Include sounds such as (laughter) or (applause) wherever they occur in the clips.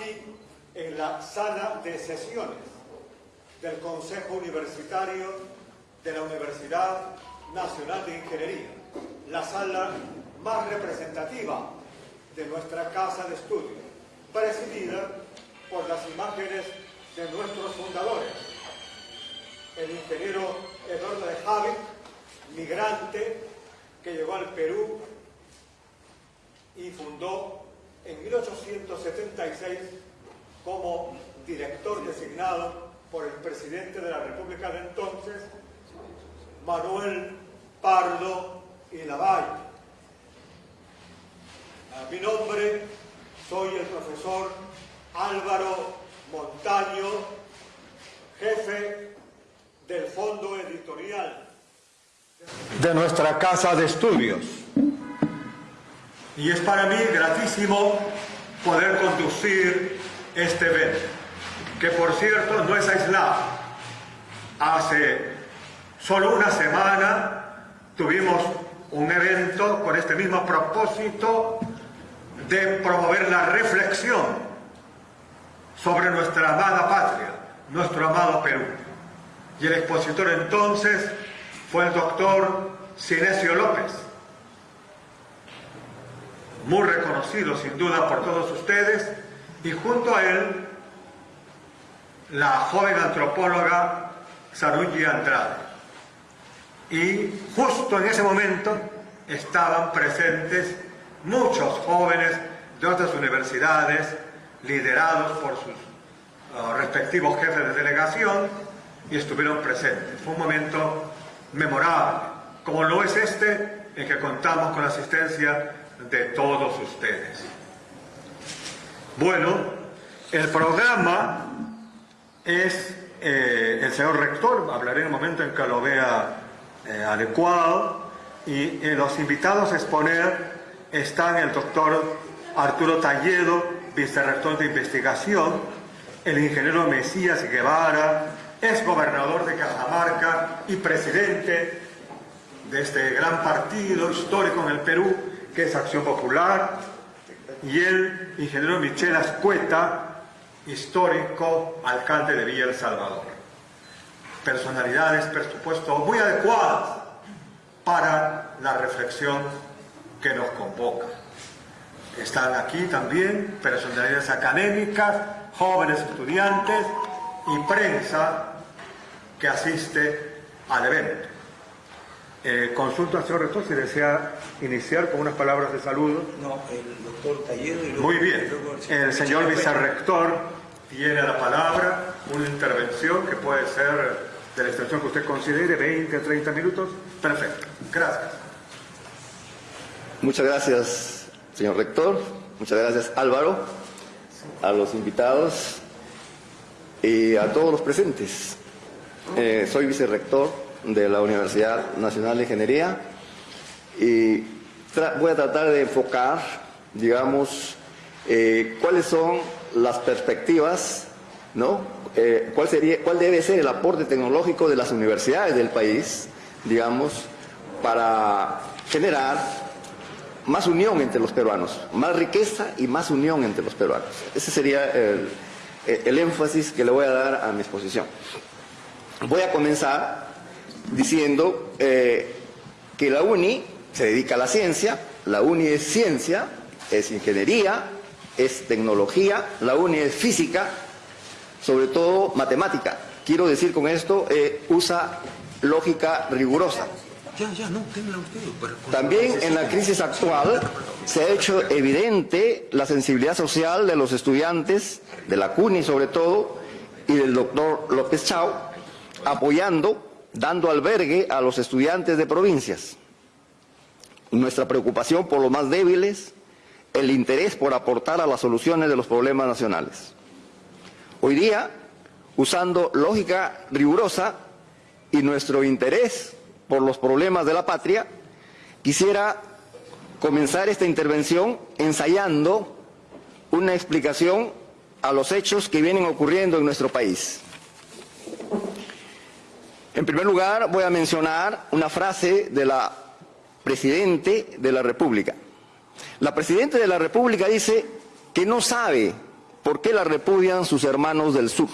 aquí en la sala de sesiones del Consejo Universitario de la Universidad Nacional de Ingeniería, la sala más representativa de nuestra casa de estudio, presidida por las imágenes de nuestros fundadores, el ingeniero Eduardo de Javi, migrante que llegó al Perú y fundó en 1876 como director designado por el presidente de la República de entonces, Manuel Pardo y Lavalle. A mi nombre soy el profesor Álvaro Montaño, jefe del Fondo Editorial de nuestra Casa de Estudios. Y es para mí gratísimo poder conducir este evento, que por cierto no es aislado. Hace solo una semana tuvimos un evento con este mismo propósito de promover la reflexión sobre nuestra amada patria, nuestro amado Perú. Y el expositor entonces fue el doctor Sinesio López, muy reconocido sin duda por todos ustedes, y junto a él la joven antropóloga Sarungi Andrade. Y justo en ese momento estaban presentes muchos jóvenes de otras universidades, liderados por sus uh, respectivos jefes de delegación y estuvieron presentes. Fue un momento memorable, como lo es este en que contamos con la asistencia de todos ustedes. Bueno, el programa es eh, el señor rector, hablaré en un momento en que lo vea eh, adecuado, y eh, los invitados a exponer están el doctor Arturo Talledo, vicerrector de investigación, el ingeniero Mesías Guevara, es gobernador de Cajamarca y presidente de este gran partido histórico en el Perú, que es Acción Popular, y el ingeniero Michel Ascueta, histórico alcalde de Villa El Salvador. Personalidades, por supuesto, muy adecuadas para la reflexión que nos convoca. Están aquí también personalidades académicas, jóvenes estudiantes y prensa que asiste al evento. Eh, consulto al señor rector si desea iniciar con unas palabras de saludo. No, el doctor Talledo y luego, Muy bien. El señor vicerrector tiene la palabra, una intervención que puede ser de la extensión que usted considere, 20 a 30 minutos. Perfecto. Gracias. Muchas gracias, señor rector. Muchas gracias, Álvaro, a los invitados y a todos los presentes. Eh, soy vicerrector de la Universidad Nacional de Ingeniería y voy a tratar de enfocar, digamos, eh, cuáles son las perspectivas, ¿no? Eh, cuál, sería, cuál debe ser el aporte tecnológico de las universidades del país, digamos, para generar más unión entre los peruanos, más riqueza y más unión entre los peruanos. Ese sería el, énfasis que le voy a dar a mi exposición. Voy a comenzar diciendo eh, que la UNI se dedica a la ciencia, la UNI es ciencia, es ingeniería, es tecnología, la UNI es física, sobre todo matemática. Quiero decir con esto, eh, usa lógica rigurosa. También en la crisis actual se ha hecho evidente la sensibilidad social de los estudiantes, de la CUNY sobre todo, y del doctor López Chao, apoyando, dando albergue a los estudiantes de provincias. Nuestra preocupación por los más débiles, el interés por aportar a las soluciones de los problemas nacionales. Hoy día, usando lógica rigurosa y nuestro interés por los problemas de la patria, quisiera comenzar esta intervención ensayando una explicación a los hechos que vienen ocurriendo en nuestro país. En primer lugar, voy a mencionar una frase de la Presidente de la República. La Presidenta de la República dice que no sabe por qué la repudian sus hermanos del sur.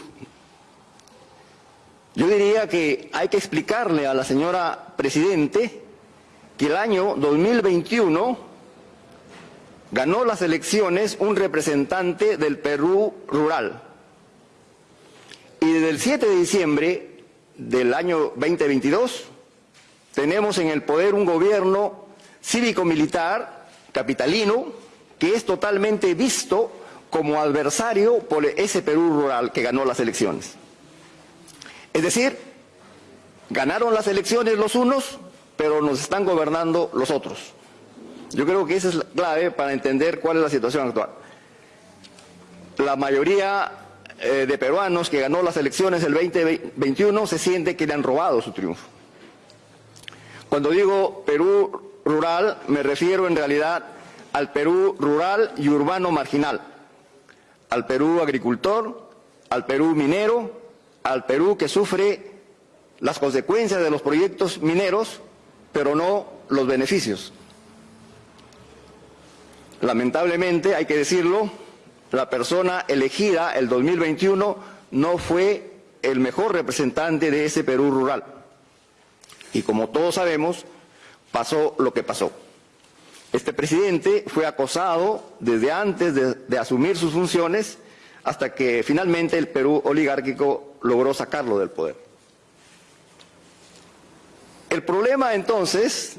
Yo diría que hay que explicarle a la señora Presidente que el año 2021 ganó las elecciones un representante del Perú rural. Y desde el 7 de diciembre del año 2022 tenemos en el poder un gobierno cívico-militar capitalino que es totalmente visto como adversario por ese Perú rural que ganó las elecciones. Es decir, ganaron las elecciones los unos, pero nos están gobernando los otros. Yo creo que esa es la clave para entender cuál es la situación actual. La mayoría eh, de peruanos que ganó las elecciones el 2021 se siente que le han robado su triunfo. Cuando digo Perú rural, me refiero en realidad al Perú rural y urbano marginal, al Perú agricultor, al Perú minero, al Perú que sufre las consecuencias de los proyectos mineros, pero no los beneficios. Lamentablemente, hay que decirlo, la persona elegida el 2021 no fue el mejor representante de ese Perú rural. Y como todos sabemos, pasó lo que pasó. Este presidente fue acosado desde antes de, de, asumir sus funciones hasta que finalmente el Perú oligárquico logró sacarlo del poder. El problema entonces,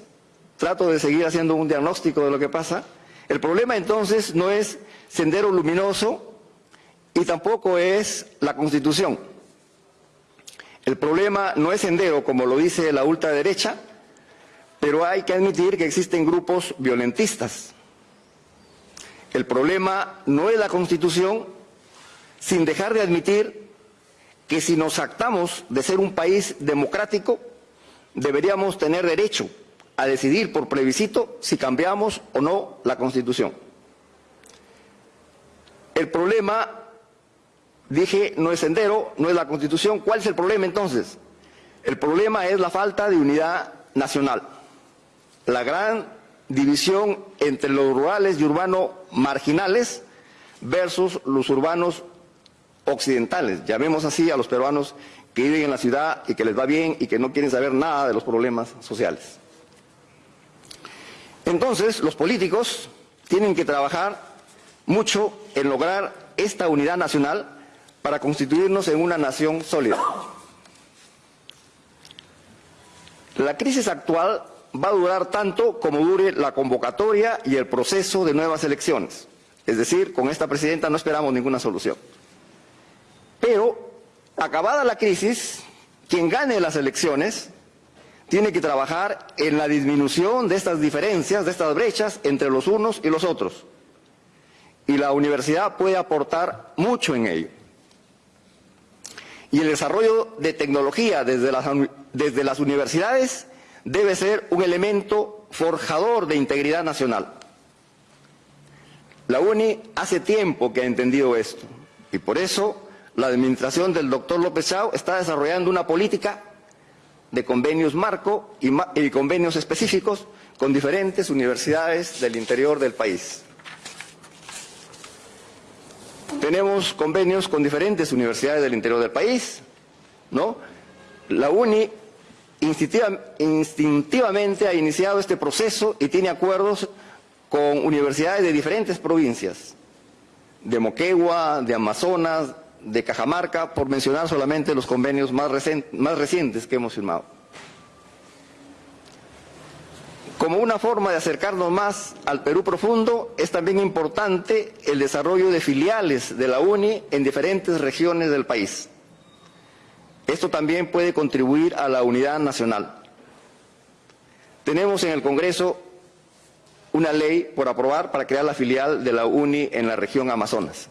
trato de seguir haciendo un diagnóstico de lo que pasa, el problema entonces no es Sendero Luminoso y tampoco es la Constitución. El problema no es Sendero, como lo dice la ultraderecha, pero hay que admitir que existen grupos violentistas. El problema no es la Constitución, sin dejar de admitir que si nos actamos de ser un país democrático, deberíamos tener derecho a decidir por plebiscito si cambiamos o no la Constitución. El problema, dije, no es sendero, no es la Constitución. ¿Cuál es el problema entonces? El problema es la falta de unidad nacional. La gran división entre los rurales y urbanos marginales versus los urbanos occidentales. Llamemos así a los peruanos que viven en la ciudad y que les va bien y que no quieren saber nada de los problemas sociales. Entonces, los políticos tienen que trabajar mucho en lograr esta unidad nacional para constituirnos en una nación sólida. La crisis actual va a durar tanto como dure la convocatoria y el proceso de nuevas elecciones. Es decir, con esta presidenta no esperamos ninguna solución. Pero, acabada la crisis, quien gane las elecciones tiene que trabajar en la disminución de estas diferencias, de estas brechas entre los unos y los otros. Y la universidad puede aportar mucho en ello. Y el desarrollo de tecnología desde las, universidades debe ser un elemento forjador de integridad nacional. La UNI hace tiempo que ha entendido esto y por eso la administración del doctor López Chao está desarrollando una política de convenios marco y, convenios específicos con diferentes universidades del interior del país. Tenemos convenios con diferentes universidades del interior del país, ¿no? La UNI instintivamente ha iniciado este proceso y tiene acuerdos con universidades de diferentes provincias, de Moquegua, de Amazonas, de Cajamarca, por mencionar solamente los convenios más, recientes que hemos firmado. Como una forma de acercarnos más al Perú profundo, es también importante el desarrollo de filiales de la UNI en diferentes regiones del país. Esto también puede contribuir a la unidad nacional. Tenemos en el Congreso una ley por aprobar para crear la filial de la UNI en la región Amazonas.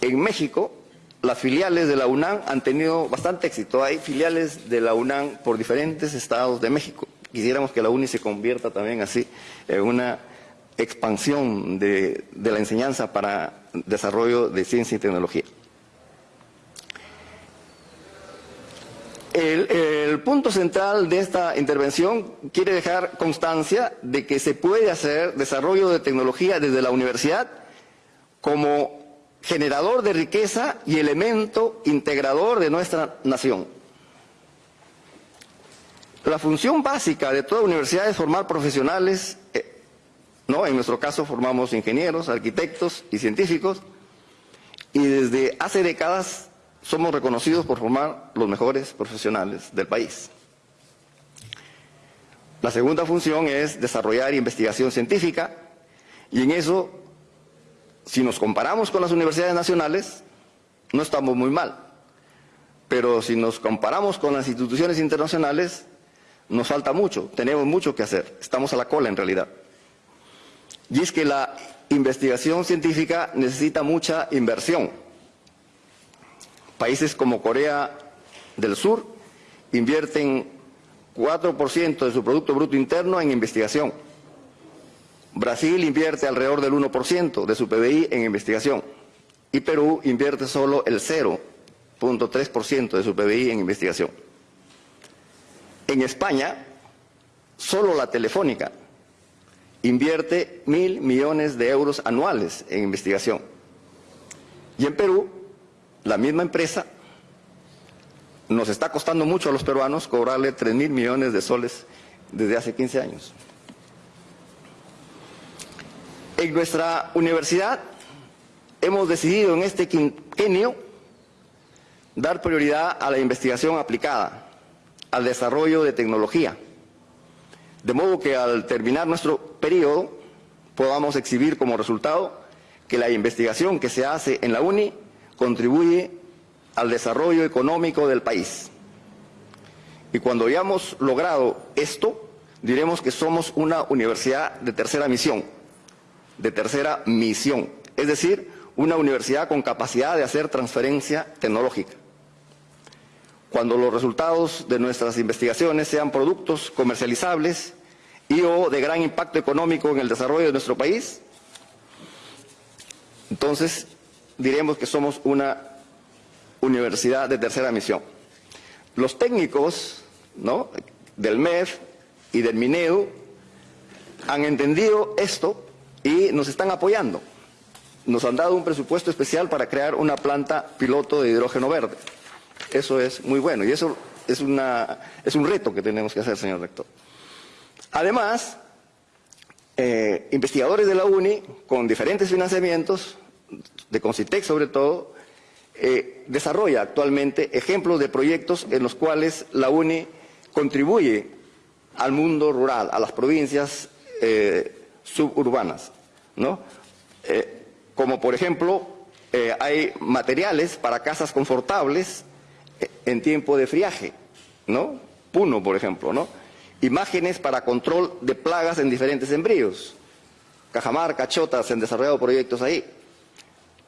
En México, las filiales de la UNAM han tenido bastante éxito. Hay filiales de la UNAM por diferentes estados de México. Quisiéramos que la UNI se convierta también así en una expansión de, la enseñanza para desarrollo de ciencia y tecnología. El, punto central de esta intervención quiere dejar constancia de que se puede hacer desarrollo de tecnología desde la universidad como generador de riqueza y elemento integrador de nuestra nación. La función básica de toda universidad es formar profesionales, eh, ¿no? En nuestro caso formamos ingenieros, arquitectos y científicos, y desde hace décadas somos reconocidos por formar los mejores profesionales del país. La segunda función es desarrollar investigación científica y en eso, si nos comparamos con las universidades nacionales, no estamos muy mal. Pero si nos comparamos con las instituciones internacionales, nos falta mucho, tenemos mucho que hacer, estamos a la cola en realidad. Y es que la investigación científica necesita mucha inversión Países como Corea del Sur invierten 4% de su Producto Bruto Interno en investigación. Brasil invierte alrededor del 1% de su PBI en investigación. Y Perú invierte solo el 0.3% de su PBI en investigación. En España, solo la Telefónica invierte mil millones de euros anuales en investigación. Y en Perú, la misma empresa nos está costando mucho a los peruanos cobrarle 3 mil millones de soles desde hace 15 años. En nuestra universidad hemos decidido en este quinquenio dar prioridad a la investigación aplicada, al desarrollo de tecnología, de modo que al terminar nuestro periodo podamos exhibir como resultado que la investigación que se hace en la UNI contribuye al desarrollo económico del país. Y cuando hayamos logrado esto, diremos que somos una universidad de tercera misión, de tercera misión, es decir, una universidad con capacidad de hacer transferencia tecnológica. Cuando los resultados de nuestras investigaciones sean productos comercializables y o de gran impacto económico en el desarrollo de nuestro país, entonces diremos que somos una universidad de tercera misión. Los técnicos del MEF y del MINEU han entendido esto y nos están apoyando. Nos han dado un presupuesto especial para crear una planta piloto de hidrógeno verde. Eso es muy bueno y eso es, una, es un reto que tenemos que hacer, señor rector. Además, eh, investigadores de la UNI, con diferentes financiamientos, de Concitec sobre todo, eh, desarrolla actualmente ejemplos de proyectos en los cuales la UNI contribuye al mundo rural, a las provincias eh, suburbanas, ¿no? Eh, como por ejemplo, hay materiales para casas confortables en tiempo de friaje, ¿no? Puno, por ejemplo, ¿no? Imágenes para control de plagas en diferentes embrios. Cajamarca, Chotas, se han desarrollado proyectos ahí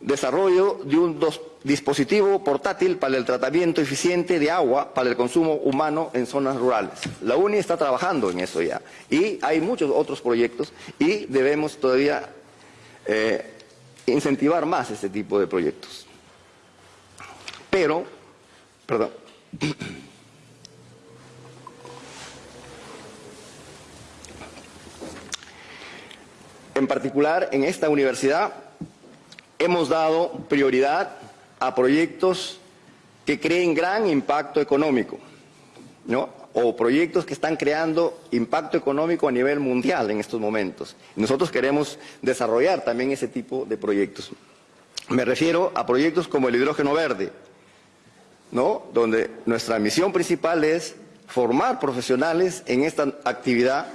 desarrollo de un dispositivo portátil para el tratamiento eficiente de agua para el consumo humano en zonas rurales. La UNI está trabajando en eso ya y hay muchos otros proyectos y debemos todavía eh, incentivar más este tipo de proyectos. Pero, perdón. En particular, en esta universidad hemos dado prioridad a proyectos que creen gran impacto económico, o proyectos que están creando impacto económico a nivel mundial en estos momentos. Nosotros queremos desarrollar también ese tipo de proyectos. Me refiero a proyectos como el hidrógeno verde, donde nuestra misión principal es formar profesionales en esta actividad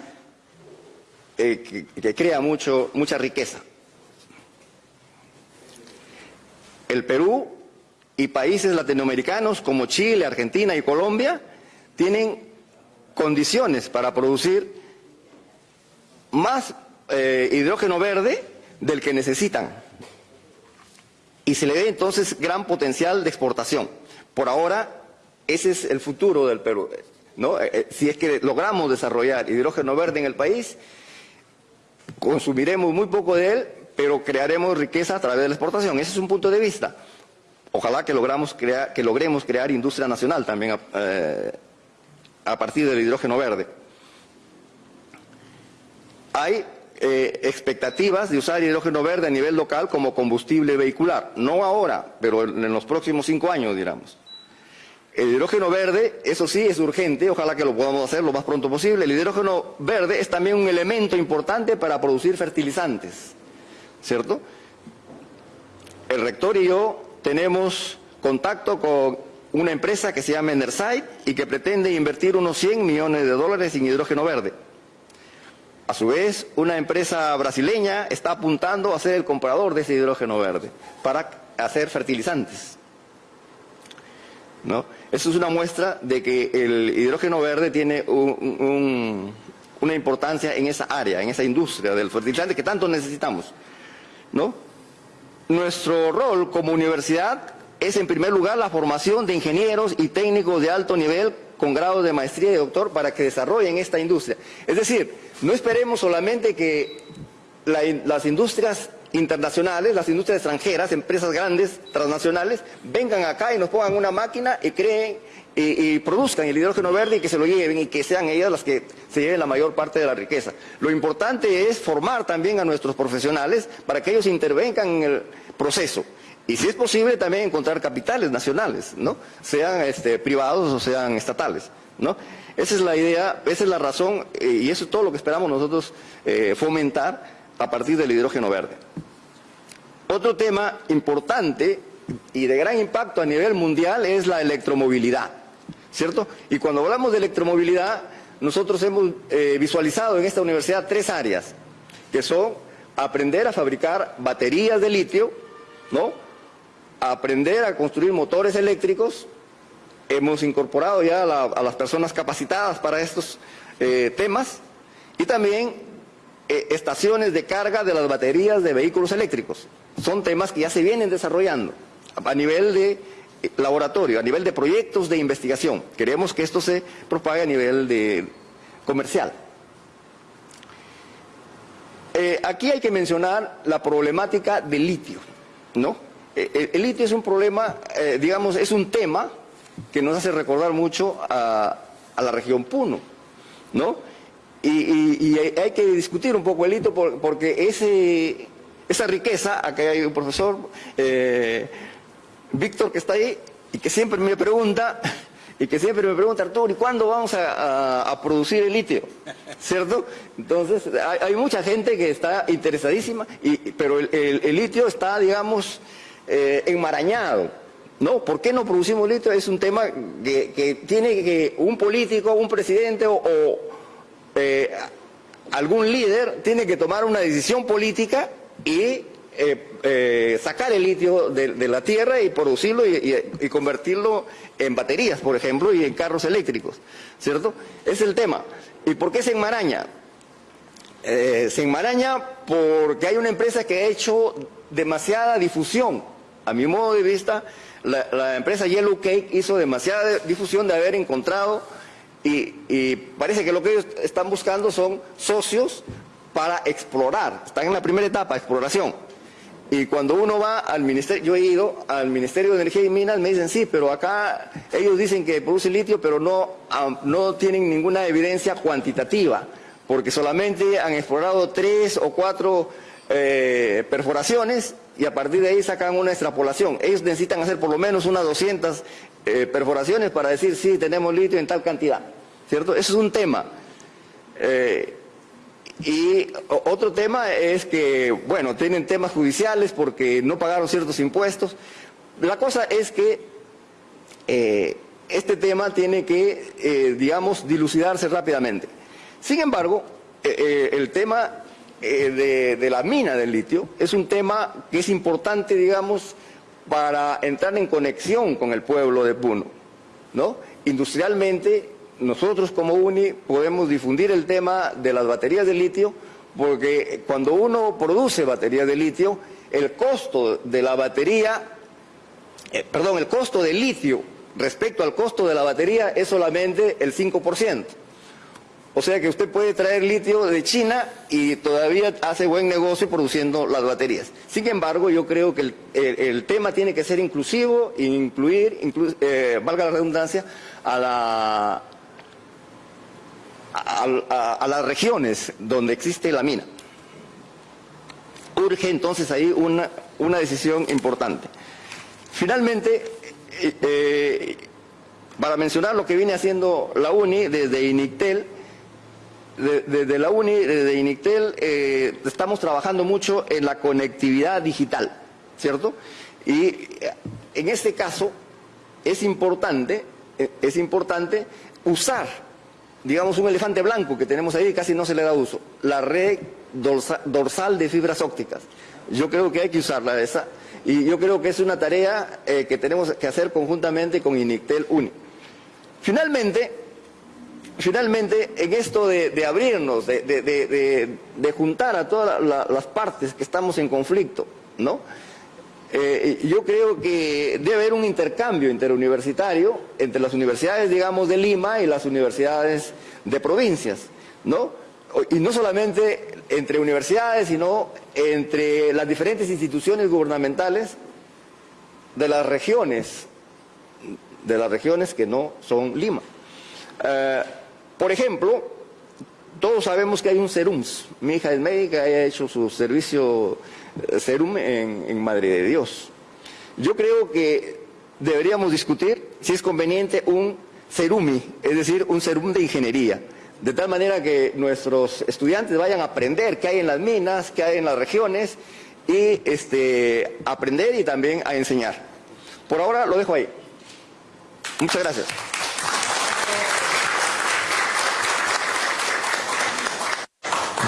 eh, que, crea mucho, mucha riqueza. El Perú y países latinoamericanos como Chile, Argentina y Colombia tienen condiciones para producir más eh, hidrógeno verde del que necesitan. y se le ve entonces gran potencial de exportación. Por ahora, ese es el futuro del Perú. ¿no? Eh, eh, si es que logramos desarrollar hidrógeno verde en el país, consumiremos muy poco de él, pero crearemos riqueza a través de la exportación. Ese es un punto de vista. Ojalá que, logramos crear, que logremos crear industria nacional también a, eh, partir del hidrógeno verde. Hay eh, expectativas de usar hidrógeno verde a nivel local como combustible vehicular. No ahora, pero en los próximos cinco años, digamos. El hidrógeno verde, eso sí, es urgente, ojalá que lo podamos hacer lo más pronto posible. El hidrógeno verde es también un elemento importante para producir fertilizantes, ¿cierto? El rector y yo tenemos contacto con una empresa que se llama Enerside y que pretende invertir unos 100 millones de dólares en hidrógeno verde. A su vez, una empresa brasileña está apuntando a ser el comprador de ese hidrógeno verde para hacer fertilizantes. ¿No? Eso es una muestra de que el hidrógeno verde tiene una importancia en esa área, en esa industria del fertilizante que tanto necesitamos. ¿No? Nuestro rol como universidad es en primer lugar la formación de ingenieros y técnicos de alto nivel con grado de maestría y doctor para que desarrollen esta industria. Es decir, no esperemos solamente que las industrias internacionales, las industrias extranjeras, empresas grandes, transnacionales, vengan acá y nos pongan una máquina y creen y, produzcan el hidrógeno verde y que se lo lleven y que sean ellas las que se lleven la mayor parte de la riqueza. Lo importante es formar también a nuestros profesionales para que ellos intervengan en el proceso. Y si es posible también encontrar capitales nacionales, ¿no? Sean este, privados o sean estatales, ¿no? Esa es la idea, esa es la razón eh, y eso es todo lo que esperamos nosotros eh, fomentar a partir del hidrógeno verde. Otro tema importante y de gran impacto a nivel mundial es la electromovilidad, ¿cierto? Y cuando hablamos de electromovilidad, nosotros hemos eh, visualizado en esta universidad tres áreas, que son aprender a fabricar baterías de litio, ¿no? aprender a construir motores eléctricos. Hemos incorporado ya a, las personas capacitadas para estos eh, temas y también eh, estaciones de carga de las baterías de vehículos eléctricos. Son temas que ya se vienen desarrollando a nivel de eh, laboratorio, a nivel de proyectos de investigación. Queremos que esto se propague a nivel de comercial. aquí hay que mencionar la problemática del litio, ¿no? Eh, el, litio es un problema, eh, digamos, es un tema que nos hace recordar mucho a, la región Puno, ¿no? Y, hay que discutir un poco el litio porque ese, esa riqueza, acá hay un profesor, eh, Víctor, que está ahí y que siempre me pregunta, y que siempre me pregunta, Arturo, ¿y cuándo vamos a, producir el litio? ¿Cierto? Entonces, hay, mucha gente que está interesadísima, y, pero el litio está, digamos, eh, enmarañado. No, ¿por qué no producimos litio? Es un tema que, tiene que un político, un presidente o, eh, algún líder tiene que tomar una decisión política y eh, sacar el litio de, la tierra y producirlo y, convertirlo en baterías, por ejemplo, y en carros eléctricos, ¿cierto? Es el tema. ¿Y por qué se enmaraña? se enmaraña porque hay una empresa que ha hecho demasiada difusión a mi modo de vista, la, empresa Yellow Cake hizo demasiada difusión de haber encontrado y, parece que lo que ellos están buscando son socios para explorar. Están en la primera etapa, exploración. Y cuando uno va al ministerio, yo he ido al Ministerio de Energía y Minas, me dicen sí, pero acá ellos dicen que produce litio, pero no, no tienen ninguna evidencia cuantitativa, porque solamente han explorado tres o cuatro eh, perforaciones y a partir de ahí sacan una extrapolación. Ellos necesitan hacer por lo menos unas 200 eh, perforaciones para decir, sí, tenemos litio en tal cantidad, ¿cierto? Eso es un tema. Eh, y otro tema es que, bueno, tienen temas judiciales porque no pagaron ciertos impuestos. La cosa es que eh, este tema tiene que, digamos, dilucidarse rápidamente. Sin embargo, el tema eh, de, la mina del litio es un tema que es importante, digamos, para entrar en conexión con el pueblo de Puno. ¿no? Industrialmente, nosotros como UNI podemos difundir el tema de las baterías de litio, porque cuando uno produce baterías de litio, el costo de la batería, eh, perdón, el costo del litio respecto al costo de la batería es solamente el 5%. O sea que usted puede traer litio de China y todavía hace buen negocio produciendo las baterías. Sin embargo, yo creo que el, tema tiene que ser inclusivo, incluir, eh, valga la redundancia, a, la, a, las regiones donde existe la mina. Urge entonces ahí una, una decisión importante. Finalmente, eh, eh, para mencionar lo que viene haciendo la UNI desde INICTEL, desde la UNI, desde INICTEL, eh, estamos trabajando mucho en la conectividad digital, ¿cierto? Y eh, en este caso es importante, eh, es importante usar, digamos, un elefante blanco que tenemos ahí y casi no se le da uso, la red dorsal de fibras ópticas. Yo creo que hay que usarla esa y yo creo que es una tarea que tenemos que hacer conjuntamente con INICTEL UNI. Finalmente, finalmente, en esto de, abrirnos, de, juntar a todas las partes que estamos en conflicto, ¿no? Eh, yo creo que debe haber un intercambio interuniversitario entre las universidades, digamos, de Lima y las universidades de provincias, ¿no? Y no solamente entre universidades, sino entre las diferentes instituciones gubernamentales de las regiones, de las regiones que no son Lima. Eh, por ejemplo, todos sabemos que hay un serums. Mi hija es médica y ha hecho su servicio eh, serum en, Madre de Dios. Yo creo que deberíamos discutir si es conveniente un serumi, es decir, un serum de ingeniería. De tal manera que nuestros estudiantes vayan a aprender qué hay en las minas, qué hay en las regiones y este, aprender y también a enseñar. Por ahora lo dejo ahí. Muchas gracias.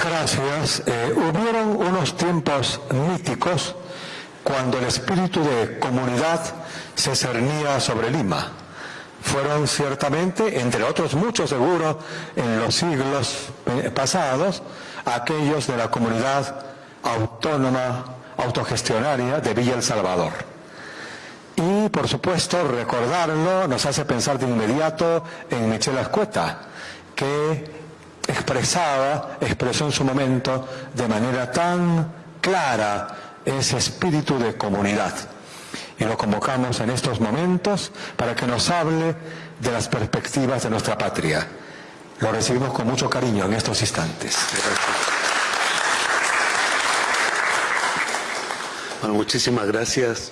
Gracias. Eh, hubieron unos tiempos míticos cuando el espíritu de comunidad se cernía sobre Lima. Fueron ciertamente, entre otros muchos seguro, en los siglos eh, pasados, aquellos de la comunidad autónoma, autogestionaria de Villa El Salvador. Y, por supuesto, recordarlo nos hace pensar de inmediato en Michelle Ascueta, que expresaba, expresó en su momento de manera tan clara ese espíritu de comunidad. Y lo convocamos en estos momentos para que nos hable de las perspectivas de nuestra patria. Lo recibimos con mucho cariño en estos instantes. Bueno, muchísimas gracias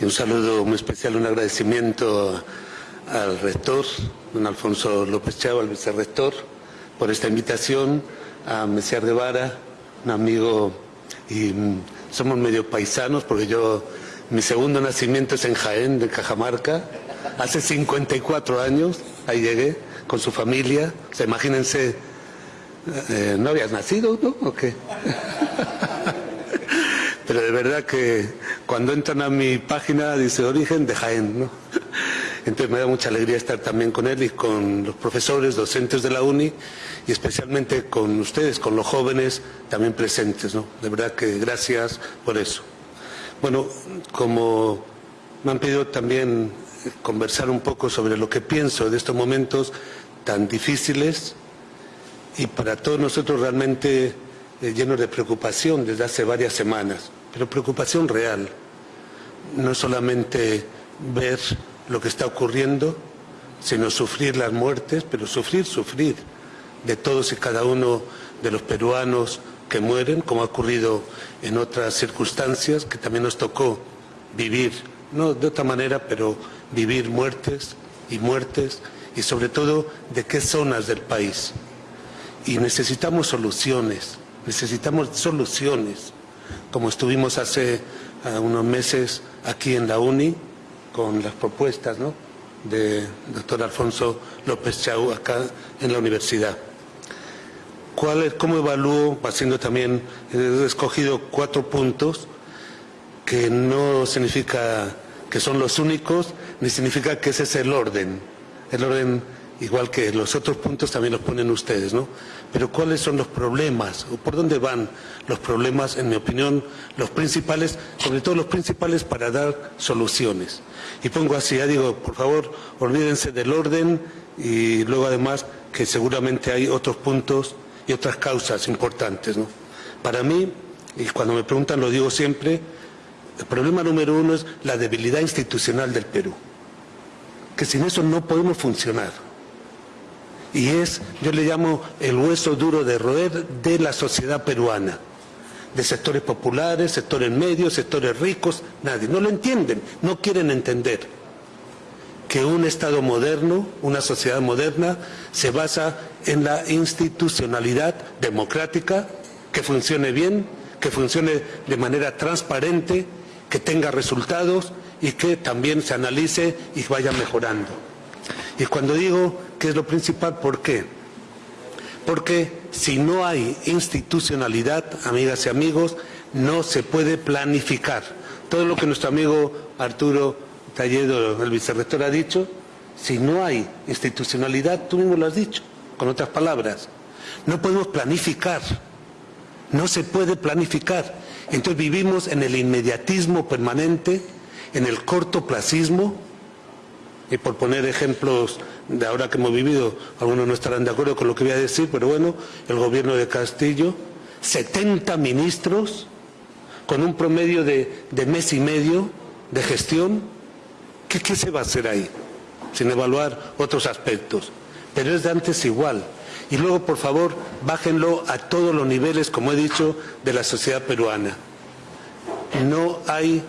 y un saludo muy especial, un agradecimiento al rector, don Alfonso López Chava, al vicerrector, por esta invitación, a Messier Guevara, un amigo, y mm, somos medio paisanos porque yo, mi segundo nacimiento es en Jaén, de Cajamarca, hace 54 años, ahí llegué con su familia, o sea, imagínense, eh, ¿no habías nacido, no? ¿O qué? (laughs) Pero de verdad que cuando entran a mi página dice origen de Jaén, ¿no? Entonces me da mucha alegría estar también con él y con los profesores, docentes de la UNI y especialmente con ustedes, con los jóvenes también presentes. ¿no? De verdad que gracias por eso. Bueno, como me han pedido también conversar un poco sobre lo que pienso de estos momentos tan difíciles y para todos nosotros realmente eh, llenos de preocupación desde hace varias semanas, pero preocupación real, no solamente ver lo que está ocurriendo, sino sufrir las muertes, pero sufrir, sufrir de todos y cada uno de los peruanos que mueren, como ha ocurrido en otras circunstancias que también nos tocó vivir, no de otra manera, pero vivir muertes y muertes y sobre todo de qué zonas del país. Y necesitamos soluciones, necesitamos soluciones, como estuvimos hace ah, unos meses aquí en la UNI, con las propuestas ¿no? de doctor Alfonso López Chau acá en la universidad. ¿Cuál es, ¿Cómo evalúo, haciendo también, he escogido cuatro puntos que no significa que son los únicos, ni significa que ese es el orden, el orden igual que los otros puntos también los ponen ustedes, ¿no? Pero ¿cuáles son los problemas? ¿O por dónde van los problemas, en mi opinión, los principales, sobre todo los principales para dar soluciones? Y pongo así, ya digo, por favor, olvídense del orden y luego además que seguramente hay otros puntos y otras causas importantes, ¿no? Para mí, y cuando me preguntan lo digo siempre, el problema número uno es la debilidad institucional del Perú, que sin eso no podemos funcionar. Y es, yo le llamo el hueso duro de roer de la sociedad peruana, de sectores populares, sectores medios, sectores ricos, nadie. No lo entienden, no quieren entender que un Estado moderno, una sociedad moderna, se basa en la institucionalidad democrática, que funcione bien, que funcione de manera transparente, que tenga resultados y que también se analice y vaya mejorando. Y cuando digo que es lo principal, ¿por qué? Porque si no hay institucionalidad, amigas y amigos, no se puede planificar. Todo lo que nuestro amigo Arturo Talledo, el vicerrector, ha dicho, si no hay institucionalidad, tú mismo lo has dicho, con otras palabras, no podemos planificar, no se puede planificar. Entonces vivimos en el inmediatismo permanente, en el cortoplacismo, y por poner ejemplos de ahora que hemos vivido, algunos no estarán de acuerdo con lo que voy a decir, pero bueno, el gobierno de Castillo, 70 ministros, con un promedio de, mes y medio de gestión, ¿qué, ¿qué se va a hacer ahí? Sin evaluar otros aspectos. Pero es de antes igual. Y luego, por favor, bájenlo a todos los niveles, como he dicho, de la sociedad peruana. No hay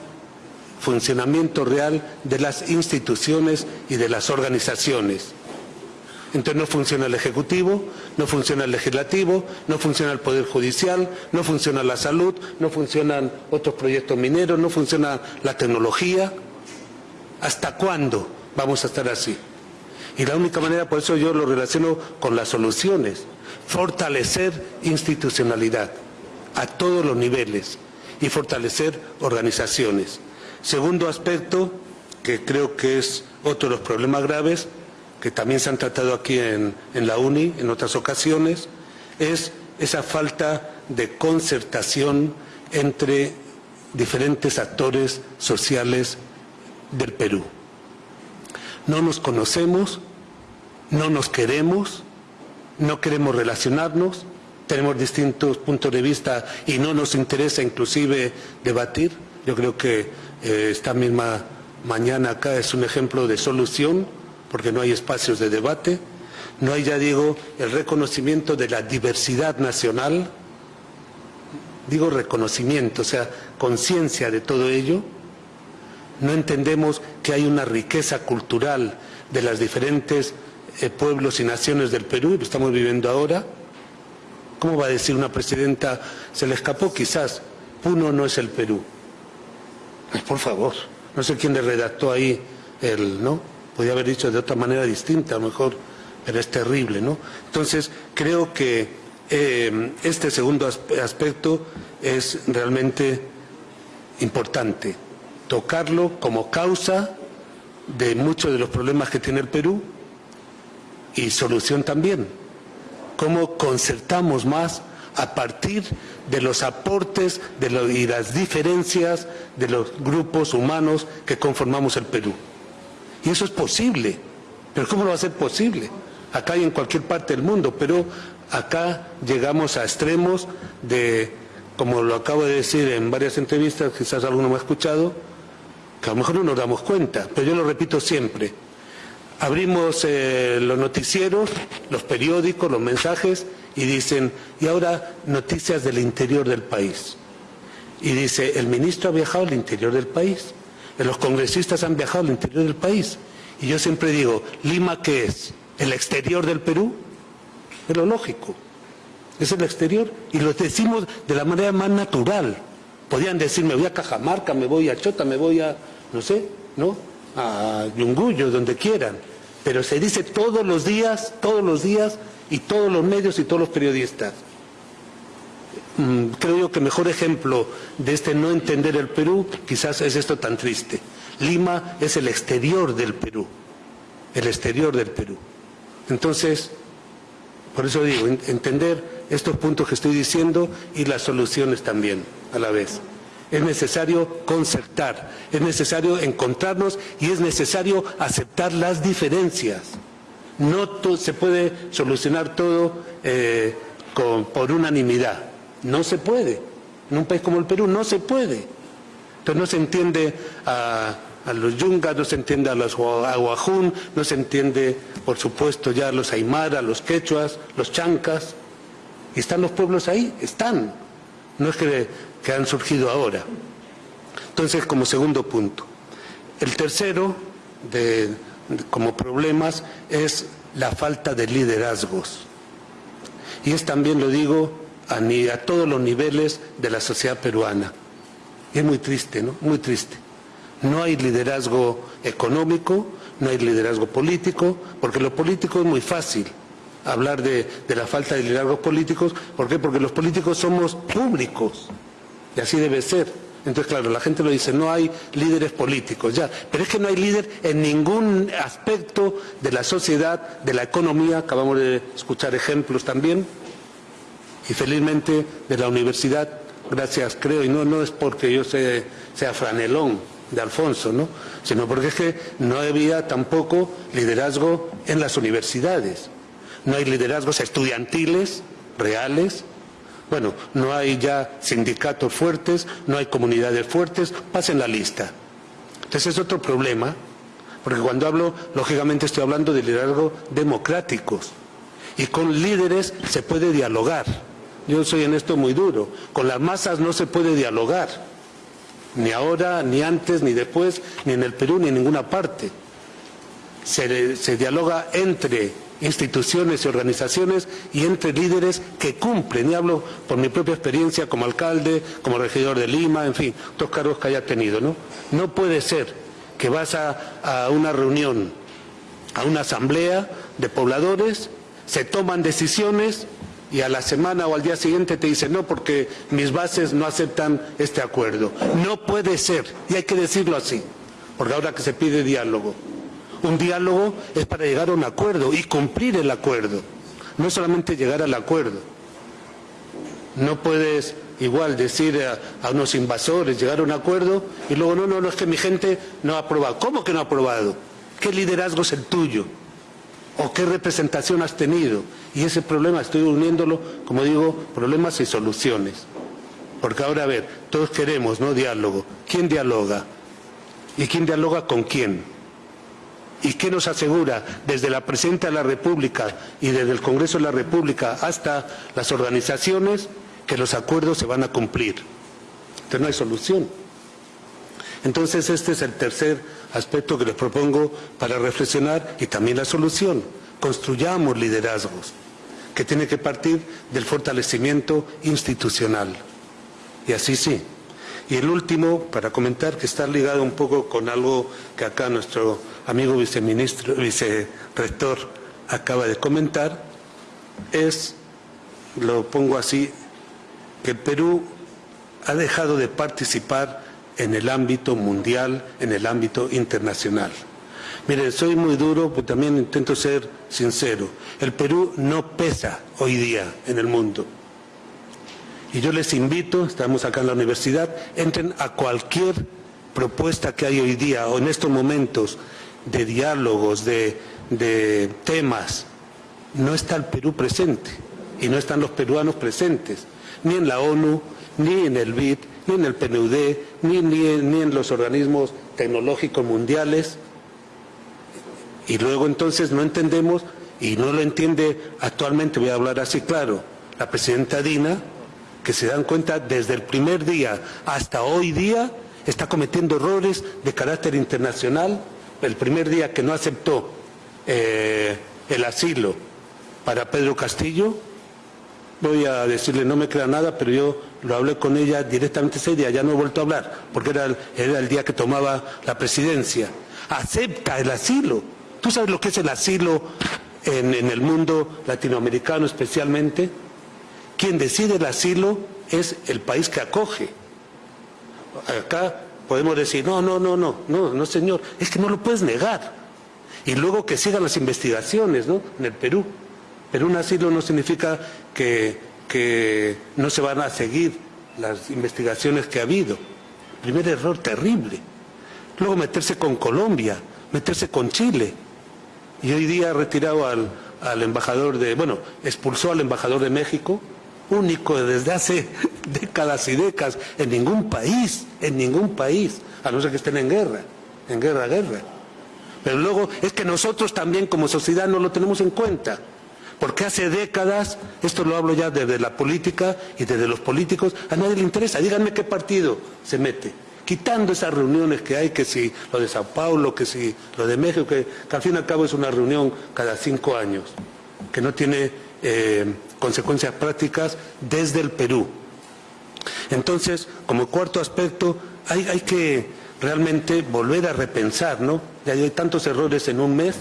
funcionamiento real de las instituciones y de las organizaciones. Entonces no funciona el Ejecutivo, no funciona el Legislativo, no funciona el Poder Judicial, no funciona la salud, no funcionan otros proyectos mineros, no funciona la tecnología. ¿Hasta cuándo vamos a estar así? Y la única manera, por eso yo lo relaciono con las soluciones, fortalecer institucionalidad a todos los niveles y fortalecer organizaciones. Segundo aspecto, que creo que es otro de los problemas graves, que también se han tratado aquí en, en la UNI en otras ocasiones, es esa falta de concertación entre diferentes actores sociales del Perú no nos conocemos, no nos queremos, no queremos relacionarnos, tenemos distintos puntos de vista y no nos interesa inclusive debatir. Yo creo que esta misma mañana acá es un ejemplo de solución, porque no hay espacios de debate, no hay, ya digo, el reconocimiento de la diversidad nacional, digo reconocimiento, o sea, conciencia de todo ello, no entendemos que hay una riqueza cultural de los diferentes eh, pueblos y naciones del Perú, lo estamos viviendo ahora. ¿Cómo va a decir una presidenta, se le escapó quizás, Puno no es el Perú? Por favor, no sé quién le redactó ahí el, ¿no? Podría haber dicho de otra manera distinta, a lo mejor, pero es terrible, ¿no? Entonces, creo que eh, este segundo aspecto es realmente importante tocarlo como causa de muchos de los problemas que tiene el Perú y solución también. Cómo concertamos más a partir de los aportes de y las diferencias de los grupos humanos que conformamos el Perú. Y eso es posible. Pero ¿cómo lo va a ser posible? Acá y en cualquier parte del mundo, pero acá llegamos a extremos de, como lo acabo de decir en varias entrevistas, quizás alguno me ha escuchado, que a lo mejor no nos damos cuenta, pero yo lo repito siempre. Abrimos eh, los noticieros, los periódicos, los mensajes y dicen, y ahora noticias del interior del país. Y dice, el ministro ha viajado al interior del país, los congresistas han viajado al interior del país. Y yo siempre digo, ¿Lima qué es? ¿El exterior del Perú? Es lo lógico. Es el exterior. Y lo decimos de la manera más natural. Podían decir, me voy a Cajamarca, me voy a Chota, me voy a no sé, ¿no? A Yunguyo, donde quieran. Pero se dice todos los días, todos los días, y todos los medios y todos los periodistas. Mm, creo yo que mejor ejemplo de este no entender el Perú quizás es esto tan triste. Lima es el exterior del Perú, el exterior del Perú. Entonces, por eso digo, entender estos puntos que estoy diciendo y las soluciones también a la vez. Es necesario concertar, es necesario encontrarnos y es necesario aceptar las diferencias. No se puede solucionar todo eh, por unanimidad. No se puede. En un país como el Perú no se puede. Entonces no se entiende a, los yungas, no se entiende a los aguajún, no se entiende, por supuesto, ya a los aymara, los quechuas, los chancas. Y están los pueblos ahí, están. No es que, que han surgido ahora. Entonces, como segundo punto. El tercero, de, como problemas, es la falta de liderazgos. Y es también, lo digo, a, a todos los niveles de la sociedad peruana es muy triste, ¿no? Muy triste. No hay liderazgo económico, no hay liderazgo político, porque lo político es muy fácil hablar de, la falta de liderazgos políticos. ¿Por qué? Porque los políticos somos públicos y así debe ser. Entonces, claro, la gente lo dice, no hay líderes políticos, ya. Pero es que no hay líder en ningún aspecto de la sociedad, de la economía, acabamos de escuchar ejemplos también, y felizmente de la universidad gracias creo, y no, no es porque yo sea franelón de Alfonso, ¿no? sino porque es que no había tampoco liderazgo en las universidades, no hay liderazgos estudiantiles reales, bueno, no hay ya sindicatos fuertes, no hay comunidades fuertes, pasen la lista. Entonces es otro problema, porque cuando hablo, lógicamente estoy hablando de liderazgo democráticos, y con líderes se puede dialogar yo soy en esto muy duro. Con las masas no se puede dialogar. Ni ahora, ni antes, ni después, ni en el Perú, ni en ninguna parte. Se, dialoga entre instituciones y organizaciones y entre líderes que cumplen, y hablo por mi propia experiencia como alcalde, como regidor de Lima, en fin, otros cargos que haya tenido, ¿no? No puede ser que vas a una reunión, a una asamblea de pobladores, se toman decisiones y a la semana o al día siguiente te dice no porque mis bases no aceptan este acuerdo. No puede ser, y hay que decirlo así, porque ahora que se pide diálogo. Un diálogo es para llegar a un acuerdo y cumplir el acuerdo, no solamente llegar al acuerdo. No puedes igual decir a, unos invasores, llegar a un acuerdo y luego no, no, no, es que mi gente no ha aprobado. ¿Cómo que no ha aprobado? ¿Qué liderazgo es el tuyo? ¿O qué representación has tenido? Y ese problema estoy uniéndolo, como digo, problemas y soluciones. Porque ahora, a ver, todos queremos, ¿no? Diálogo. ¿Quién dialoga? ¿Y quién dialoga con quién? ¿Y qué nos asegura desde la Presidenta de la República y desde el Congreso de la República hasta las organizaciones que los acuerdos se van a cumplir? Entonces no hay solución. Entonces este es el tercer aspecto que les propongo para reflexionar y también la solución. Construyamos liderazgos que tiene que partir del fortalecimiento institucional. Y así sí. Y el último, para comentar, que está ligado un poco con algo que acá nuestro amigo viceministro, vicerrector acaba de comentar, es, lo pongo así, que el Perú ha dejado de participar en el ámbito mundial, en el ámbito internacional. Mire, soy muy duro, pero también intento ser sincero. El Perú no pesa hoy día en el mundo. Y yo les invito, estamos acá en la universidad, entren a cualquier propuesta que hay hoy día o en estos momentos de diálogos, de, temas. No está el Perú presente y no están los peruanos presentes, ni en la ONU, ni en el BID, ni en el PNUD, ni, ni en los organismos tecnológicos mundiales. Y luego entonces no entendemos, y no lo entiende actualmente, voy a hablar así claro, la presidenta Dina, que se dan cuenta desde el primer día hasta hoy día está cometiendo errores de carácter internacional. El primer día que no aceptó eh, el asilo para Pedro Castillo, voy a decirle, no me crea nada, pero yo lo hablé con ella directamente ese día, ya no he vuelto a hablar, porque era era el día que tomaba la presidencia. Acepta el asilo ¿Tú sabes lo que es el asilo en, el mundo latinoamericano especialmente? Quien decide el asilo es el país que acoge. Acá podemos decir, no, no, no, no, no, no señor, es que no lo puedes negar. Y luego que sigan las investigaciones, ¿no? En el Perú. Pero un asilo no significa que, no se van a seguir las investigaciones que ha habido. Primer error terrible. Luego meterse con Colombia, meterse con Chile. Y hoy día ha retirado al embajador de, bueno, expulsó al embajador de México, único desde hace (laughs) décadas y décadas, en ningún país, en ningún país, a no ser que estén en guerra, en guerra, guerra. Pero luego es que nosotros también como sociedad no lo tenemos en cuenta. Porque hace décadas, esto lo hablo ya desde la política y desde los políticos, a nadie le interesa. Díganme qué partido se mete. Quitando esas reuniones que hay, que si lo de Sao Paulo, que si lo de México, que, al fin y al cabo es una reunión cada cinco años, que no tiene eh, consecuencias prácticas desde el Perú. Entonces, como cuarto aspecto, hay, que realmente volver a repensar, ¿no? Ya hay tantos errores en un mes,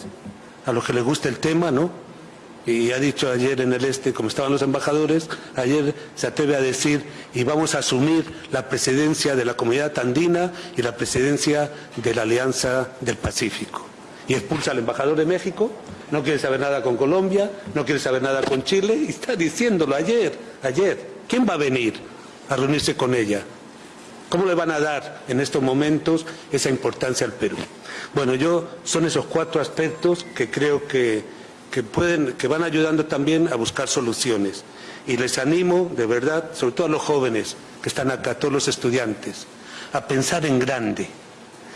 a los que les gusta el tema, ¿no? y ha dicho ayer en el este, como estaban los embajadores, ayer se atreve a decir, y vamos a asumir la presidencia de la comunidad andina y la presidencia de la Alianza del Pacífico. Y expulsa al embajador de México, no quiere saber nada con Colombia, no quiere saber nada con Chile, y está diciéndolo ayer, ayer. ¿Quién va a venir a reunirse con ella? ¿Cómo le van a dar en estos momentos esa importancia al Perú? Bueno, yo son esos cuatro aspectos que creo que que, pueden, que van ayudando también a buscar soluciones. Y les animo, de verdad, sobre todo a los jóvenes que están acá, todos los estudiantes, a pensar en grande,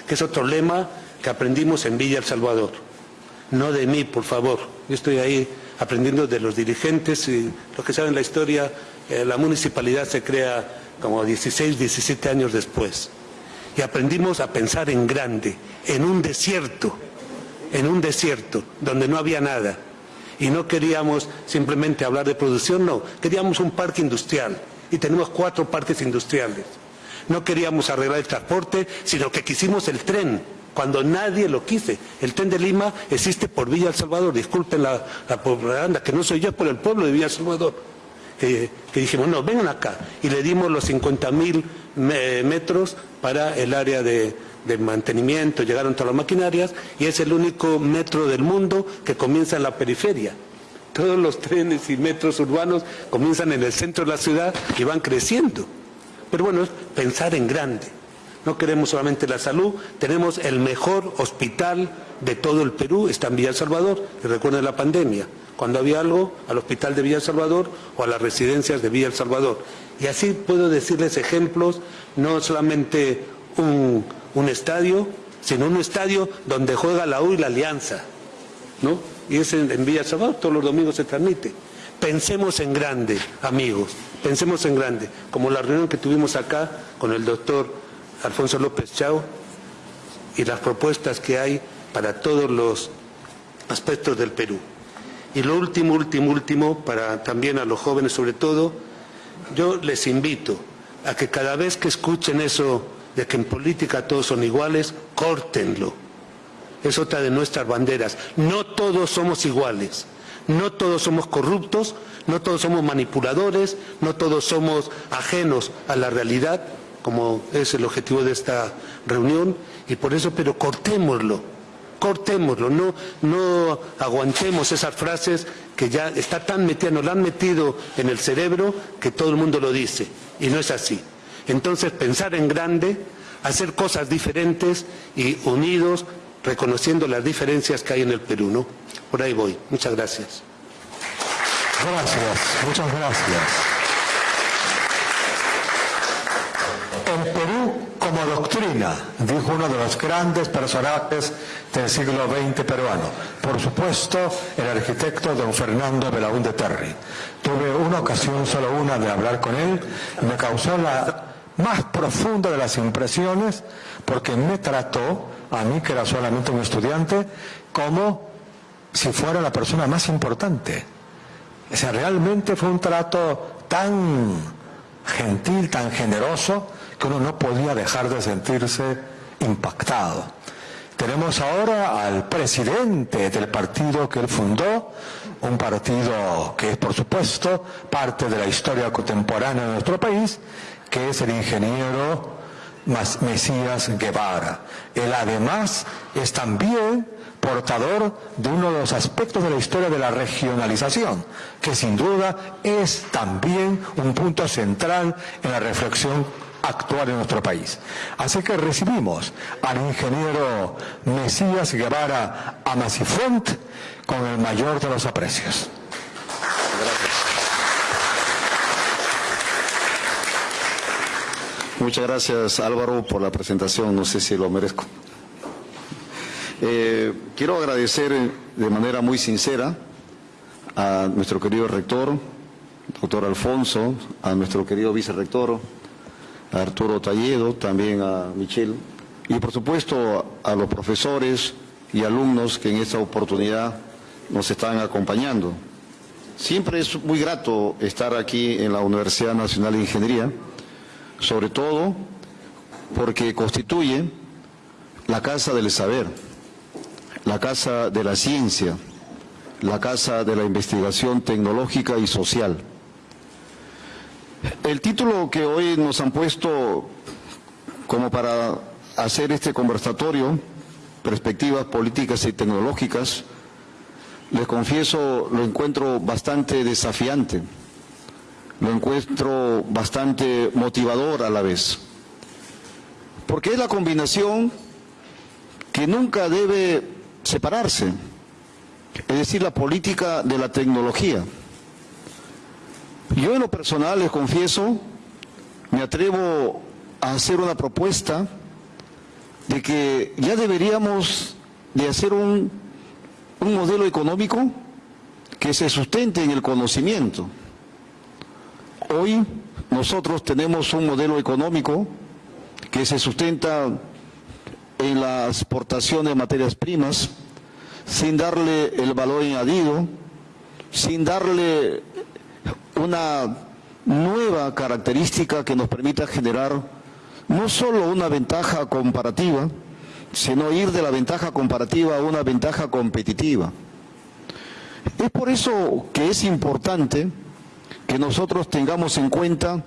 que es otro lema que aprendimos en Villa El Salvador. No de mí, por favor. Yo estoy ahí aprendiendo de los dirigentes y los que saben la historia, eh, la municipalidad se crea como 16, 17 años después. Y aprendimos a pensar en grande, en un desierto, en un desierto donde no había nada y no queríamos simplemente hablar de producción, no, queríamos un parque industrial y tenemos cuatro parques industriales. No queríamos arreglar el transporte, sino que quisimos el tren, cuando nadie lo quise. El tren de Lima existe por Villa El Salvador, disculpen la, propaganda, que no soy yo, por el pueblo de Villa El Salvador. Que, dijimos, no, vengan acá. Y le dimos los 50 mil metros para el área de, de mantenimiento, llegaron todas las maquinarias y es el único metro del mundo que comienza en la periferia. Todos los trenes y metros urbanos comienzan en el centro de la ciudad y van creciendo. Pero bueno, es pensar en grande. No queremos solamente la salud, tenemos el mejor hospital de todo el Perú, está en Villa Salvador, y recuerden la pandemia, cuando había algo, al hospital de Villa Salvador o a las residencias de Villa Salvador. Y así puedo decirles ejemplos, no solamente un, estadio, sino un estadio donde juega la U y la Alianza, ¿no? Y es en, Villa Salvador, todos los domingos se transmite. Pensemos en grande, amigos, pensemos en grande, como la reunión que tuvimos acá con el doctor Alfonso López Chao y las propuestas que hay para todos los aspectos del Perú. Y lo último, último, último, para también a los jóvenes sobre todo, yo les invito a que cada vez que escuchen eso de que en política todos son iguales, córtenlo. Es otra de nuestras banderas. No todos somos iguales. No todos somos corruptos, no todos somos manipuladores, no todos somos ajenos a la realidad, como es el objetivo de esta reunión, y por eso, pero cortémoslo, cortémoslo, no, no aguantemos esas frases que ya está tan metidas, nos la han metido en el cerebro que todo el mundo lo dice, y no es así. Entonces, pensar en grande, hacer cosas diferentes y unidos, reconociendo las diferencias que hay en el Perú, ¿no? Por ahí voy. Muchas gracias. Gracias, muchas gracias. El Perú como doctrina, dijo uno de los grandes personajes del siglo XX peruano. Por supuesto, el arquitecto don Fernando Belaúnde Terry. Tuve una ocasión, solo una, de hablar con él, me causó la más profunda de las impresiones porque me trató, a mí que era solamente un estudiante, como si fuera la persona más importante. O sea, realmente fue un trato tan gentil, tan generoso, que uno no podía dejar de sentirse impactado. Tenemos ahora al presidente del partido que él fundó, un partido que es, por supuesto, parte de la historia contemporánea de nuestro país, que es el ingeniero Mesías Guevara. Él además es también portador de uno de los aspectos de la historia de la regionalización, que sin duda es también un punto central en la reflexión actual en nuestro país. Así que recibimos al ingeniero Mesías Guevara Amacifont con el mayor de los aprecios. Muchas gracias Álvaro por la presentación, no sé si lo merezco. Eh, quiero agradecer de manera muy sincera a nuestro querido rector, doctor Alfonso, a nuestro querido vicerrector, a Arturo Talledo, también a Michelle, y por supuesto a los profesores y alumnos que en esta oportunidad nos están acompañando. Siempre es muy grato estar aquí en la Universidad Nacional de Ingeniería, sobre todo porque constituye la casa del saber, la casa de la ciencia, la casa de la investigación tecnológica y social. El título que hoy nos han puesto como para hacer este conversatorio, perspectivas políticas y tecnológicas, les confieso, lo encuentro bastante desafiante, lo encuentro bastante motivador a la vez, porque es la combinación que nunca debe separarse, es decir, la política de la tecnología. Yo en lo personal les confieso, me atrevo a hacer una propuesta de que ya deberíamos de hacer un, un modelo económico que se sustente en el conocimiento. Hoy nosotros tenemos un modelo económico que se sustenta en la exportación de materias primas, sin darle el valor añadido, sin darle una nueva característica que nos permita generar no solo una ventaja comparativa, sino ir de la ventaja comparativa a una ventaja competitiva. Es por eso que es importante que nosotros tengamos en cuenta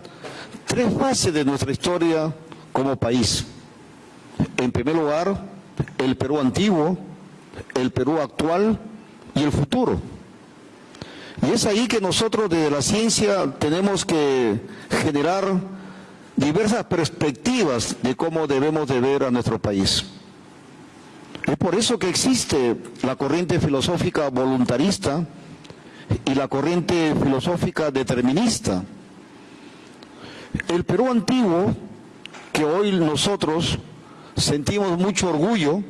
tres fases de nuestra historia como país. En primer lugar, el Perú antiguo, el Perú actual y el futuro. Y es ahí que nosotros desde la ciencia tenemos que generar diversas perspectivas de cómo debemos de ver a nuestro país. Es por eso que existe la corriente filosófica voluntarista y la corriente filosófica determinista. El Perú antiguo, que hoy nosotros sentimos mucho orgullo,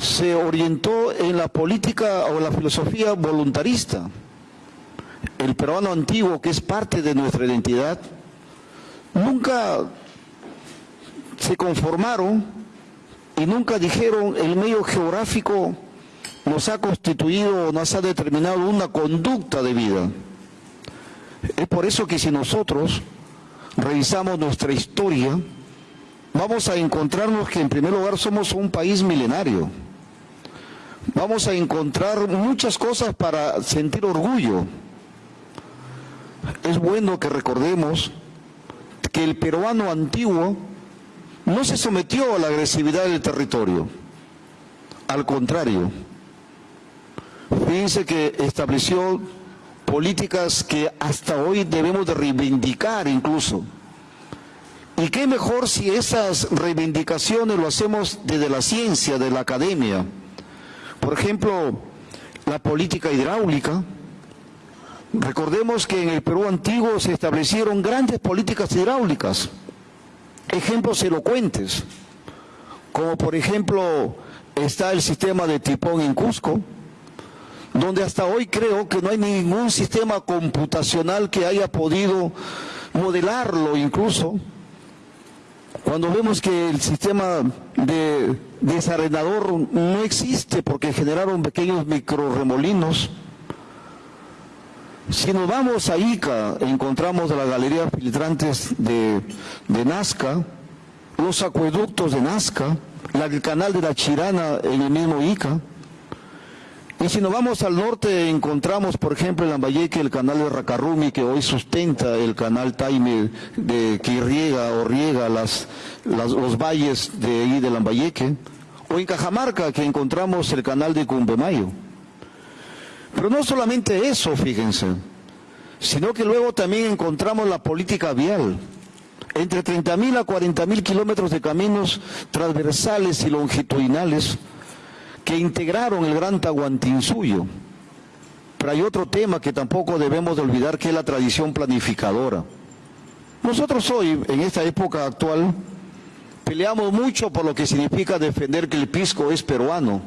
se orientó en la política o la filosofía voluntarista. El peruano antiguo, que es parte de nuestra identidad, nunca se conformaron y nunca dijeron el medio geográfico nos ha constituido, nos ha determinado una conducta de vida. Es por eso que si nosotros revisamos nuestra historia, vamos a encontrarnos que en primer lugar somos un país milenario vamos a encontrar muchas cosas para sentir orgullo. Es bueno que recordemos que el peruano antiguo no se sometió a la agresividad del territorio. Al contrario, fíjense que estableció políticas que hasta hoy debemos de reivindicar incluso. ¿Y qué mejor si esas reivindicaciones lo hacemos desde la ciencia, de la academia? Por ejemplo, la política hidráulica. Recordemos que en el Perú antiguo se establecieron grandes políticas hidráulicas, ejemplos elocuentes, como por ejemplo está el sistema de Tipón en Cusco, donde hasta hoy creo que no hay ningún sistema computacional que haya podido modelarlo incluso, cuando vemos que el sistema de desarenador no existe porque generaron pequeños microremolinos, si nos vamos a Ica, encontramos la galería filtrantes de Nazca, los acueductos de Nazca, el canal de la Chirana en el mismo Ica. Y si nos vamos al norte, encontramos, por ejemplo, en Lambayeque el canal de Racarrumi, que hoy sustenta el canal Taime, que irriega o riega los valles de ahí de Lambayeque. O en Cajamarca, que encontramos el canal de Cumbemayo. Pero no solamente eso, fíjense, sino que luego también encontramos la política vial. Entre 30.000 a 40.000 kilómetros de caminos transversales y longitudinales que integraron el gran Tahuantinsuyo. Pero hay otro tema que tampoco debemos de olvidar que es la tradición planificadora. Nosotros hoy, en esta época actual, peleamos mucho por lo que significa defender que el pisco es peruano.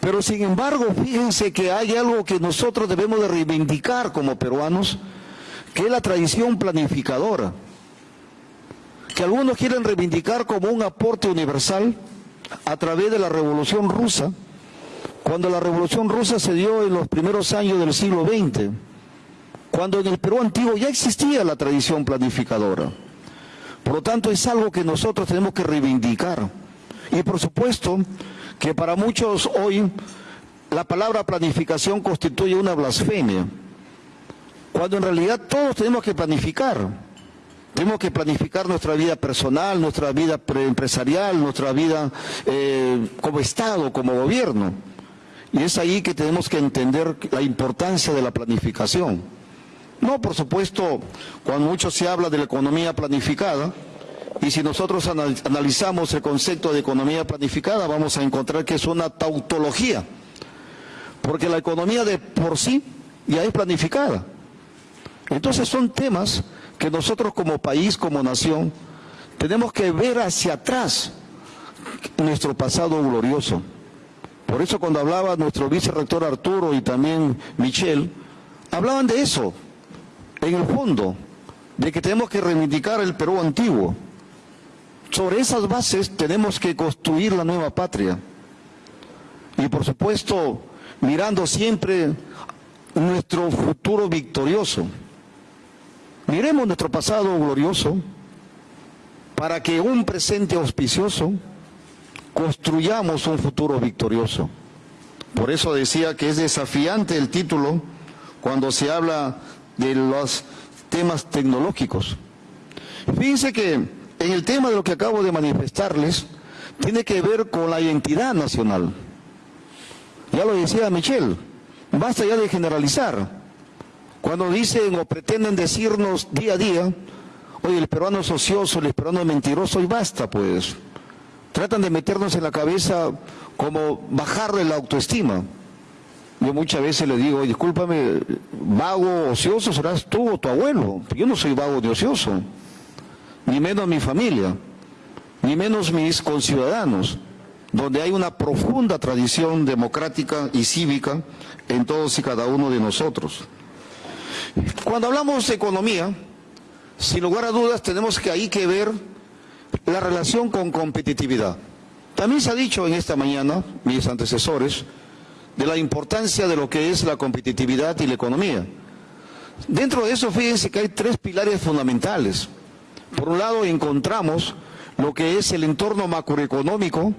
Pero sin embargo, fíjense que hay algo que nosotros debemos de reivindicar como peruanos, que es la tradición planificadora, que algunos quieren reivindicar como un aporte universal, a través de la Revolución Rusa, cuando la Revolución Rusa se dio en los primeros años del siglo XX, cuando en el Perú antiguo ya existía la tradición planificadora. Por lo tanto, es algo que nosotros tenemos que reivindicar. Y por supuesto que para muchos hoy la palabra planificación constituye una blasfemia, cuando en realidad todos tenemos que planificar. Tenemos que planificar nuestra vida personal, nuestra vida empresarial, nuestra vida eh, como Estado, como gobierno. Y es ahí que tenemos que entender la importancia de la planificación. No, por supuesto, cuando mucho se habla de la economía planificada, y si nosotros analizamos el concepto de economía planificada, vamos a encontrar que es una tautología, porque la economía de por sí ya es planificada. Entonces son temas que nosotros como país, como nación, tenemos que ver hacia atrás nuestro pasado glorioso. Por eso cuando hablaba nuestro vicerrector Arturo y también Michelle, hablaban de eso, en el fondo, de que tenemos que reivindicar el Perú antiguo. Sobre esas bases tenemos que construir la nueva patria. Y por supuesto, mirando siempre nuestro futuro victorioso. Miremos nuestro pasado glorioso para que un presente auspicioso construyamos un futuro victorioso. Por eso decía que es desafiante el título cuando se habla de los temas tecnológicos. Fíjense que en el tema de lo que acabo de manifestarles, tiene que ver con la identidad nacional. Ya lo decía Michelle, basta ya de generalizar. Cuando dicen o pretenden decirnos día a día, oye, el peruano es ocioso, el peruano es mentiroso, y basta pues. Tratan de meternos en la cabeza como bajarle la autoestima. Yo muchas veces le digo, discúlpame, vago, ocioso serás tú o tu abuelo. Yo no soy vago ni ocioso, ni menos mi familia, ni menos mis conciudadanos, donde hay una profunda tradición democrática y cívica en todos y cada uno de nosotros. Cuando hablamos de economía, sin lugar a dudas tenemos que ahí que ver la relación con competitividad. También se ha dicho en esta mañana, mis antecesores, de la importancia de lo que es la competitividad y la economía. Dentro de eso, fíjense que hay tres pilares fundamentales. Por un lado, encontramos lo que es el entorno macroeconómico,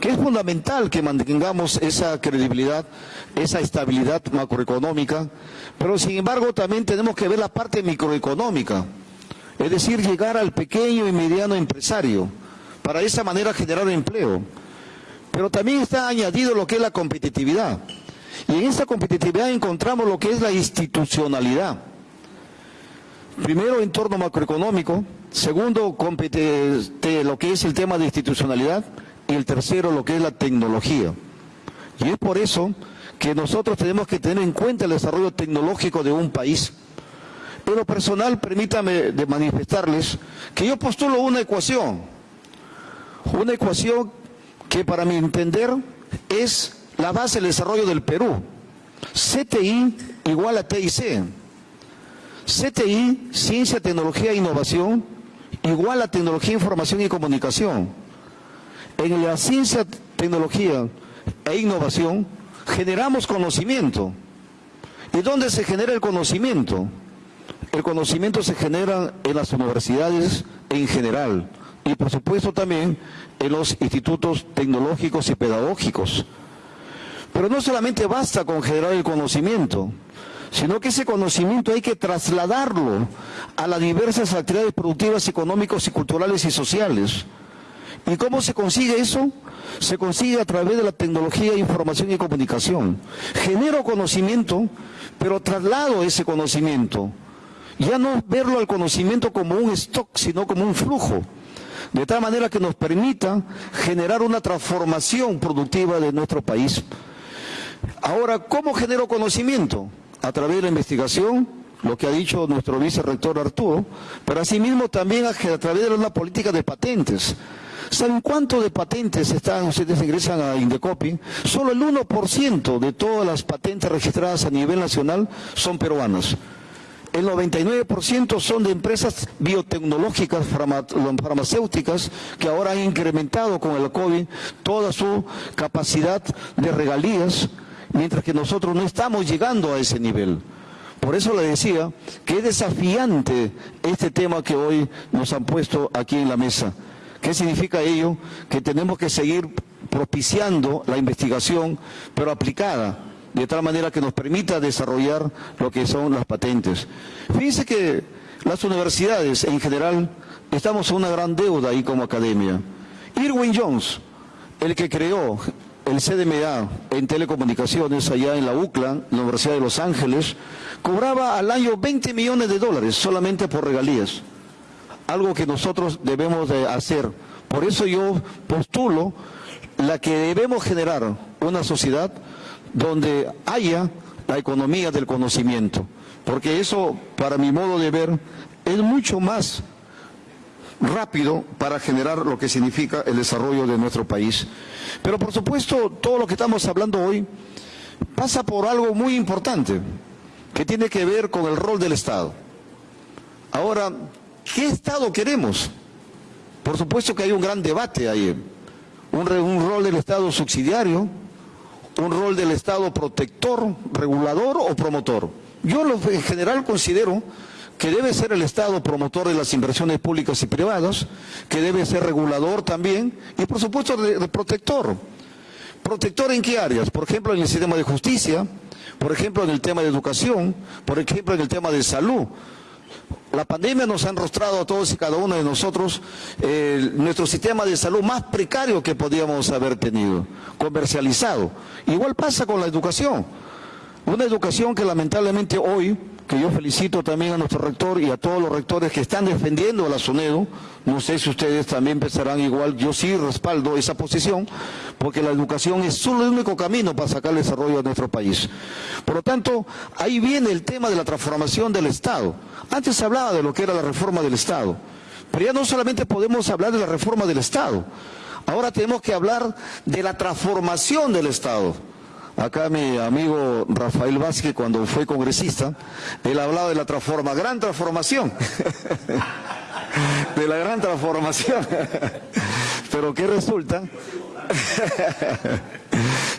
que es fundamental que mantengamos esa credibilidad, esa estabilidad macroeconómica, pero sin embargo también tenemos que ver la parte microeconómica, es decir, llegar al pequeño y mediano empresario, para de esa manera generar empleo. Pero también está añadido lo que es la competitividad. Y en esta competitividad encontramos lo que es la institucionalidad. Primero, entorno macroeconómico. Segundo, lo que es el tema de institucionalidad y el tercero lo que es la tecnología. Y es por eso que nosotros tenemos que tener en cuenta el desarrollo tecnológico de un país. Pero personal, permítame de manifestarles que yo postulo una ecuación, una ecuación que para mi entender es la base del desarrollo del Perú. CTI igual a TIC. CTI, Ciencia, Tecnología e Innovación, igual a Tecnología, Información y Comunicación en la ciencia, tecnología e innovación generamos conocimiento. ¿Y dónde se genera el conocimiento? El conocimiento se genera en las universidades en general y por supuesto también en los institutos tecnológicos y pedagógicos. Pero no solamente basta con generar el conocimiento, sino que ese conocimiento hay que trasladarlo a las diversas actividades productivas, económicas y culturales y sociales. ¿Y cómo se consigue eso? Se consigue a través de la tecnología información y comunicación. Genero conocimiento, pero traslado ese conocimiento. Ya no verlo al conocimiento como un stock, sino como un flujo. De tal manera que nos permita generar una transformación productiva de nuestro país. Ahora, ¿cómo genero conocimiento? A través de la investigación, lo que ha dicho nuestro vicerrector Arturo, pero asimismo también a, través de una política de patentes. ¿Saben cuánto de patentes están, ustedes ingresan a Indecopi? Solo el 1% de todas las patentes registradas a nivel nacional son peruanas. El 99% son de empresas biotecnológicas, farmacéuticas, que ahora han incrementado con el COVID toda su capacidad de regalías, mientras que nosotros no estamos llegando a ese nivel. Por eso le decía que es desafiante este tema que hoy nos han puesto aquí en la mesa. ¿Qué significa ello? Que tenemos que seguir propiciando la investigación, pero aplicada, de tal manera que nos permita desarrollar lo que son las patentes. Fíjense que las universidades en general estamos en una gran deuda ahí como academia. Irwin Jones, el que creó el CDMA en telecomunicaciones allá en la UCLA, la Universidad de Los Ángeles, cobraba al año 20 millones de dólares solamente por regalías. Algo que nosotros debemos de hacer. Por eso yo postulo la que debemos generar una sociedad donde haya la economía del conocimiento. Porque eso, para mi modo de ver, es mucho más rápido para generar lo que significa el desarrollo de nuestro país. Pero por supuesto, todo lo que estamos hablando hoy pasa por algo muy importante, que tiene que ver con el rol del Estado. Ahora, ¿qué Estado queremos? Por supuesto que hay un gran debate ahí. Un, rol del Estado subsidiario, un rol del Estado protector, regulador o promotor. Yo lo, en general considero que debe ser el Estado promotor de las inversiones públicas y privadas, que debe ser regulador también y por supuesto de, protector. ¿Protector en qué áreas? Por ejemplo, en el sistema de justicia, por ejemplo, en el tema de educación, por ejemplo, en el tema de salud. La pandemia nos ha enrostrado a todos y cada uno de nosotros eh, nuestro sistema de salud más precario que podíamos haber tenido, comercializado. Igual pasa con la educación. Una educación que lamentablemente hoy que yo felicito también a nuestro rector y a todos los rectores que están defendiendo a la SUNEDO. No sé si ustedes también pensarán igual, yo sí respaldo esa posición, porque la educación es solo el único camino para sacar el desarrollo de nuestro país. Por lo tanto, ahí viene el tema de la transformación del Estado. Antes se hablaba de lo que era la reforma del Estado, pero ya no solamente podemos hablar de la reforma del Estado, ahora tenemos que hablar de la transformación del Estado. Acá mi amigo Rafael Vázquez, cuando fue congresista, él hablaba de la transforma, gran transformación. (laughs) de la gran transformación. (laughs) Pero ¿qué resulta? (laughs)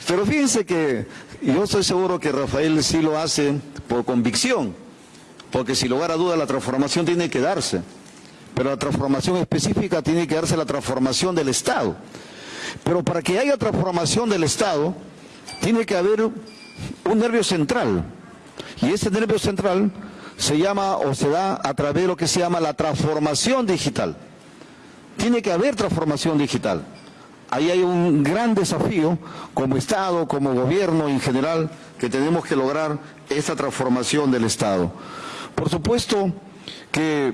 Pero fíjense que yo estoy seguro que Rafael sí lo hace por convicción, porque sin lugar a duda la transformación tiene que darse, pero la transformación específica tiene que darse la transformación del Estado. Pero para que haya transformación del Estado, tiene que haber un nervio central. Y ese nervio central se llama o se da a través de lo que se llama la transformación digital. Tiene que haber transformación digital. Ahí hay un gran desafío como Estado, como gobierno en general, que tenemos que lograr esa transformación del Estado. Por supuesto que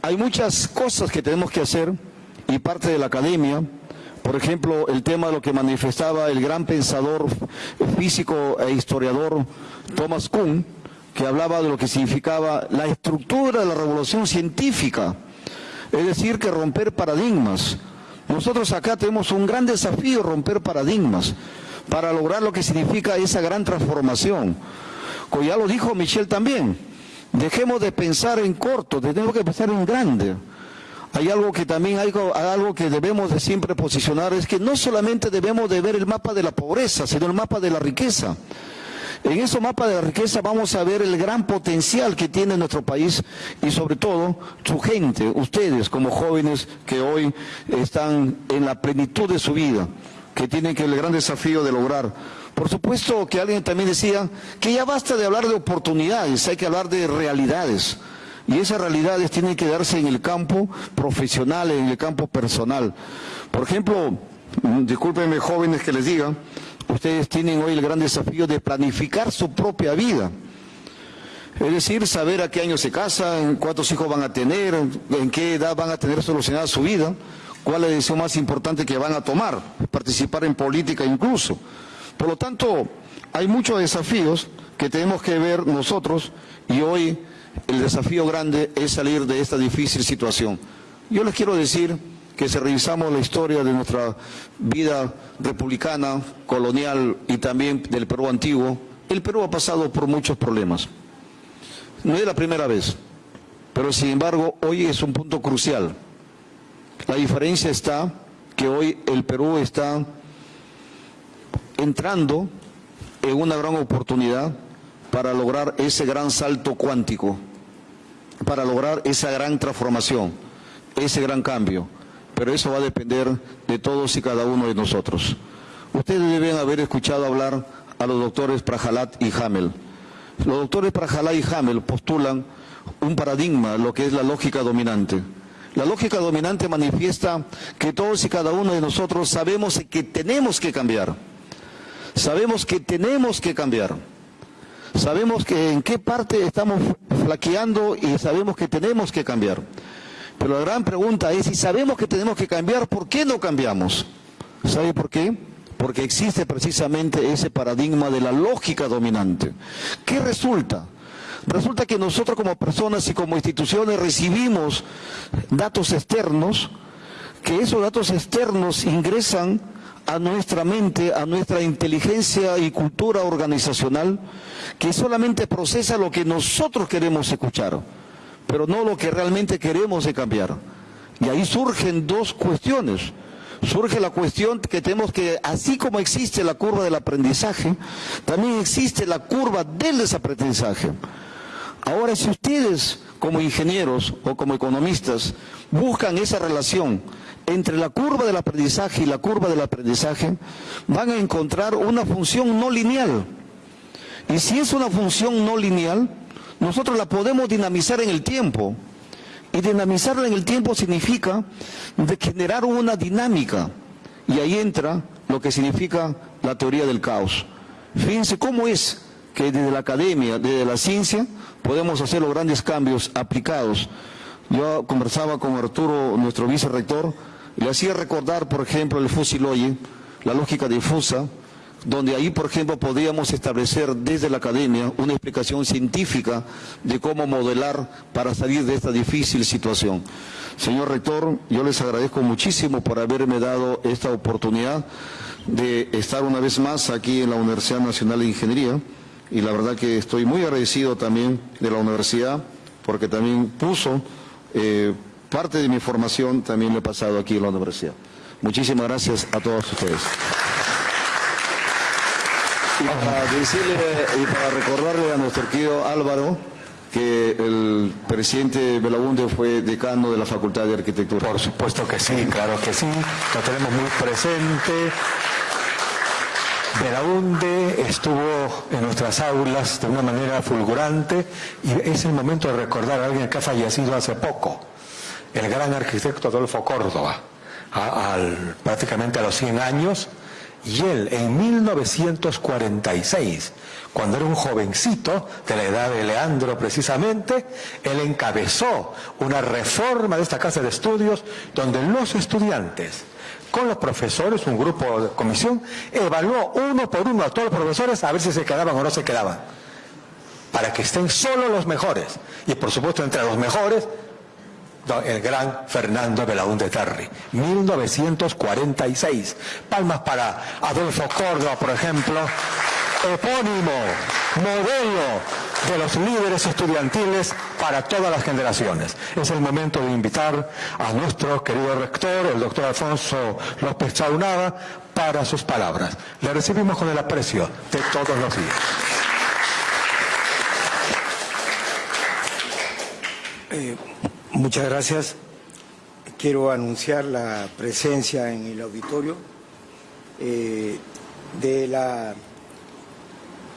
hay muchas cosas que tenemos que hacer y parte de la academia, por ejemplo, el tema de lo que manifestaba el gran pensador físico e historiador Thomas Kuhn, que hablaba de lo que significaba la estructura de la revolución científica, es decir, que romper paradigmas. Nosotros acá tenemos un gran desafío, romper paradigmas, para lograr lo que significa esa gran transformación. Como ya lo dijo Michel también, dejemos de pensar en corto, tenemos que pensar en grande hay algo que también hay algo que debemos de siempre posicionar, es que no solamente debemos de ver el mapa de la pobreza, sino el mapa de la riqueza. En ese mapa de la riqueza vamos a ver el gran potencial que tiene nuestro país y sobre todo su gente, ustedes como jóvenes que hoy están en la plenitud de su vida, que tienen que el gran desafío de lograr Por supuesto que alguien también decía que ya basta de hablar de oportunidades, hay que hablar de realidades. Y esas realidades tienen que darse en el campo profesional, en el campo personal. Por ejemplo, mm, discúlpenme jóvenes que les diga, ustedes tienen hoy el gran desafío de planificar su propia vida. Es decir, saber a qué año se casan, cuántos hijos van a tener, en qué edad van a tener solucionada su vida, cuál es la decisión más importante que van a tomar, participar en política incluso. Por lo tanto, hay muchos desafíos que tenemos que ver nosotros y hoy el desafío grande es salir de esta difícil situación. Yo les quiero decir que si revisamos la historia de nuestra vida republicana, colonial y también del Perú antiguo, el Perú ha pasado por muchos problemas. No es la primera vez, pero sin embargo hoy es un punto crucial. La diferencia está que hoy el Perú está entrando en una gran oportunidad para lograr ese gran salto cuántico, para lograr esa gran transformación, ese gran cambio. Pero eso va a depender de todos y cada uno de nosotros. Ustedes deben haber escuchado hablar a los doctores Prajalat y Hamel. Los doctores Prajalat y Hamel postulan un paradigma, lo que es la lógica dominante. La lógica dominante manifiesta que todos y cada uno de nosotros sabemos que tenemos que cambiar. Sabemos que tenemos que cambiar. Sabemos que en qué parte estamos flaqueando y sabemos que tenemos que cambiar. Pero la gran pregunta es, si sabemos que tenemos que cambiar, ¿por qué no cambiamos? ¿Sabe por qué? Porque existe precisamente ese paradigma de la lógica dominante. ¿Qué resulta? Resulta que nosotros como personas y como instituciones recibimos datos externos, que esos datos externos ingresan a nuestra mente, a nuestra inteligencia y cultura organizacional, que solamente procesa lo que nosotros queremos escuchar, pero no lo que realmente queremos de cambiar. Y ahí surgen dos cuestiones. Surge la cuestión que tenemos que, así como existe la curva del aprendizaje, también existe la curva del desaprendizaje. Ahora, si ustedes como ingenieros o como economistas buscan esa relación entre la curva del aprendizaje y la curva del aprendizaje, van a encontrar una función no lineal. Y si es una función no lineal, nosotros la podemos dinamizar en el tiempo. Y dinamizarla en el tiempo significa generar una dinámica. Y ahí entra lo que significa la teoría del caos. Fíjense cómo es que desde la academia, desde la ciencia, podemos hacer los grandes cambios aplicados. Yo conversaba con Arturo, nuestro vicerrector, le hacía recordar, por ejemplo, el fusiloye, la lógica difusa, donde ahí, por ejemplo, podríamos establecer desde la academia una explicación científica de cómo modelar para salir de esta difícil situación. Señor rector, yo les agradezco muchísimo por haberme dado esta oportunidad de estar una vez más aquí en la Universidad Nacional de Ingeniería y la verdad que estoy muy agradecido también de la universidad porque también puso eh, parte de mi formación también lo he pasado aquí en la universidad. Muchísimas gracias a todos ustedes. Y para decirle y para recordarle a nuestro querido Álvaro que el presidente Belaunde fue decano de la Facultad de Arquitectura. Por supuesto que sí, claro que sí, lo tenemos muy presente. Belaunde estuvo en nuestras aulas de una manera fulgurante y es el momento de recordar a alguien que ha fallecido hace poco el gran arquitecto Adolfo Córdoba, al, prácticamente a los 100 años, y él en 1946, cuando era un jovencito, de la edad de Leandro precisamente, él encabezó una reforma de esta casa de estudios donde los estudiantes, con los profesores, un grupo de comisión, evaluó uno por uno a todos los profesores a ver si se quedaban o no se quedaban, para que estén solo los mejores. Y por supuesto entre los mejores el gran Fernando Belaúnde Terry, 1946. Palmas para Adolfo Córdoba, por ejemplo, epónimo, modelo de los líderes estudiantiles para todas las generaciones. Es el momento de invitar a nuestro querido rector, el doctor Alfonso López Chaunada, para sus palabras. Le recibimos con el aprecio de todos los días. Eh, Muchas gracias. Quiero anunciar la presencia en el auditorio eh, de la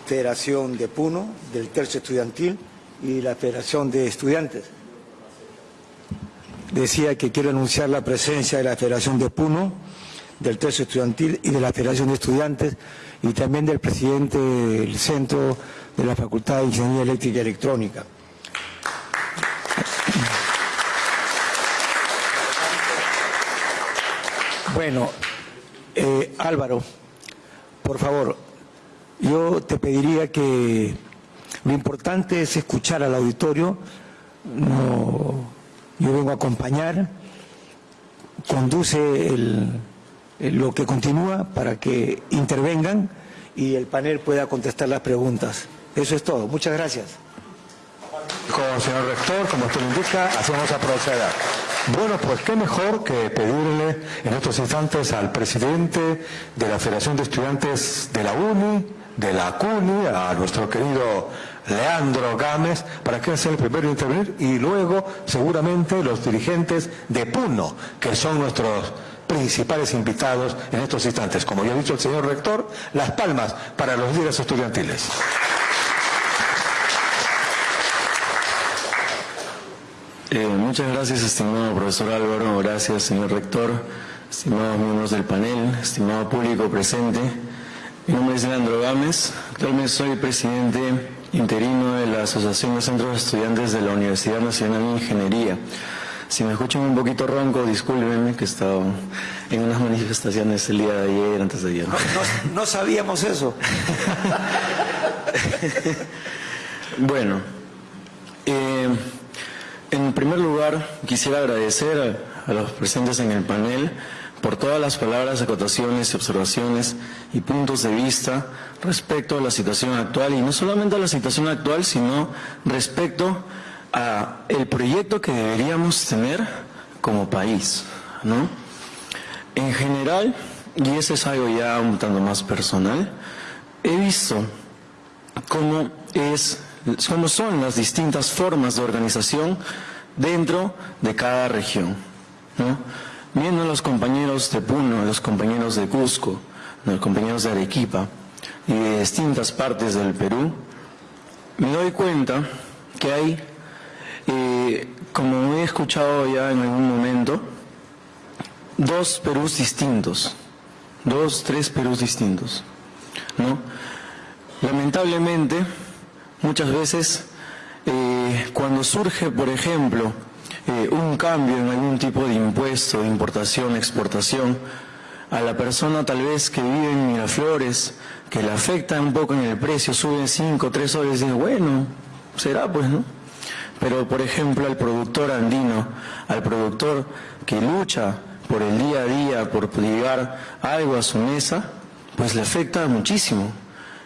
Federación de Puno, del Tercio Estudiantil y la Federación de Estudiantes. Decía que quiero anunciar la presencia de la Federación de Puno, del Tercio Estudiantil y de la Federación de Estudiantes y también del presidente del Centro de la Facultad de Ingeniería Eléctrica y Electrónica. Bueno, eh, Álvaro, por favor, yo te pediría que lo importante es escuchar al auditorio, yo vengo a acompañar, conduce lo que continúa para que intervengan y el panel pueda contestar las preguntas. Eso es todo. Muchas gracias. Como señor rector, como usted lo indica, hacemos a proceder. Bueno, pues qué mejor que pedirle en estos instantes al presidente de la Federación de Estudiantes de la UNI, de la CUNY, a nuestro querido Leandro Gámez, para que sea el primero en intervenir, y luego seguramente los dirigentes de PUNO, que son nuestros principales invitados en estos instantes. Como ya ha dicho el señor rector, las palmas para los líderes estudiantiles. Eh, muchas gracias, estimado profesor Álvaro, gracias, señor rector, estimados miembros del panel, estimado público presente. Mi nombre es Leandro Gámez, actualmente soy presidente interino de la Asociación de Centros de Estudiantes de la Universidad Nacional de Ingeniería. Si me escuchan un poquito ronco, discúlpenme que he estado en unas manifestaciones el día de ayer, antes de ayer. No, sabíamos eso. (laughs) bueno, eh, en primer lugar quisiera agradecer a, a los presentes en el panel por todas las palabras, acotaciones, observaciones y puntos de vista respecto a la situación actual y no solamente a la situación actual, sino respecto a el proyecto que deberíamos tener como país, ¿no? En general, y ese es algo ya un tanto más personal, he visto cómo es cómo son las distintas formas de organización dentro de cada región, ¿no? Viendo a los compañeros de Puno, a los compañeros de Cusco, a los compañeros de Arequipa y de distintas partes del Perú, me doy cuenta que hay eh, como he escuchado ya en algún momento, dos Perús distintos, dos, tres Perús distintos. ¿no? Lamentablemente, muchas veces, eh, cuando surge, por ejemplo, eh, un cambio en algún tipo de impuesto, de importación, exportación, a la persona tal vez que vive en Miraflores, que le afecta un poco en el precio, sube cinco, tres soles, y dice, bueno, será pues, ¿no? Pero, por ejemplo, al productor andino, al productor que lucha por el día a día, por llevar algo a su mesa, pues le afecta muchísimo.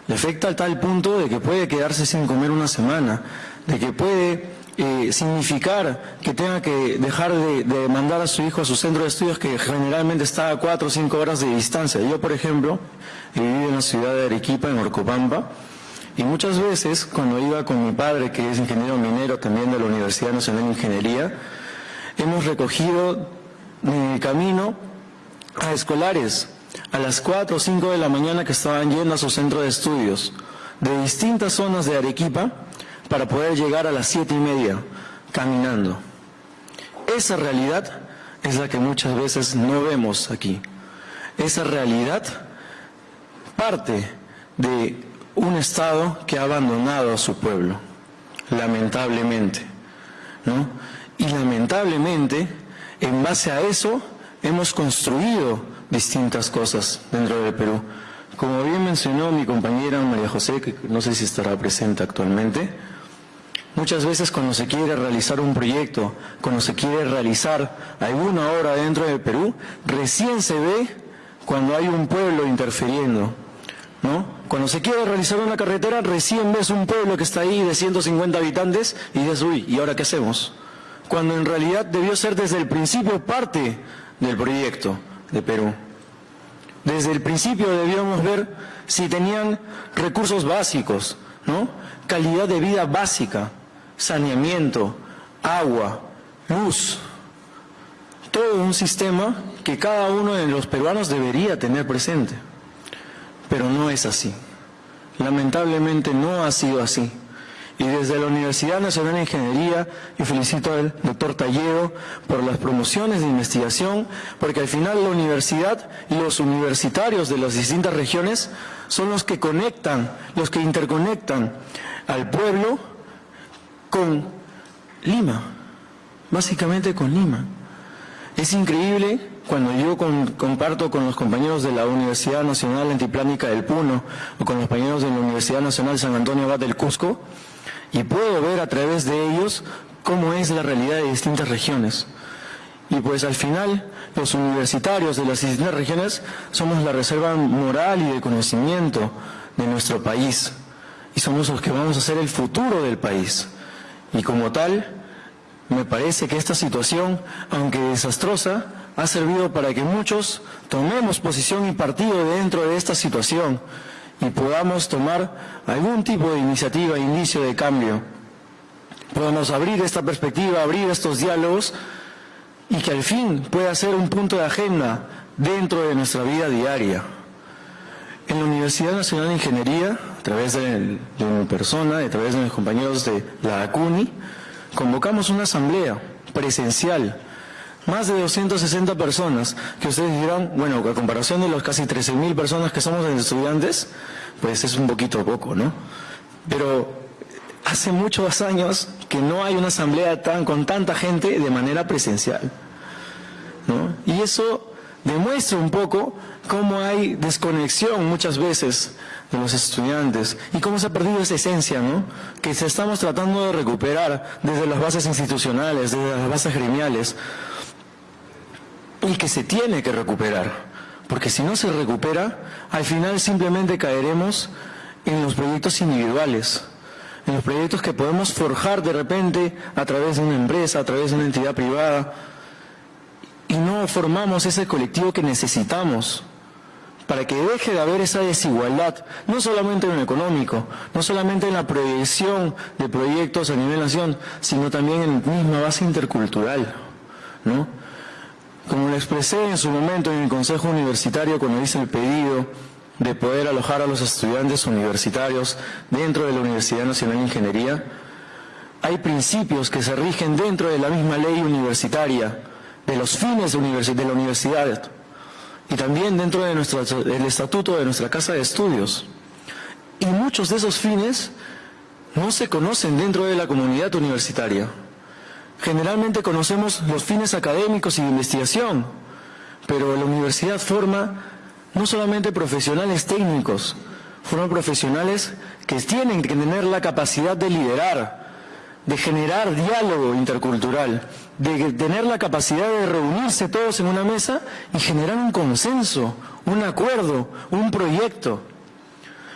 Le afecta a tal punto de que puede quedarse sin comer una semana, de que puede eh, significar que tenga que dejar de, de, mandar a su hijo a su centro de estudios que generalmente está a cuatro o cinco horas de distancia. Yo, por ejemplo, vivido en la ciudad de Arequipa, en Orcopampa, y muchas veces, cuando iba con mi padre, que es ingeniero minero también de la Universidad Nacional de Ingeniería, hemos recogido en el camino a escolares a las 4 o 5 de la mañana que estaban yendo a su centro de estudios de distintas zonas de Arequipa para poder llegar a las siete y media caminando. Esa realidad es la que muchas veces no vemos aquí. Esa realidad parte de un Estado que ha abandonado a su pueblo, lamentablemente. ¿no? Y lamentablemente, en base a eso, hemos construido distintas cosas dentro del Perú. Como bien mencionó mi compañera María José, que no sé si estará presente actualmente, muchas veces cuando se quiere realizar un proyecto, cuando se quiere realizar alguna obra dentro del Perú, recién se ve cuando hay un pueblo interfiriendo, ¿no? Cuando se quiere realizar una carretera, recién ves un pueblo que está ahí de 150 habitantes y dices, uy, ¿y ahora qué hacemos? Cuando en realidad debió ser desde el principio parte del proyecto de Perú. Desde el principio debíamos ver si tenían recursos básicos, ¿no? Calidad de vida básica, saneamiento, agua, luz, todo un sistema que cada uno de los peruanos debería tener presente. Pero no es así. Lamentablemente no ha sido así. Y desde la Universidad Nacional de Ingeniería, yo felicito al doctor Talledo por las promociones de investigación, porque al final la universidad y los universitarios de las distintas regiones son los que conectan, los que interconectan al pueblo con Lima, básicamente con Lima. Es increíble cuando yo comparto con los compañeros de la Universidad Nacional Antiplánica del Puno o con los compañeros de la Universidad Nacional San Antonio Abad del Cusco y puedo ver a través de ellos cómo es la realidad de distintas regiones. Y pues al final los universitarios de las distintas regiones somos la reserva moral y de conocimiento de nuestro país y somos los que vamos a ser el futuro del país. Y como tal, me parece que esta situación, aunque desastrosa, ha servido para que muchos tomemos posición y partido dentro de esta situación y podamos tomar algún tipo de iniciativa, inicio de cambio. Podamos abrir esta perspectiva, abrir estos diálogos y que al fin pueda ser un punto de agenda dentro de nuestra vida diaria. En la Universidad Nacional de Ingeniería, a través de, mi persona, a través de mis compañeros de la ACUNI, convocamos una asamblea presencial, más de 260 personas, que ustedes dirán, bueno, a comparación de los casi 13.000 personas que somos estudiantes, pues es un poquito poco, ¿no? Pero hace muchos años que no hay una asamblea tan, con tanta gente de manera presencial, ¿no? Y eso demuestra un poco cómo hay desconexión muchas veces de los estudiantes y cómo se ha perdido esa esencia, ¿no? Que se estamos tratando de recuperar desde las bases institucionales, desde las bases gremiales, y que se tiene que recuperar. Porque si no se recupera, al final simplemente caeremos en los proyectos individuales, en los proyectos que podemos forjar de repente a través de una empresa, a través de una entidad privada, y no formamos ese colectivo que necesitamos para que deje de haber esa desigualdad, no solamente en lo económico, no solamente en la proyección de proyectos a nivel nación, sino también en la misma base intercultural. ¿no? Como lo expresé en su momento en el Consejo Universitario cuando hice el pedido de poder alojar a los estudiantes universitarios dentro de la Universidad Nacional de Ingeniería, hay principios que se rigen dentro de la misma ley universitaria, de los fines de la universidad y también dentro del estatuto de nuestra casa de estudios. Y muchos de esos fines no se conocen dentro de la comunidad universitaria. Generalmente conocemos los fines académicos y de investigación, pero la universidad forma no solamente profesionales técnicos, forma profesionales que tienen que tener la capacidad de liderar, de generar diálogo intercultural, de tener la capacidad de reunirse todos en una mesa y generar un consenso, un acuerdo, un proyecto.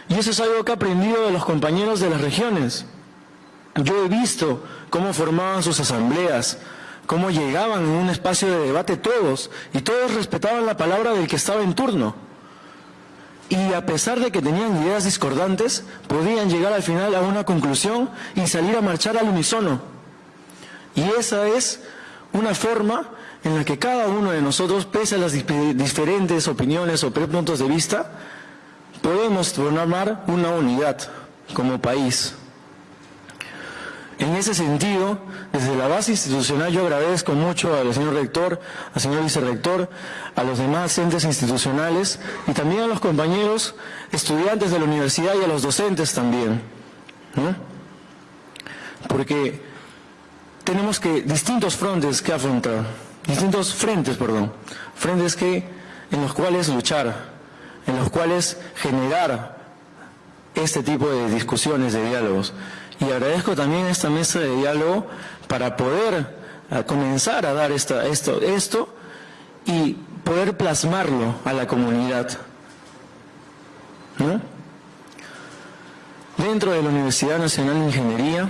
Y eso es algo que he aprendido de los compañeros de las regiones. Yo he visto cómo formaban sus asambleas, cómo llegaban en un espacio de debate todos, y todos respetaban la palabra del que estaba en turno. Y a pesar de que tenían ideas discordantes, podían llegar al final a una conclusión y salir a marchar al unísono. Y esa es una forma en la que cada uno de nosotros, pese a las diferentes opiniones o puntos de vista, podemos formar una unidad como país. En ese sentido, desde la base institucional yo agradezco mucho al señor rector, al señor vicerrector, a los demás entes institucionales y también a los compañeros estudiantes de la universidad y a los docentes también. Porque tenemos que distintos frontes que afrontar, distintos frentes, perdón, frentes que en los cuales luchar, en los cuales generar este tipo de discusiones, de diálogos. Y agradezco también esta mesa de diálogo para poder eh, comenzar a dar esto, esto y poder plasmarlo a la comunidad. Dentro de la Universidad Nacional de Ingeniería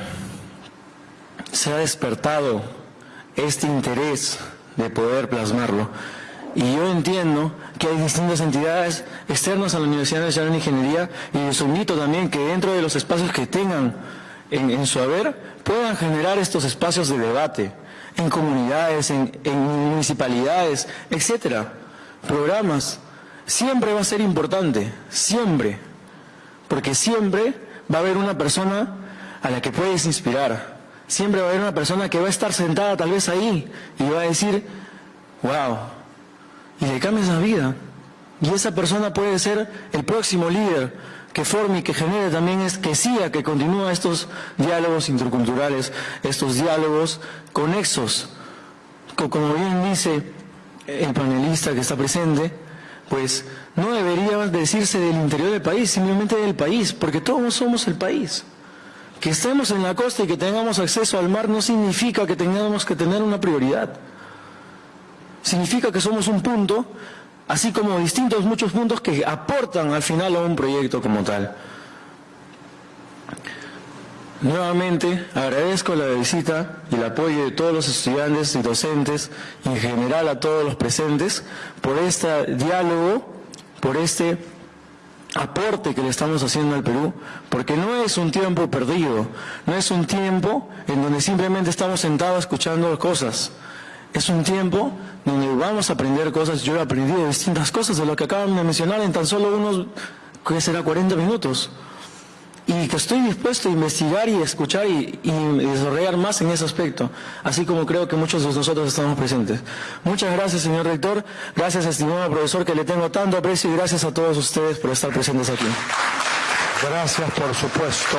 se ha despertado este interés de poder plasmarlo. Y yo entiendo que hay distintas entidades externas a la Universidad Nacional de Ingeniería y les invito también que dentro de los espacios que tengan en, su haber puedan generar estos espacios de debate en comunidades, en, municipalidades, etcétera, programas. Siempre va a ser importante, siempre, porque siempre va a haber una persona a la que puedes inspirar. Siempre va a haber una persona que va a estar sentada tal vez ahí y va a decir, wow, y le cambias la vida. Y esa persona puede ser el próximo líder que forme y que genere también es que siga, que continúa estos diálogos interculturales, estos diálogos conexos. Como bien dice el panelista que está presente, pues no debería decirse del interior del país, simplemente del país, porque todos somos el país. Que estemos en la costa y que tengamos acceso al mar no significa que tengamos que tener una prioridad. Significa que somos un punto, así como distintos muchos puntos que aportan al final a un proyecto como tal. Nuevamente agradezco la visita y el apoyo de todos los estudiantes y docentes y en general a todos los presentes por este diálogo, por este aporte que le estamos haciendo al Perú, porque no es un tiempo perdido, no es un tiempo en donde simplemente estamos sentados escuchando cosas, es un tiempo donde vamos a aprender cosas, yo he aprendido distintas cosas de lo que acaban de mencionar en tan solo unos, que será 40 minutos y que estoy dispuesto a investigar y escuchar y, desarrollar más en ese aspecto, así como creo que muchos de nosotros estamos presentes. Muchas gracias, señor rector, gracias, estimado profesor, que le tengo tanto aprecio y gracias a todos ustedes por estar presentes aquí. Gracias, por supuesto.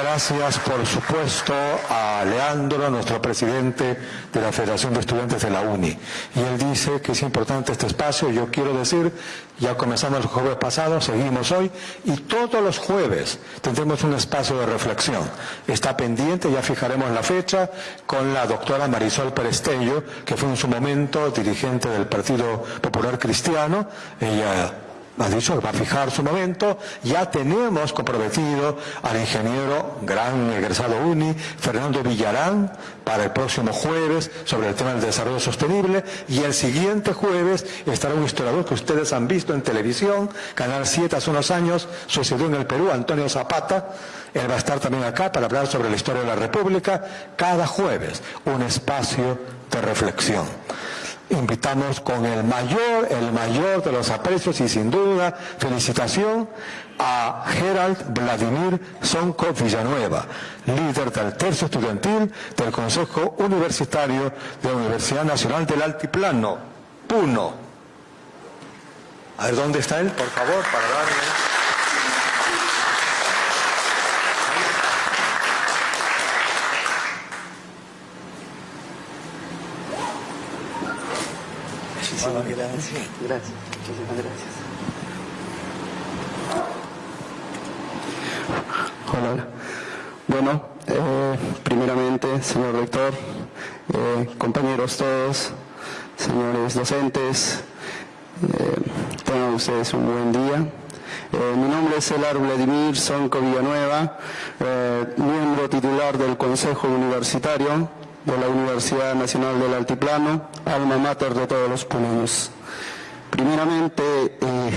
Gracias, por supuesto, a Leandro, nuestro presidente de la Federación de Estudiantes de la UNI. Y él dice que es importante este espacio. Yo quiero decir, ya comenzamos el jueves pasado, seguimos hoy, y todos los jueves tendremos un espacio de reflexión. Está pendiente, ya fijaremos la fecha, con la doctora Marisol Perestello, que fue en su momento dirigente del Partido Popular Cristiano. Ella ha dicho que va a fijar su momento, ya tenemos comprometido al ingeniero gran egresado UNI, Fernando Villarán, para el próximo jueves sobre el tema del desarrollo sostenible. Y el siguiente jueves estará un historiador que ustedes han visto en televisión, Canal 7 hace unos años, sucedió en el Perú, Antonio Zapata, él va a estar también acá para hablar sobre la historia de la República, cada jueves un espacio de reflexión invitamos con el mayor, el mayor de los aprecios y sin duda felicitación a Gerald Vladimir Sonko Villanueva, líder del tercio estudiantil del Consejo Universitario de la Universidad Nacional del Altiplano, PUNO. A ver, ¿dónde está él, por favor, para darle... gracias. Gracias. Muchísimas gracias. Hola. Bueno, eh, primeramente, señor rector, eh, compañeros todos, señores docentes, eh, tengan ustedes un buen día. mi nombre es Elar Vladimir Sonco Villanueva, miembro titular del Consejo Universitario de la Universidad Nacional del Altiplano, alma mater de todos los puneños. Primeramente, eh,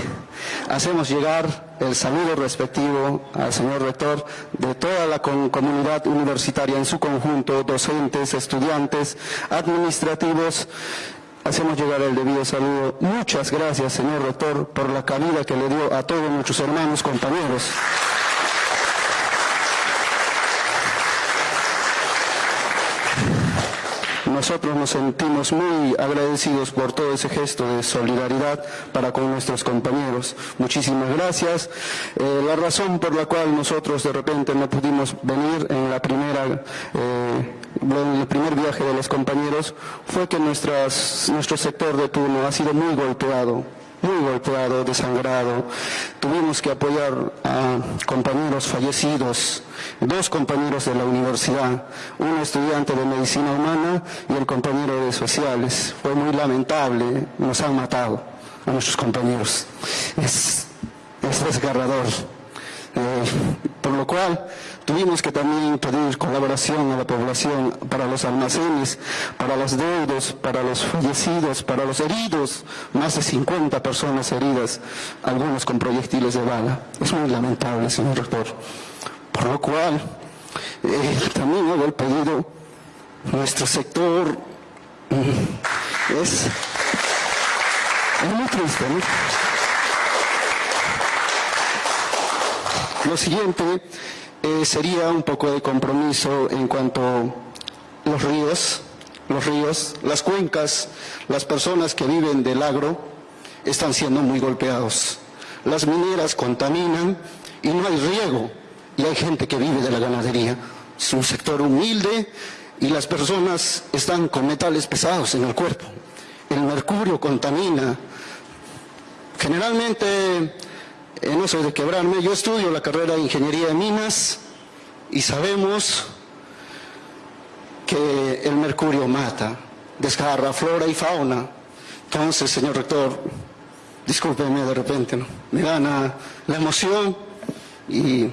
hacemos llegar el saludo respectivo al señor rector de toda la comunidad universitaria en su conjunto, docentes, estudiantes, administrativos. Hacemos llegar el debido saludo. Muchas gracias, señor rector, por la calidad que le dio a todos nuestros hermanos, compañeros. Nosotros nos sentimos muy agradecidos por todo ese gesto de solidaridad para con nuestros compañeros. Muchísimas gracias. Eh, la razón por la cual nosotros de repente no pudimos venir en la primera eh, en el primer viaje de los compañeros fue que nuestras, nuestro sector de turno ha sido muy golpeado muy golpeado, desangrado. Tuvimos que apoyar a compañeros fallecidos, dos compañeros de la universidad, un estudiante de medicina humana y el compañero de sociales. Fue muy lamentable, nos han matado a nuestros compañeros. Es, es desgarrador. Eh, por lo cual tuvimos que también pedir colaboración a la población para los almacenes, para los deudos, para los fallecidos, para los heridos, más de 50 personas heridas, algunos con proyectiles de bala. Es muy lamentable, señor rector. Por lo cual, eh, también hago el pedido, nuestro sector mm, es, es muy triste, ¿no? lo siguiente eh, sería un poco de compromiso en cuanto a los ríos, los ríos, las cuencas, las personas que viven del agro están siendo muy golpeados. Las mineras contaminan y no hay riego y hay gente que vive de la ganadería. Es un sector humilde y las personas están con metales pesados en el cuerpo. El mercurio contamina. Generalmente, eh, no soy de quebrarme, yo estudio la carrera de ingeniería de minas y sabemos que el mercurio mata, desgarra flora y fauna. Entonces, señor rector, discúlpeme de repente, ¿no? me gana la emoción y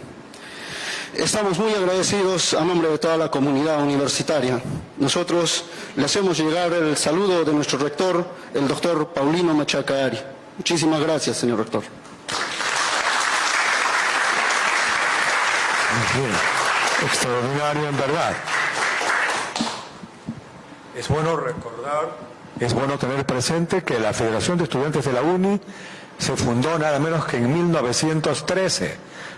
Estamos muy agradecidos a nombre de toda la comunidad universitaria. Nosotros le hacemos llegar el saludo de nuestro rector, el doctor Paulino Machacaari. Muchísimas gracias, señor rector. Extraordinario en verdad. Es bueno recordar, es bueno tener presente que la Federación de Estudiantes de la UNI se fundó nada menos que en 1913,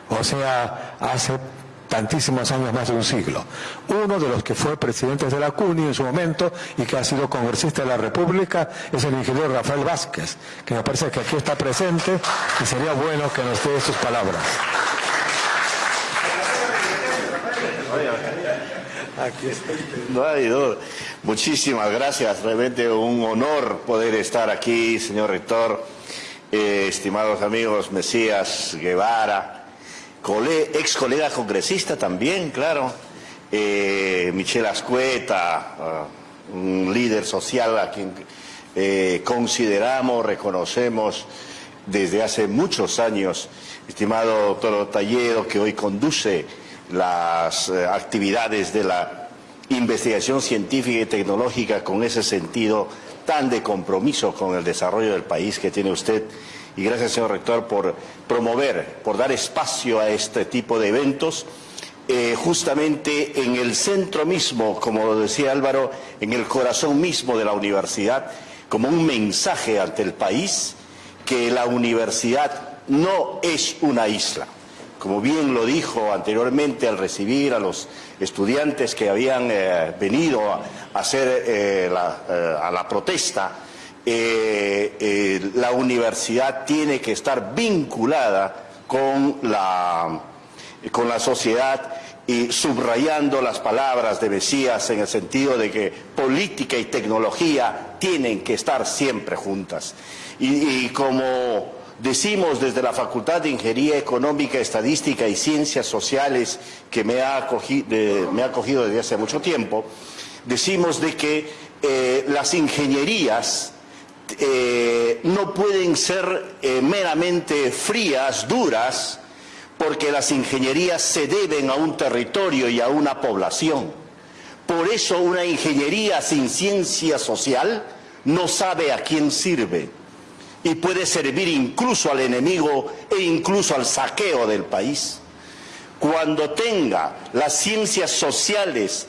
o sea, hace tantísimos años, más de un siglo. Uno de los que fue presidente de la CUNY en su momento y que ha sido congresista de la República es el ingeniero Rafael Vázquez, que me parece que aquí está presente y sería bueno que nos dé sus palabras. No hay duda. Muchísimas gracias. Realmente un honor poder estar aquí, señor rector, eh, estimados amigos Mesías Guevara, ex colega congresista también, claro, eh, Michelle Ascueta, ah, un líder social a quien eh, consideramos, reconocemos desde hace muchos años, estimado doctor Talledo, que hoy conduce las eh, actividades de la investigación científica y tecnológica con ese sentido tan de compromiso con el desarrollo del país que tiene usted y gracias, señor rector, por promover, por dar espacio a este tipo de eventos. Eh, justamente en el centro mismo, como decía Álvaro, en el corazón mismo de la universidad, como un mensaje ante el país que la universidad no es una isla. Como bien lo dijo anteriormente al recibir a los estudiantes que habían eh, venido a, hacer eh, a la protesta, eh, eh, la universidad tiene que estar vinculada con la, con la sociedad y subrayando las palabras de Mesías en el sentido de que política y tecnología tienen que estar siempre juntas. Y, como decimos desde la Facultad de Ingeniería Económica, Estadística y Ciencias Sociales, que me ha acogido, desde hace mucho tiempo, decimos de que eh, las ingenierías eh, no pueden ser eh, meramente frías, duras, porque las ingenierías se deben a un territorio y a una población. Por eso una ingeniería sin ciencia social no sabe a quién sirve y puede servir incluso al enemigo e incluso al saqueo del país. Cuando tenga las ciencias sociales,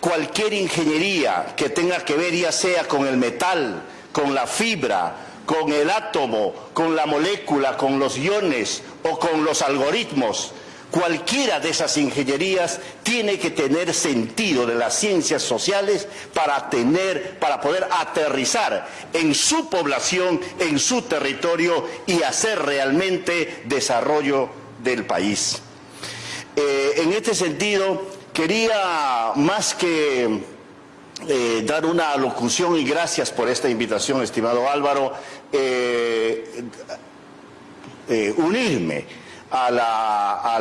cualquier ingeniería que tenga que ver ya sea con el metal, con la fibra, con el átomo, con la molécula, con los iones o con los algoritmos. Cualquiera de esas ingenierías tiene que tener sentido de las ciencias sociales para tener, para poder aterrizar en su población, en su territorio y hacer realmente desarrollo del país. Eh, en este sentido, quería más que eh, dar una alocución y gracias por esta invitación, estimado Álvaro, eh, unirme a la,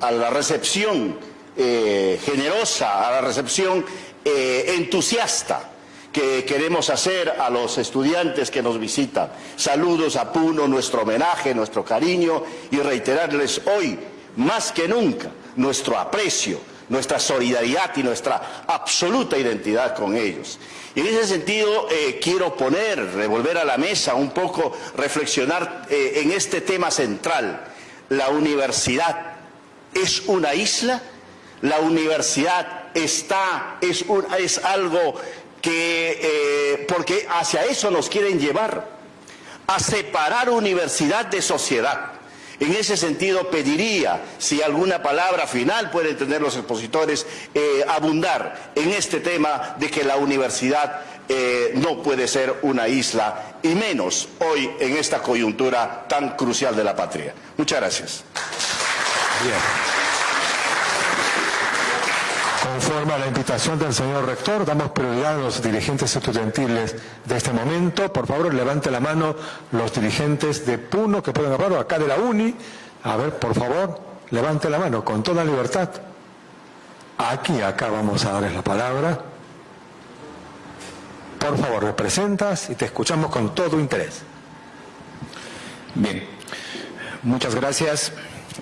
a la recepción generosa, a la recepción entusiasta que queremos hacer a los estudiantes que nos visitan. Saludos a Puno, nuestro homenaje, nuestro cariño y reiterarles hoy, más que nunca, nuestro aprecio nuestra solidaridad y nuestra absoluta identidad con ellos. Y en ese sentido eh, quiero poner, revolver a la mesa un poco, reflexionar eh, en este tema central. La universidad es una isla, la universidad está, es, es algo que, eh, porque hacia eso nos quieren llevar, a separar universidad de sociedad. En ese sentido, pediría, si alguna palabra final pueden tener los expositores, eh, abundar en este tema de que la universidad eh, no puede ser una isla, y menos hoy en esta coyuntura tan crucial de la patria. Muchas gracias. Conforme a la invitación del señor rector, damos prioridad a los dirigentes estudiantiles de este momento. Por favor, levante la mano los dirigentes de Puno que pueden hablar, acá de la UNI. A ver, por favor, levante la mano con toda libertad. Aquí, acá vamos a darles la palabra. Por favor, representas y te escuchamos con todo interés. Bien, muchas gracias.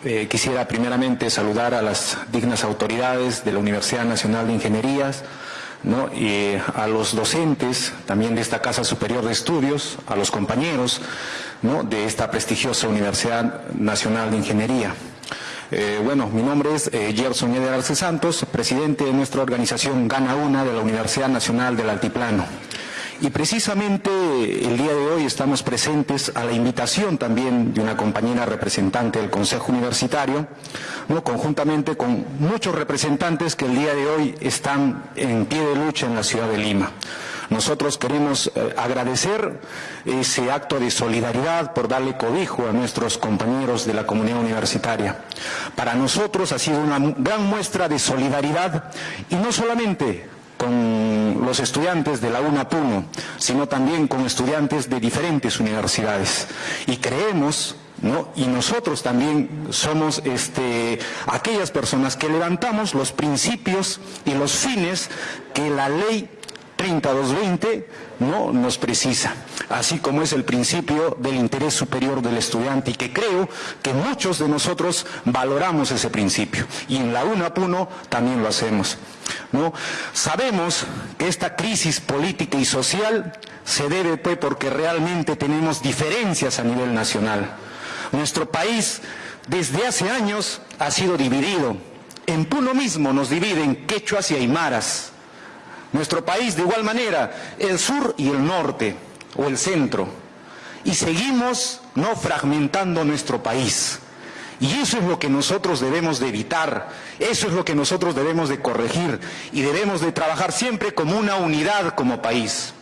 Eh, quisiera primeramente saludar a las dignas autoridades de la Universidad Nacional de Ingenierías, y a los docentes también de esta Casa Superior de Estudios, a los compañeros de esta prestigiosa Universidad Nacional de Ingeniería. Eh, bueno, mi nombre es eh, Gerson Eder Arce Santos, presidente de nuestra organización Gana Una de la Universidad Nacional del Altiplano. Y precisamente el día de hoy estamos presentes a la invitación también de una compañera representante del Consejo Universitario, ¿no? conjuntamente con muchos representantes que el día de hoy están en pie de lucha en la ciudad de Lima. Nosotros queremos eh, agradecer ese acto de solidaridad por darle cobijo a nuestros compañeros de la comunidad universitaria. Para nosotros ha sido una gran muestra de solidaridad y no solamente con los estudiantes de la UNA Puno, sino también con estudiantes de diferentes universidades. Y creemos ¿No? Y nosotros también somos este, aquellas personas que levantamos los principios y los fines que la ley 3220 no nos precisa, así como es el principio del interés superior del estudiante y que creo que muchos de nosotros valoramos ese principio y en la UNAPUNO también lo hacemos. ¿no? Sabemos que esta crisis política y social se debe pues porque realmente tenemos diferencias a nivel nacional. Nuestro país desde hace años ha sido dividido. En Puno mismo nos dividen quechuas y aymaras nuestro país, de igual manera, el sur y el norte, o el centro. Y seguimos no fragmentando nuestro país. Y eso es lo que nosotros debemos de evitar, eso es lo que nosotros debemos de corregir y debemos de trabajar siempre como una unidad como país.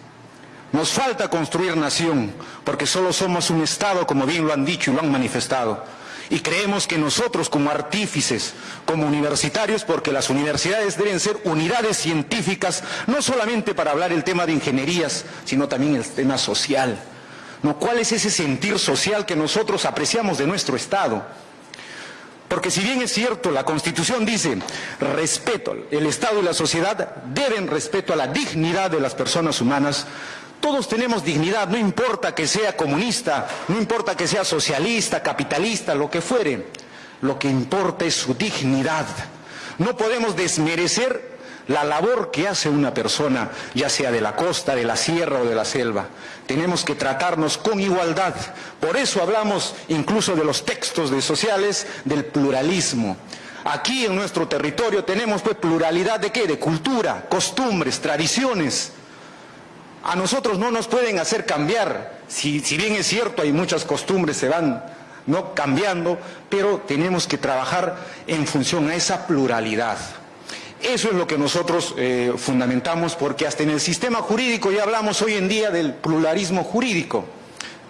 Nos falta construir nación, porque solo somos un Estado, como bien lo han dicho y lo han manifestado. Y creemos que nosotros como artífices, como universitarios, porque las universidades deben ser unidades científicas, no solamente para hablar el tema de ingenierías, sino también el tema social. ¿No? ¿Cuál es ese sentir social que nosotros apreciamos de nuestro Estado? Porque si bien es cierto, la Constitución dice respeto, el Estado y la sociedad deben respeto a la dignidad de las personas humanas, todos tenemos dignidad, no importa que sea comunista, no importa que sea socialista, capitalista, lo que fuere. Lo que importa es su dignidad. No podemos desmerecer la labor que hace una persona, ya sea de la costa, de la sierra o de la selva. Tenemos que tratarnos con igualdad. Por eso hablamos incluso de los textos de sociales, del pluralismo. Aquí en nuestro territorio tenemos pues pluralidad de qué? De cultura, costumbres, tradiciones a nosotros no nos pueden hacer cambiar. Si, bien es cierto, hay muchas costumbres, se van no cambiando, pero tenemos que trabajar en función a esa pluralidad. Eso es lo que nosotros eh, fundamentamos porque hasta en el sistema jurídico ya hablamos hoy en día del pluralismo jurídico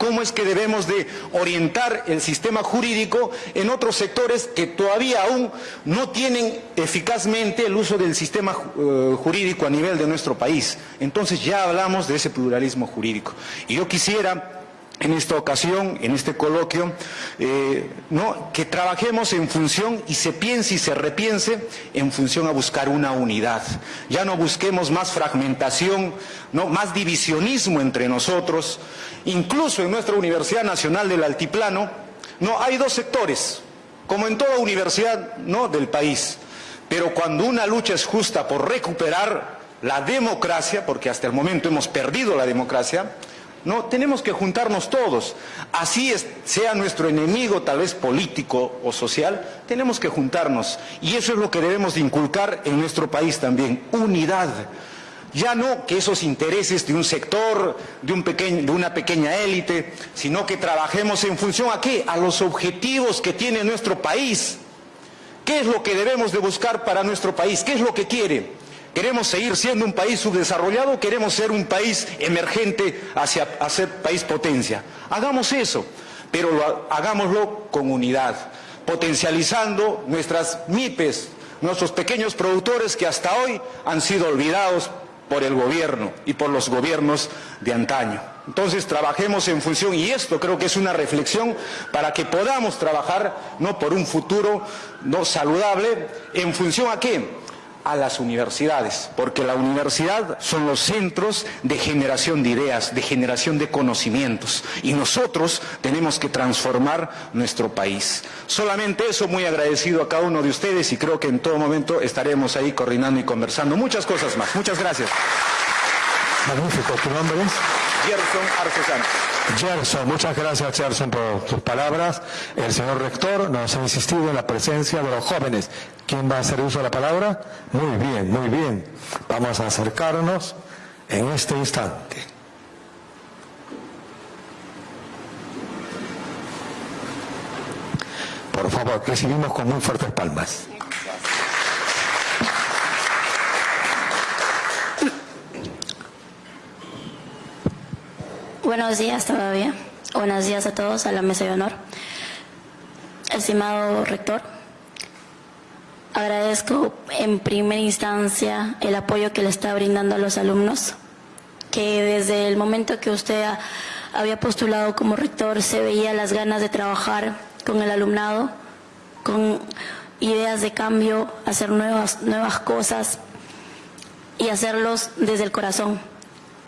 cómo es que debemos de orientar el sistema jurídico en otros sectores que todavía aún no tienen eficazmente el uso del sistema eh, jurídico a nivel de nuestro país. Entonces ya hablamos de ese pluralismo jurídico. Y yo quisiera en esta ocasión, en este coloquio, eh, ¿no? que trabajemos en función y se piense y se repiense en función a buscar una unidad. Ya no busquemos más fragmentación, ¿no? más divisionismo entre nosotros. Incluso en nuestra Universidad Nacional del Altiplano, no hay dos sectores, como en toda universidad ¿no? del país. Pero cuando una lucha es justa por recuperar la democracia, porque hasta el momento hemos perdido la democracia, no, tenemos que juntarnos todos. Así sea nuestro enemigo, tal vez político o social, tenemos que juntarnos. Y eso es lo que debemos de inculcar en nuestro país también, unidad. Ya no que esos intereses de un sector, de, un pequeño, de una pequeña élite, sino que trabajemos en función a qué? A los objetivos que tiene nuestro país. ¿Qué es lo que debemos de buscar para nuestro país? ¿Qué es lo que quiere? ¿Queremos seguir siendo un país subdesarrollado queremos ser un país emergente hacia ser país potencia? Hagamos eso, pero hagámoslo con unidad, potencializando nuestras MIPES, nuestros pequeños productores que hasta hoy han sido olvidados por el gobierno y por los gobiernos de antaño. Entonces trabajemos en función, y esto creo que es una reflexión para que podamos trabajar no por un futuro no saludable, en función a qué? A las universidades, porque la universidad son los centros de generación de ideas, de generación de conocimientos, y nosotros tenemos que transformar nuestro país. Solamente eso, muy agradecido a cada uno de ustedes y creo que en todo momento estaremos ahí coordinando y conversando muchas cosas más. Muchas gracias. Magnífico, ¿tu nombre? Gerson. Gerson, muchas gracias Gerson por tus palabras. El señor rector nos ha insistido en la presencia de los jóvenes. ¿Quién va a hacer uso de la palabra? Muy bien, muy bien. Vamos a acercarnos en este instante. Por favor, recibimos con muy fuertes palmas. Buenos días todavía. Buenos días a todos, a la mesa de honor. Estimado rector, agradezco en primera instancia el apoyo que le está brindando a los alumnos, que desde el momento que usted había postulado como rector se veía las ganas de trabajar con el alumnado, con ideas de cambio, hacer nuevas, nuevas cosas y hacerlos desde el corazón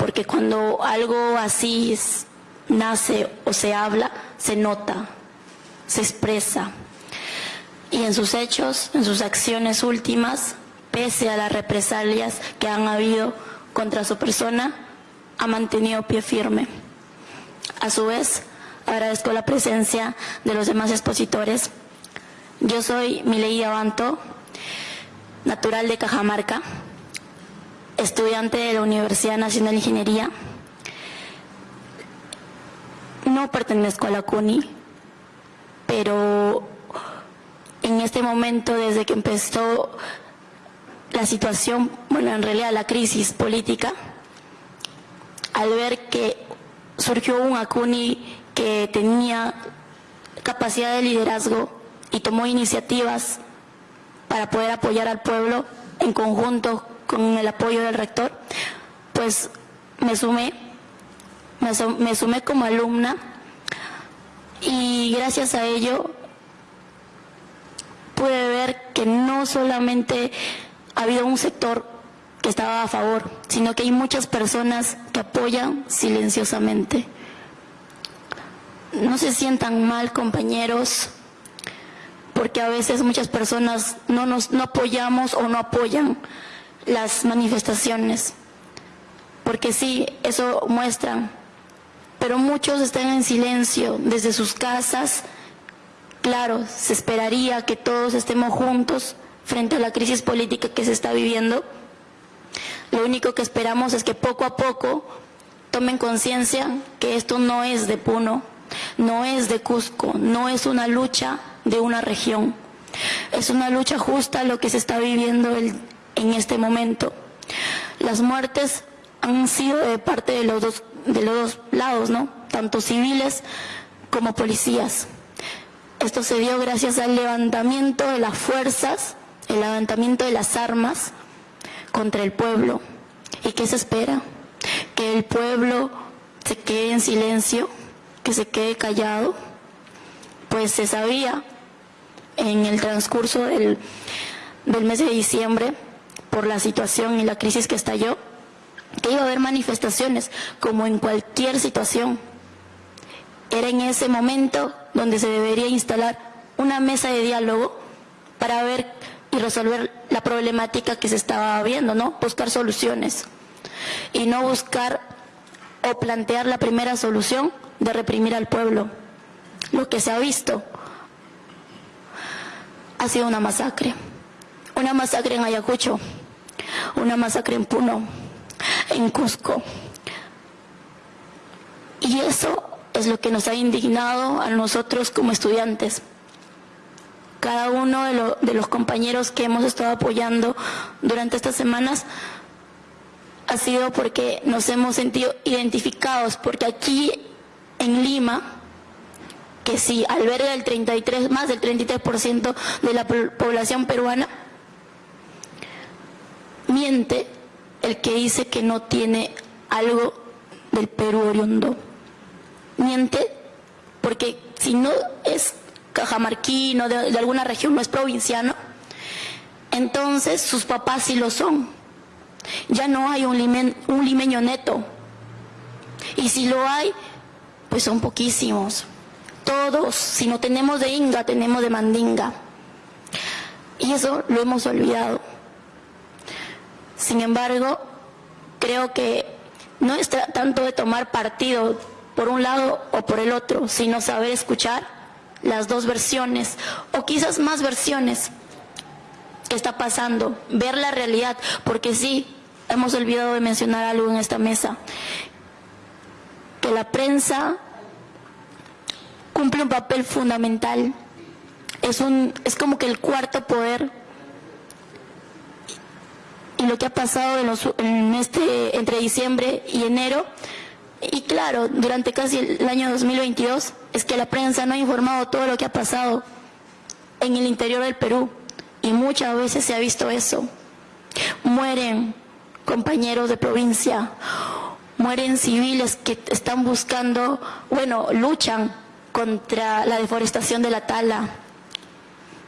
porque cuando algo así nace o se habla, se nota, se expresa. Y en sus hechos, en sus acciones últimas, pese a las represalias que han habido contra su persona, ha mantenido pie firme. A su vez, agradezco la presencia de los demás expositores. Yo soy Milei Abanto, natural de Cajamarca, estudiante de la Universidad Nacional de Ingeniería. No pertenezco a la CUNY, pero en este momento, desde que empezó la situación, bueno, en realidad la crisis política, al ver que surgió un ACUNI que tenía capacidad de liderazgo y tomó iniciativas para poder apoyar al pueblo en conjunto con el apoyo del rector, pues me sumé, me, sumé como alumna y gracias a ello pude ver que no solamente ha habido un sector que estaba a favor, sino que hay muchas personas que apoyan silenciosamente. No se sientan mal, compañeros, porque a veces muchas personas no nos no apoyamos o no apoyan las manifestaciones, porque sí, eso muestran, pero muchos están en silencio desde sus casas. Claro, se esperaría que todos estemos juntos frente a la crisis política que se está viviendo. Lo único que esperamos es que poco a poco tomen conciencia que esto no es de Puno, no es de Cusco, no es una lucha de una región. Es una lucha justa lo que se está viviendo el, en este momento. Las muertes han sido de parte de los dos, de los dos lados, ¿no? Tanto civiles como policías. Esto se dio gracias al levantamiento de las fuerzas, el levantamiento de las armas contra el pueblo. ¿Y qué se espera? Que el pueblo se quede en silencio, que se quede callado. Pues se sabía en el transcurso del, del mes de diciembre por la situación y la crisis que estalló, que iba a haber manifestaciones como en cualquier situación. Era en ese momento donde se debería instalar una mesa de diálogo para ver y resolver la problemática que se estaba viendo, ¿no? Buscar soluciones y no buscar o plantear la primera solución de reprimir al pueblo. Lo que se ha visto ha sido una masacre, una masacre en Ayacucho, una masacre en Puno, en Cusco. Y eso es lo que nos ha indignado a nosotros como estudiantes. Cada uno de, de los compañeros que hemos estado apoyando durante estas semanas ha sido porque nos hemos sentido identificados, porque aquí en Lima, que sí alberga el 33, más del 33% de la población peruana, miente el que dice que no tiene algo del Perú oriundo. Miente porque si no es cajamarquino, de, de alguna región, no es provinciano, entonces sus papás sí lo son. Ya no hay un, un limeño neto. Y si lo hay, pues son poquísimos. Todos, si no tenemos de Inga, tenemos de Mandinga. Y eso lo hemos olvidado. Sin embargo, creo que no es tanto de tomar partido por un lado o por el otro, sino saber escuchar las dos versiones o quizás más versiones que está pasando, ver la realidad, porque sí, hemos olvidado de mencionar algo en esta mesa, que la prensa cumple un papel fundamental, es, un, es como que el cuarto poder y lo que ha pasado en, los, en este, entre diciembre y enero. Y claro, durante casi el año 2022 es que la prensa no ha informado todo lo que ha pasado en el interior del Perú. Y muchas veces se ha visto eso. Mueren compañeros de provincia, mueren civiles que están buscando, bueno, luchan contra la deforestación de la tala.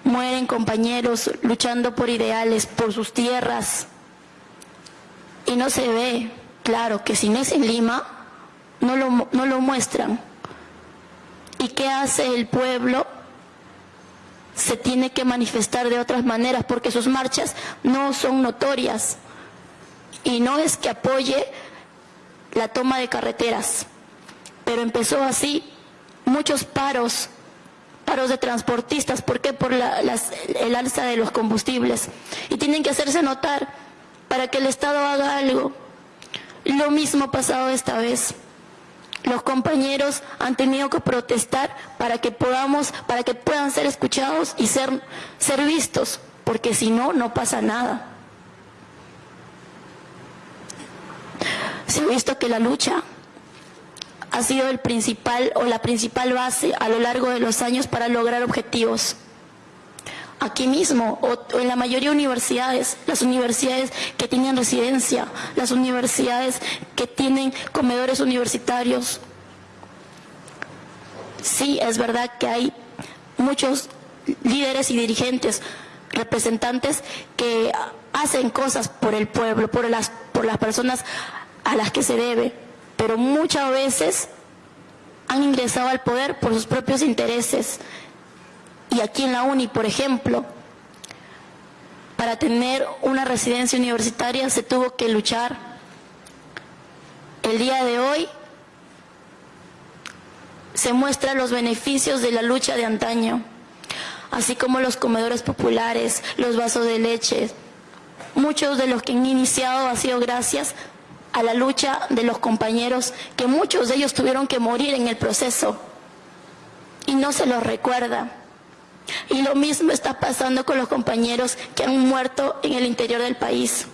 Mueren compañeros luchando por ideales, por sus tierras, y no se ve, claro, que si no es en Lima, no lo, no lo muestran. ¿Y qué hace el pueblo? Se tiene que manifestar de otras maneras porque sus marchas no son notorias. Y no es que apoye la toma de carreteras, pero empezó así muchos paros, paros de transportistas, ¿por qué? Por la, el alza de los combustibles. Y tienen que hacerse notar para que el Estado haga algo. Lo mismo ha pasado esta vez. Los compañeros han tenido que protestar para que podamos, para que puedan ser escuchados y ser, vistos, porque si no, no pasa nada. Se ha visto que la lucha ha sido el principal o la principal base a lo largo de los años para lograr objetivos aquí mismo o, en la mayoría de universidades, las universidades que tienen residencia, las universidades que tienen comedores universitarios. Sí, es verdad que hay muchos líderes y dirigentes, representantes que hacen cosas por el pueblo, por las, por las personas a las que se debe, pero muchas veces han ingresado al poder por sus propios intereses y aquí en la UNI, por ejemplo, para tener una residencia universitaria se tuvo que luchar. El día de hoy se muestran los beneficios de la lucha de antaño, así como los comedores populares, los vasos de leche. Muchos de los que han iniciado ha sido gracias a la lucha de los compañeros, que muchos de ellos tuvieron que morir en el proceso y no se los recuerda. Y lo mismo está pasando con los compañeros que han muerto en el interior del país.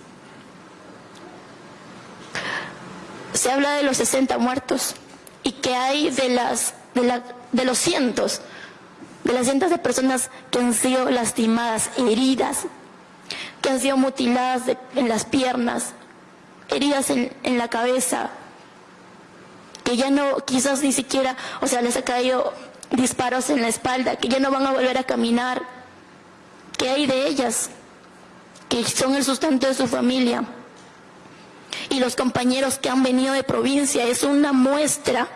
Se habla de los 60 muertos y que hay de, las, de, los cientos, de las cientos de personas que han sido lastimadas, heridas, que han sido mutiladas en las piernas, heridas en, en la cabeza, que ya no, quizás ni siquiera, o sea, les ha caído disparos en la espalda, que ya no van a volver a caminar. ¿Qué hay de ellas? Que son el sustento de su familia. Y los compañeros que han venido de provincia es una muestra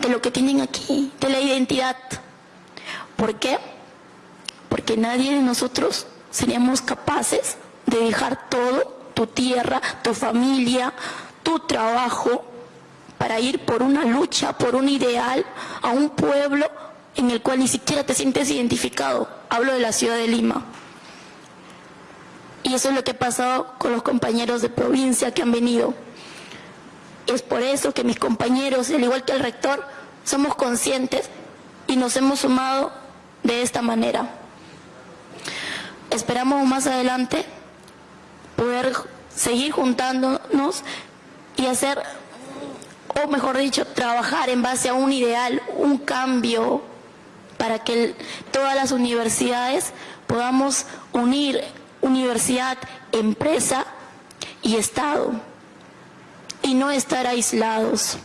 de lo que tienen aquí, de la identidad. ¿Por qué? Porque nadie de nosotros seríamos capaces de dejar todo, tu tierra, tu familia, tu trabajo, para ir por una lucha, por un ideal, a un pueblo en el cual ni siquiera te sientes identificado. Hablo de la ciudad de Lima. Y eso es lo que ha pasado con los compañeros de provincia que han venido. Es por eso que mis compañeros, al igual que el rector, somos conscientes y nos hemos sumado de esta manera. Esperamos más adelante poder seguir juntándonos y hacer, o mejor dicho, trabajar en base a un ideal, un cambio para que todas las universidades podamos unir universidad, empresa y Estado y no estar aislados.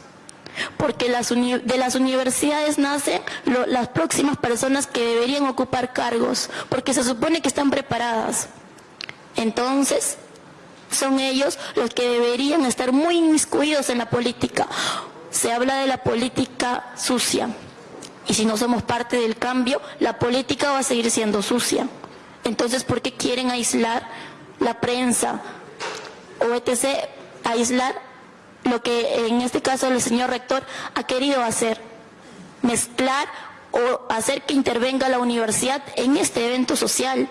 Porque las de las universidades nacen las próximas personas que deberían ocupar cargos, porque se supone que están preparadas. Entonces, son ellos los que deberían estar muy inmiscuidos en la política. Se habla de la política sucia. Y si no somos parte del cambio, la política va a seguir siendo sucia. Entonces, ¿por qué quieren aislar la prensa o etc., aislar lo que en este caso el señor rector ha querido hacer? Mezclar o hacer que intervenga la universidad en este evento social.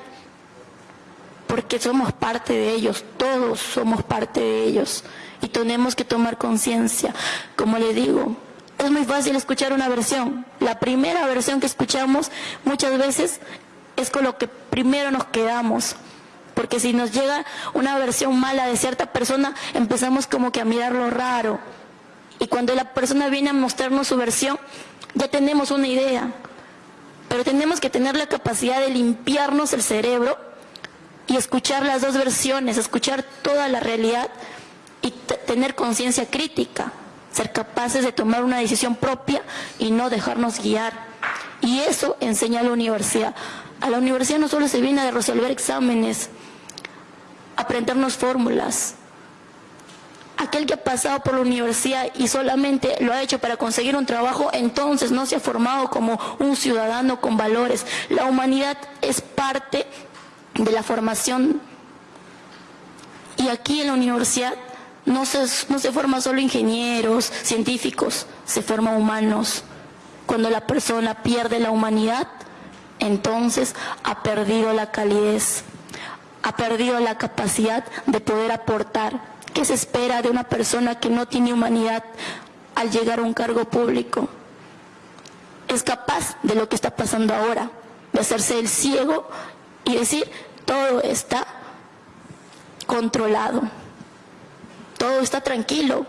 Porque somos parte de ellos, todos somos parte de ellos. Y tenemos que tomar conciencia. Como le digo, es muy fácil escuchar una versión. La primera versión que escuchamos muchas veces es con lo que primero nos quedamos. Porque si nos llega una versión mala de cierta persona, empezamos como que a mirarlo raro. Y cuando la persona viene a mostrarnos su versión, ya tenemos una idea. Pero tenemos que tener la capacidad de limpiarnos el cerebro y escuchar las dos versiones, escuchar toda la realidad y tener conciencia crítica, ser capaces de tomar una decisión propia y no dejarnos guiar. Y eso enseña la universidad. A la universidad no solo se viene a resolver exámenes, aprendernos fórmulas. Aquel que ha pasado por la universidad y solamente lo ha hecho para conseguir un trabajo, entonces no se ha formado como un ciudadano con valores. La humanidad es parte de la formación. Y aquí en la universidad no se, no se forma solo ingenieros, científicos, se forman humanos. Cuando la persona pierde la humanidad, entonces ha perdido la calidez, ha perdido la capacidad de poder aportar. ¿Qué se espera de una persona que no tiene humanidad al llegar a un cargo público? Es capaz de lo que está pasando ahora, de hacerse el ciego y decir, todo está controlado, todo está tranquilo.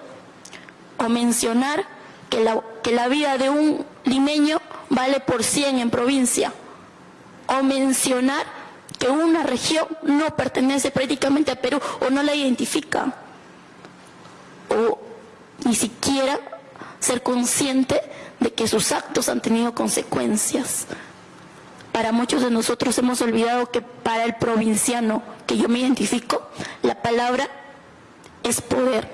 O mencionar que la, que la vida de un limeño vale por 100 en provincia o mencionar que una región no pertenece prácticamente a Perú o no la identifica, o ni siquiera ser consciente de que sus actos han tenido consecuencias. Para muchos de nosotros hemos olvidado que para el provinciano que yo me identifico, la palabra es poder.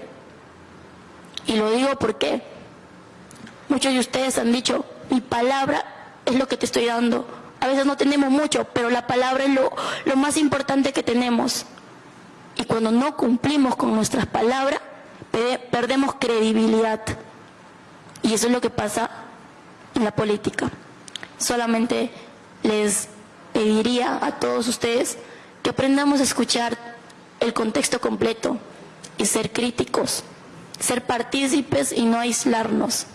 Y lo digo porque muchos de ustedes han dicho, mi palabra es lo que te estoy dando, a veces no tenemos mucho, pero la palabra es lo, más importante que tenemos. Y cuando no cumplimos con nuestras palabras, perdemos credibilidad. Y eso es lo que pasa en la política. Solamente les pediría a todos ustedes que aprendamos a escuchar el contexto completo y ser críticos, ser partícipes y no aislarnos.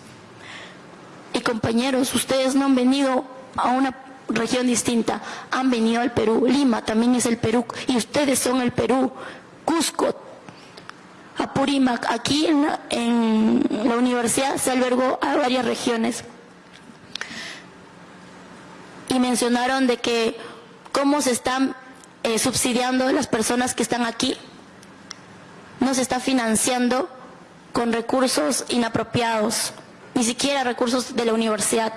Y compañeros, ustedes no han venido a una región distinta, han venido al Perú. Lima también es el Perú y ustedes son el Perú. Cusco, Apurímac, aquí en la, en la universidad se albergó a varias regiones. Y mencionaron de que cómo se están eh, subsidiando las personas que están aquí. No se está financiando con recursos inapropiados, ni siquiera recursos de la universidad.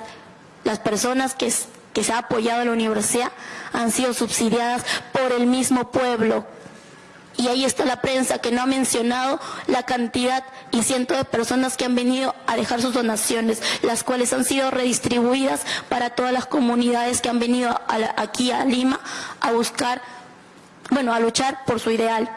Las personas que se ha apoyado a la universidad han sido subsidiadas por el mismo pueblo. Y ahí está la prensa que no ha mencionado la cantidad y cientos de personas que han venido a dejar sus donaciones, las cuales han sido redistribuidas para todas las comunidades que han venido aquí a Lima a buscar, bueno, a luchar por su ideal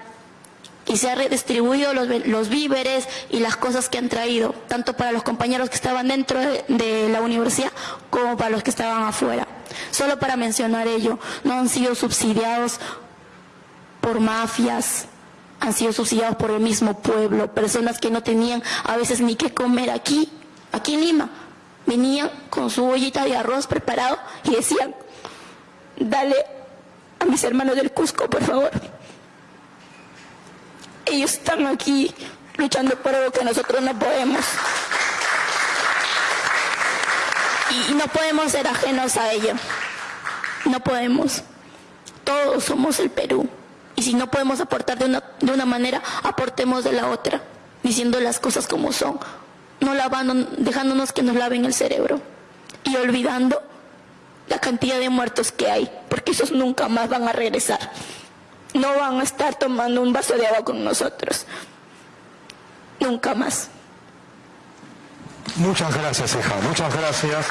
y se ha redistribuido los, víveres y las cosas que han traído, tanto para los compañeros que estaban dentro de, la universidad como para los que estaban afuera. Solo para mencionar ello, no han sido subsidiados por mafias, han sido subsidiados por el mismo pueblo, personas que no tenían a veces ni qué comer aquí, aquí en Lima. Venían con su ollita de arroz preparado y decían, dale a mis hermanos del Cusco, por favor. Ellos están aquí luchando por algo que nosotros no podemos. Y no podemos ser ajenos a ello. No podemos. Todos somos el Perú. Y si no podemos aportar de una, de una manera, aportemos de la otra, diciendo las cosas como son, no lavando, dejándonos que nos laven el cerebro y olvidando la cantidad de muertos que hay, porque esos nunca más van a regresar. No van a estar tomando un vaso de agua con nosotros. Nunca más. Muchas gracias, hija. Muchas gracias.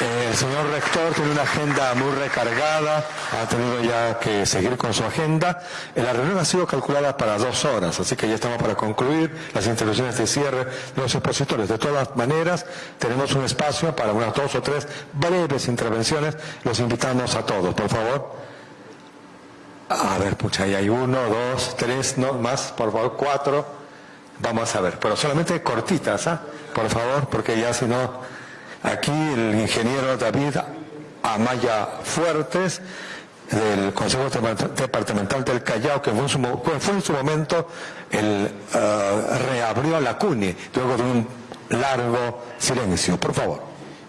Eh, el señor rector tiene una agenda muy recargada, ha tenido ya que seguir con su agenda. Eh, la reunión ha sido calculada para dos horas, así que ya estamos para concluir las intervenciones de cierre de los expositores. De todas maneras, tenemos un espacio para unas dos o tres breves intervenciones. Los invitamos a todos, por favor. A ver, pucha, ahí hay uno, dos, tres, no más, por favor, cuatro. Vamos a ver, pero solamente cortitas, ¿ah? Por favor, porque ya si no Aquí el ingeniero David Amaya Fuertes, del Consejo Departamental del Callao, que fue en su, momento el uh, reabrió la CUNI, luego de un largo silencio. Por favor.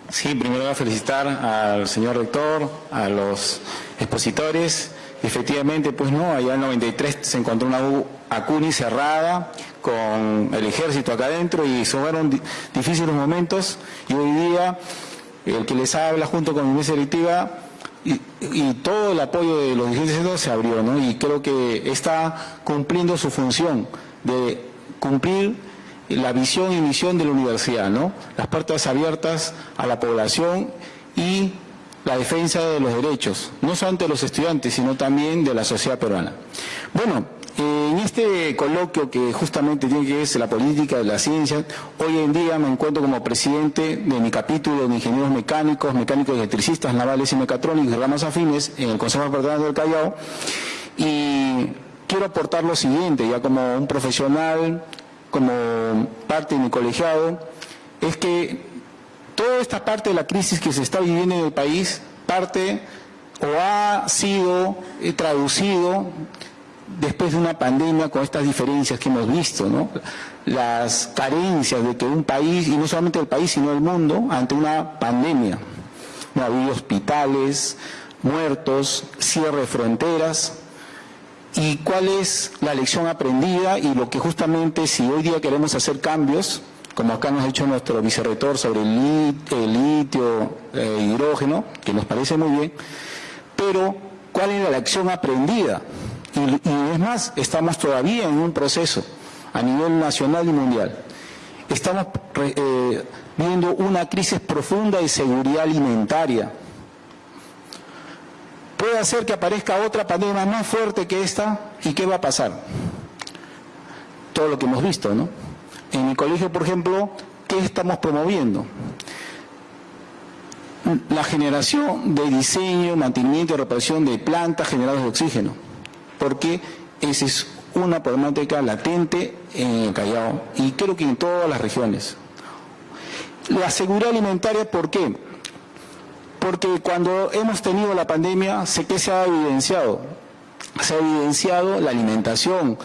Sí, primero voy a felicitar al señor rector, a los expositores. Efectivamente, pues no, allá en 93 se encontró una ACUNI cerrada, con el ejército acá adentro y fueron difíciles momentos y hoy día el que les habla junto con mi mesa directiva y, todo el apoyo de los dirigentes se abrió, ¿no? Y creo que está cumpliendo su función de cumplir la visión y misión de la universidad, ¿no? Las puertas abiertas a la población y la defensa de los derechos, no solamente de los estudiantes, sino también de la sociedad peruana. Bueno, en este coloquio que justamente tiene que ver la política de la ciencia, hoy en día me encuentro como presidente de mi capítulo de ingenieros mecánicos, mecánicos electricistas navales y mecatrónicos ramas afines en el Consejo Departamental del Callao y quiero aportar lo siguiente, ya como un profesional, como parte de mi colegiado, es que toda esta parte de la crisis que se está viviendo en el país parte o ha sido eh, traducido después de una pandemia con estas diferencias que hemos visto, ¿no? las carencias de que un país, y no solamente el país, sino el mundo, ante una pandemia. No había hospitales, muertos, cierre de fronteras. ¿Y cuál es la lección aprendida? Y lo que justamente si hoy día queremos hacer cambios, como acá nos ha dicho nuestro vicerrector sobre el, litio, el eh, hidrógeno, que nos parece muy bien, pero ¿cuál es la lección aprendida? Y, es más, estamos todavía en un proceso a nivel nacional y mundial. Estamos eh, viendo una crisis profunda de seguridad alimentaria. Puede hacer que aparezca otra pandemia más fuerte que esta y ¿qué va a pasar? Todo lo que hemos visto, ¿no? En mi colegio, por ejemplo, ¿qué estamos promoviendo? La generación de diseño, mantenimiento y reparación de plantas generadas de oxígeno porque esa es una problemática latente en el Callao y creo que en todas las regiones. La seguridad alimentaria, ¿por qué? Porque cuando hemos tenido la pandemia, sé que se ha evidenciado, se ha evidenciado la alimentación,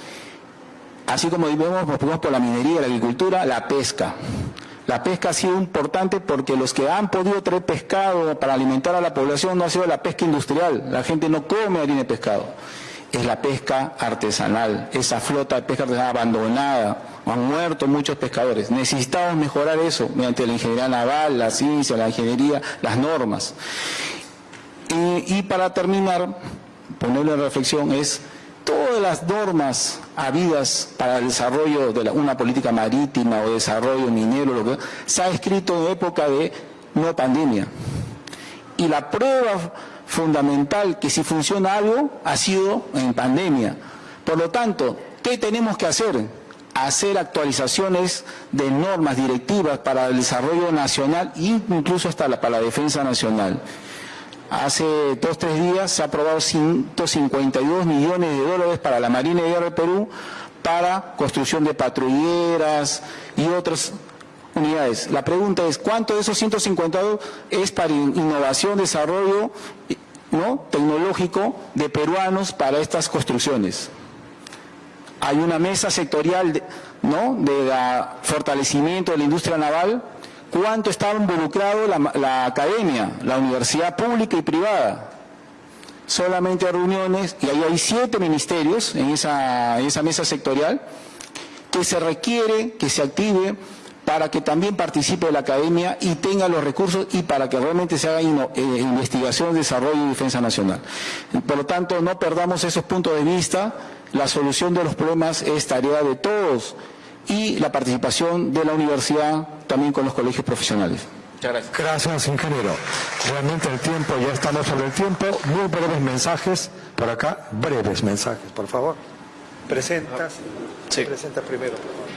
así como vemos por la minería, la agricultura, la pesca. La pesca ha sido importante porque los que han podido traer pescado para alimentar a la población no ha sido la pesca industrial. La gente no come harina de pescado es la pesca artesanal, esa flota de pesca artesanal abandonada, han muerto muchos pescadores. Necesitamos mejorar eso mediante la ingeniería naval, la ciencia, la ingeniería, las normas. Y, para terminar, ponerle en reflexión es todas las normas habidas para el desarrollo de una política marítima o desarrollo minero, se ha escrito en época de no pandemia. Y la prueba fundamental que si funciona algo ha sido en pandemia. Por lo tanto, ¿qué tenemos que hacer? Hacer actualizaciones de normas directivas para el desarrollo nacional e incluso hasta para la defensa nacional. Hace dos, tres días se ha aprobado 152 millones de dólares para la Marina de Guerra Perú para construcción de patrulleras y otras unidades. La pregunta es, ¿cuánto de esos 152 es para innovación, desarrollo ¿no? tecnológico de peruanos para estas construcciones? Hay una mesa sectorial ¿no? de fortalecimiento de la industria naval. ¿Cuánto estaba involucrado la, academia, la universidad pública y privada? Solamente reuniones, y ahí hay siete ministerios en esa, en esa mesa sectorial, que se requiere que se active para que también participe la academia y tenga los recursos y para que realmente se haga eh, investigación, desarrollo y defensa nacional. Por lo tanto, no perdamos esos puntos de vista. La solución de los problemas es tarea de todos y la participación de la universidad también con los colegios profesionales. Muchas gracias. Gracias, ingeniero. Realmente el tiempo, ya estamos sobre el tiempo. Muy breves mensajes por acá. Breves mensajes, por favor. Presentas. Sí. Presenta primero, por favor.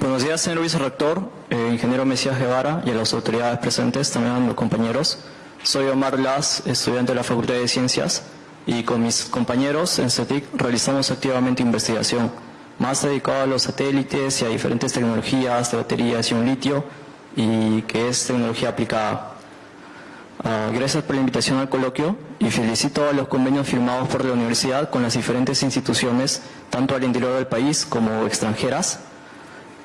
Buenos días, señor vicerrector, eh, ingeniero Mesías Guevara y a las autoridades presentes, también a los compañeros. Soy Omar Las, estudiante de la Facultad de Ciencias, y con mis compañeros en CETIC realizamos activamente investigación, más dedicada a los satélites y a diferentes tecnologías de baterías y un litio, y que es tecnología aplicada. Ah, gracias por la invitación al coloquio y felicito a los convenios firmados por la universidad con las diferentes instituciones, tanto al interior del país como extranjeras,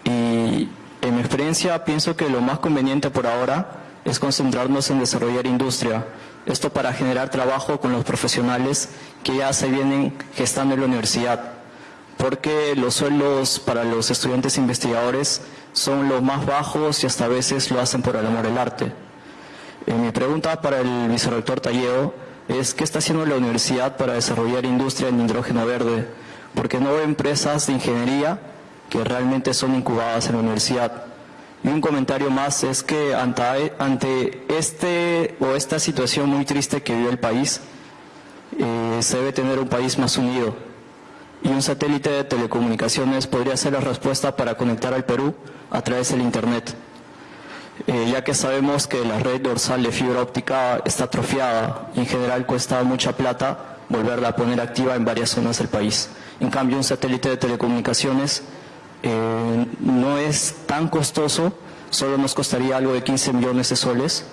y en mi experiencia pienso que lo más conveniente por ahora es concentrarnos en desarrollar industria. Esto para generar trabajo con los profesionales que ya se vienen gestando en la universidad. Porque los sueldos para los estudiantes investigadores son los más bajos y hasta a veces lo hacen por el amor al arte. Eh, mi pregunta para el vicerrector Talleo es ¿qué está haciendo la universidad para desarrollar industria en hidrógeno verde? Porque no hay empresas de ingeniería que realmente son incubadas en la universidad. Y un comentario más es que ante, ante este o esta situación muy triste que vive el país, eh, se debe tener un país más unido. Y un satélite de telecomunicaciones podría ser la respuesta para conectar al Perú a través del Internet. Eh, ya que sabemos que la red dorsal de fibra óptica está atrofiada y en general cuesta mucha plata volverla a poner activa en varias zonas del país. En cambio, un satélite de telecomunicaciones eh, no es tan costoso, solo nos costaría algo de 15 millones de soles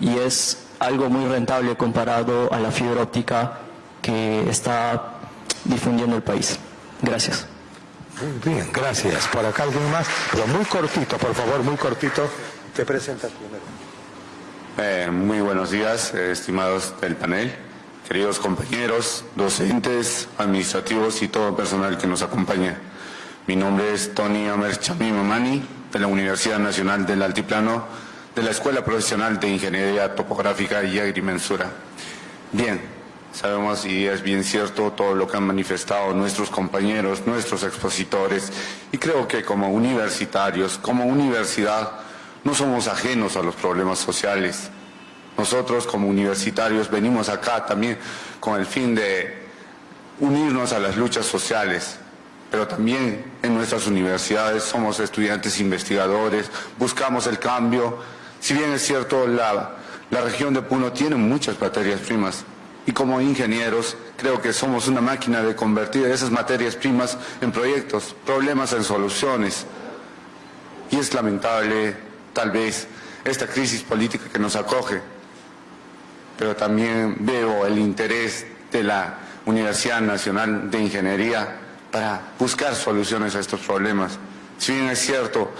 y es algo muy rentable comparado a la fibra óptica que está difundiendo el país. Gracias. Muy bien, gracias. Por acá alguien más, pero muy cortito, por favor, muy cortito. Te presentas primero. Eh, muy buenos días, eh, estimados del panel, queridos compañeros, docentes, administrativos y todo personal que nos acompaña. Mi nombre es Tony Amer Mamani, de la Universidad Nacional del Altiplano, de la Escuela Profesional de Ingeniería Topográfica y Agrimensura. Bien, sabemos y es bien cierto todo lo que han manifestado nuestros compañeros, nuestros expositores, y creo que como universitarios, como universidad, no somos ajenos a los problemas sociales. Nosotros como universitarios venimos acá también con el fin de unirnos a las luchas sociales, pero también en nuestras universidades somos estudiantes investigadores, buscamos el cambio. Si bien es cierto, la, región de Puno tiene muchas materias primas y como ingenieros creo que somos una máquina de convertir esas materias primas en proyectos, problemas en soluciones. Y es lamentable, tal vez, esta crisis política que nos acoge, pero también veo el interés de la Universidad Nacional de Ingeniería para buscar soluciones a estos problemas. Si bien es cierto,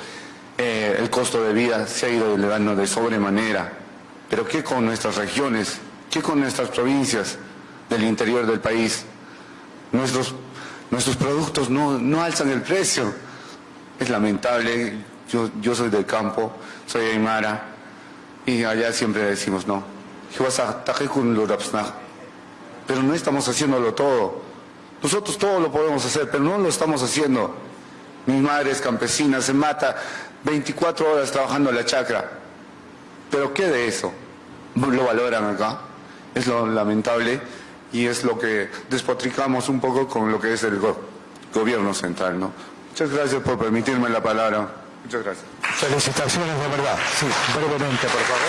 eh, el costo de vida se ha ido elevando de sobremanera, pero ¿qué con nuestras regiones? ¿Qué con nuestras provincias del interior del país? Nuestros, nuestros productos no, no alzan el precio. Es lamentable, yo, yo soy del campo, soy aymara, y allá siempre decimos no. Pero no estamos haciéndolo todo. Nosotros todo lo podemos hacer, pero no lo estamos haciendo. Mi madre es campesina, se mata 24 horas trabajando en la chacra. Pero ¿qué de eso? Lo valoran acá. Es lo lamentable y es lo que despotricamos un poco con lo que es el gobierno central. ¿no? Muchas gracias por permitirme la palabra. Muchas gracias. Felicitaciones de verdad. Sí, brevemente, por favor.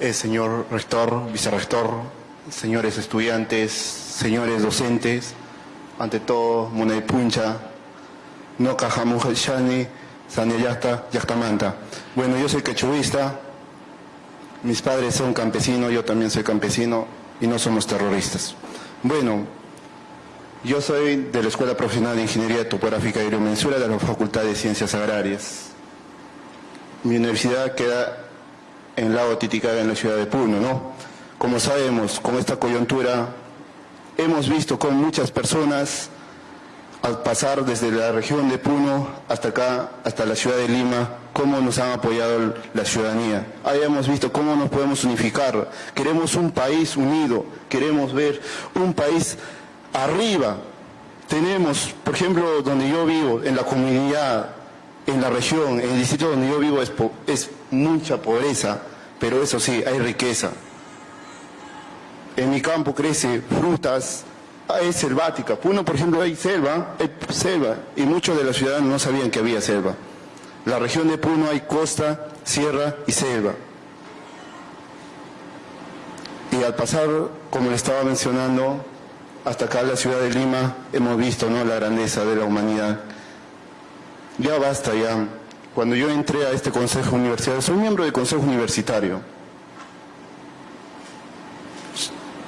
eh, señor rector, vicerrector, señores estudiantes, señores docentes, ante todo, Munay Puncha, no Shani, Saneyasta, Yactamanta. Bueno, yo soy quechuvista, mis padres son campesinos, yo también soy campesino y no somos terroristas. Bueno, yo soy de la Escuela Profesional de Ingeniería Topográfica y Aeromensura de la Facultad de Ciencias Agrarias. Mi universidad queda en el lago Titicaca, en la ciudad de Puno, ¿no? Como sabemos, con esta coyuntura, hemos visto con muchas personas al pasar desde la región de Puno hasta acá, hasta la ciudad de Lima, cómo nos han apoyado la ciudadanía. Ahí hemos visto cómo nos podemos unificar. Queremos un país unido, queremos ver un país arriba. Tenemos, por ejemplo, donde yo vivo, en la comunidad, en la región, en el distrito donde yo vivo, es, es mucha pobreza, pero eso sí, hay riqueza. En mi campo crece frutas, es selvática. Puno, por ejemplo, hay selva, hay selva, y muchos de los ciudadanos no sabían que había selva. La región de Puno hay costa, sierra y selva. Y al pasar, como le estaba mencionando, hasta acá la ciudad de Lima, hemos visto ¿no? la grandeza de la humanidad. Ya basta ya. Cuando yo entré a este consejo universitario, soy miembro del consejo universitario.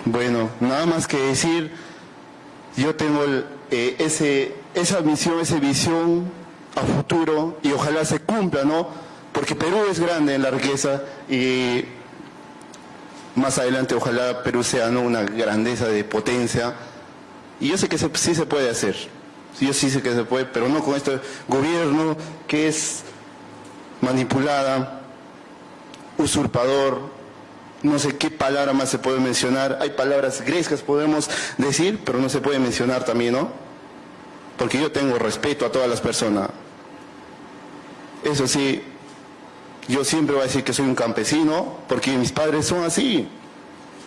Bueno, nada más que decir yo tengo eh, ese, esa misión, esa visión a futuro y ojalá se cumpla, ¿no? Porque Perú es grande en la riqueza y más adelante ojalá Perú sea ¿no? una grandeza de potencia. Y yo sé que sí se puede hacer, yo sí sé que se puede, pero no con este gobierno que es manipulada, usurpador, no sé qué palabra más se puede mencionar. Hay palabras grescas podemos decir, pero no se puede mencionar también, ¿no? Porque yo tengo respeto a todas las personas. Eso sí, yo siempre voy a decir que soy un campesino, porque mis padres son así,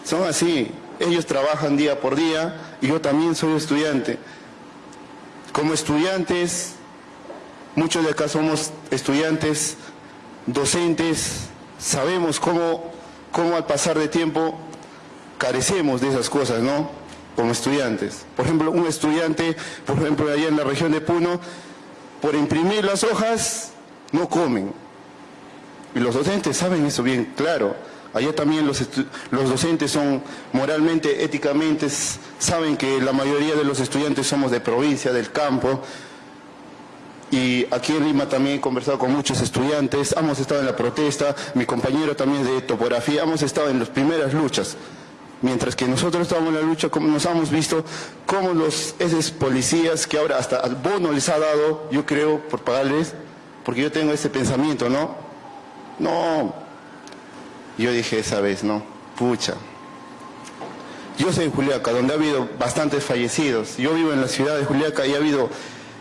son así. Ellos trabajan día por día y yo también soy estudiante. Como estudiantes, muchos de acá somos estudiantes, docentes, sabemos cómo cómo al pasar de tiempo carecemos de esas cosas, ¿no? Como estudiantes. Por ejemplo, un estudiante, por ejemplo, allá en la región de Puno, por imprimir las hojas, no comen. Y los docentes saben eso bien claro. Allá también los, los docentes son moralmente, éticamente, saben que la mayoría de los estudiantes somos de provincia, del campo, y aquí en Lima también he conversado con muchos estudiantes, hemos estado en la protesta, mi compañero también de topografía, hemos estado en las primeras luchas. Mientras que nosotros estábamos en la lucha, como nos hemos visto cómo los esos policías que ahora hasta al bono les ha dado, yo creo, por pagarles, porque yo tengo ese pensamiento, ¿no? No. Yo dije esa vez, ¿no? Pucha. Yo soy en Juliaca, donde ha habido bastantes fallecidos. Yo vivo en la ciudad de Juliaca y ha habido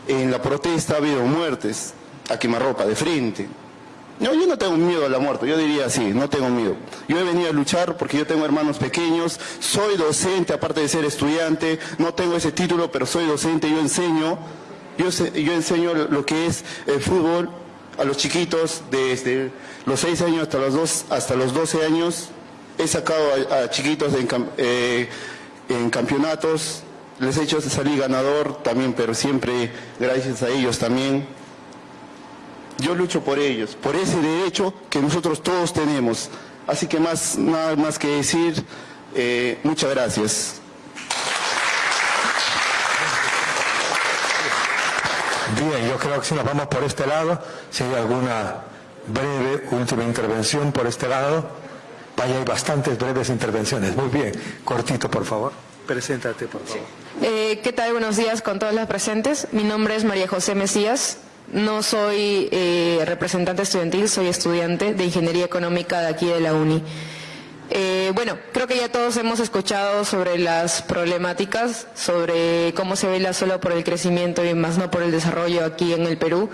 en la protesta ha habido muertes a quemarropa de frente. No, yo no tengo miedo a la muerte, yo diría así, no tengo miedo. Yo he venido a luchar porque yo tengo hermanos pequeños, soy docente, aparte de ser estudiante, no tengo ese título, pero soy docente, yo enseño, yo, yo enseño lo que es el fútbol a los chiquitos desde los 6 años hasta los, dos, hasta los 12 años. He sacado a, chiquitos eh, en campeonatos, les he hecho salir ganador también, pero siempre gracias a ellos también. Yo lucho por ellos, por ese derecho que nosotros todos tenemos. Así que más, nada más que decir, eh, muchas gracias. Bien, yo creo que si nos vamos por este lado, si hay alguna breve última intervención por este lado, vaya, hay bastantes breves intervenciones. Muy bien, cortito, por favor. Preséntate, por favor. Eh, ¿Qué tal? Buenos días con todas las presentes. Mi nombre es María José Mesías. No soy eh, representante estudiantil, soy estudiante de Ingeniería Económica de aquí de la UNI. Eh, bueno, creo que ya todos hemos escuchado sobre las problemáticas, sobre cómo se vela solo por el crecimiento y más no por el desarrollo aquí en el Perú,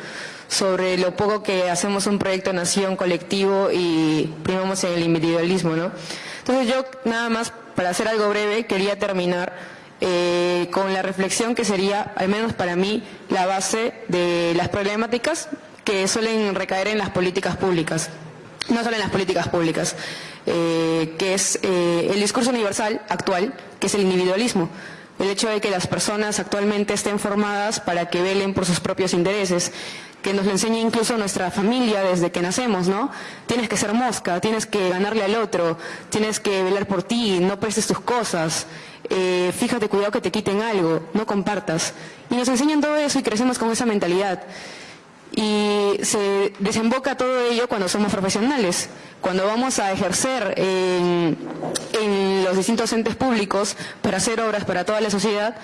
sobre lo poco que hacemos un proyecto nación colectivo y primamos en el individualismo, ¿no? Entonces yo nada más para hacer algo breve, quería terminar eh, con la reflexión que sería, al menos para mí, la base de las problemáticas que suelen recaer en las políticas públicas, no solo en las políticas públicas. eh, que es eh, el discurso universal actual, que es el individualismo. El hecho de que las personas actualmente estén formadas para que velen por sus propios intereses, que nos lo enseña incluso nuestra familia desde que nacemos, ¿no? Tienes que ser mosca, tienes que ganarle al otro, tienes que velar por ti, no prestes tus cosas, eh, fíjate, cuidado que te quiten algo, no compartas. Y nos enseñan todo eso y crecemos con esa mentalidad. Y se desemboca todo ello cuando somos profesionales, cuando vamos a ejercer en, en los distintos entes públicos para hacer obras para toda la sociedad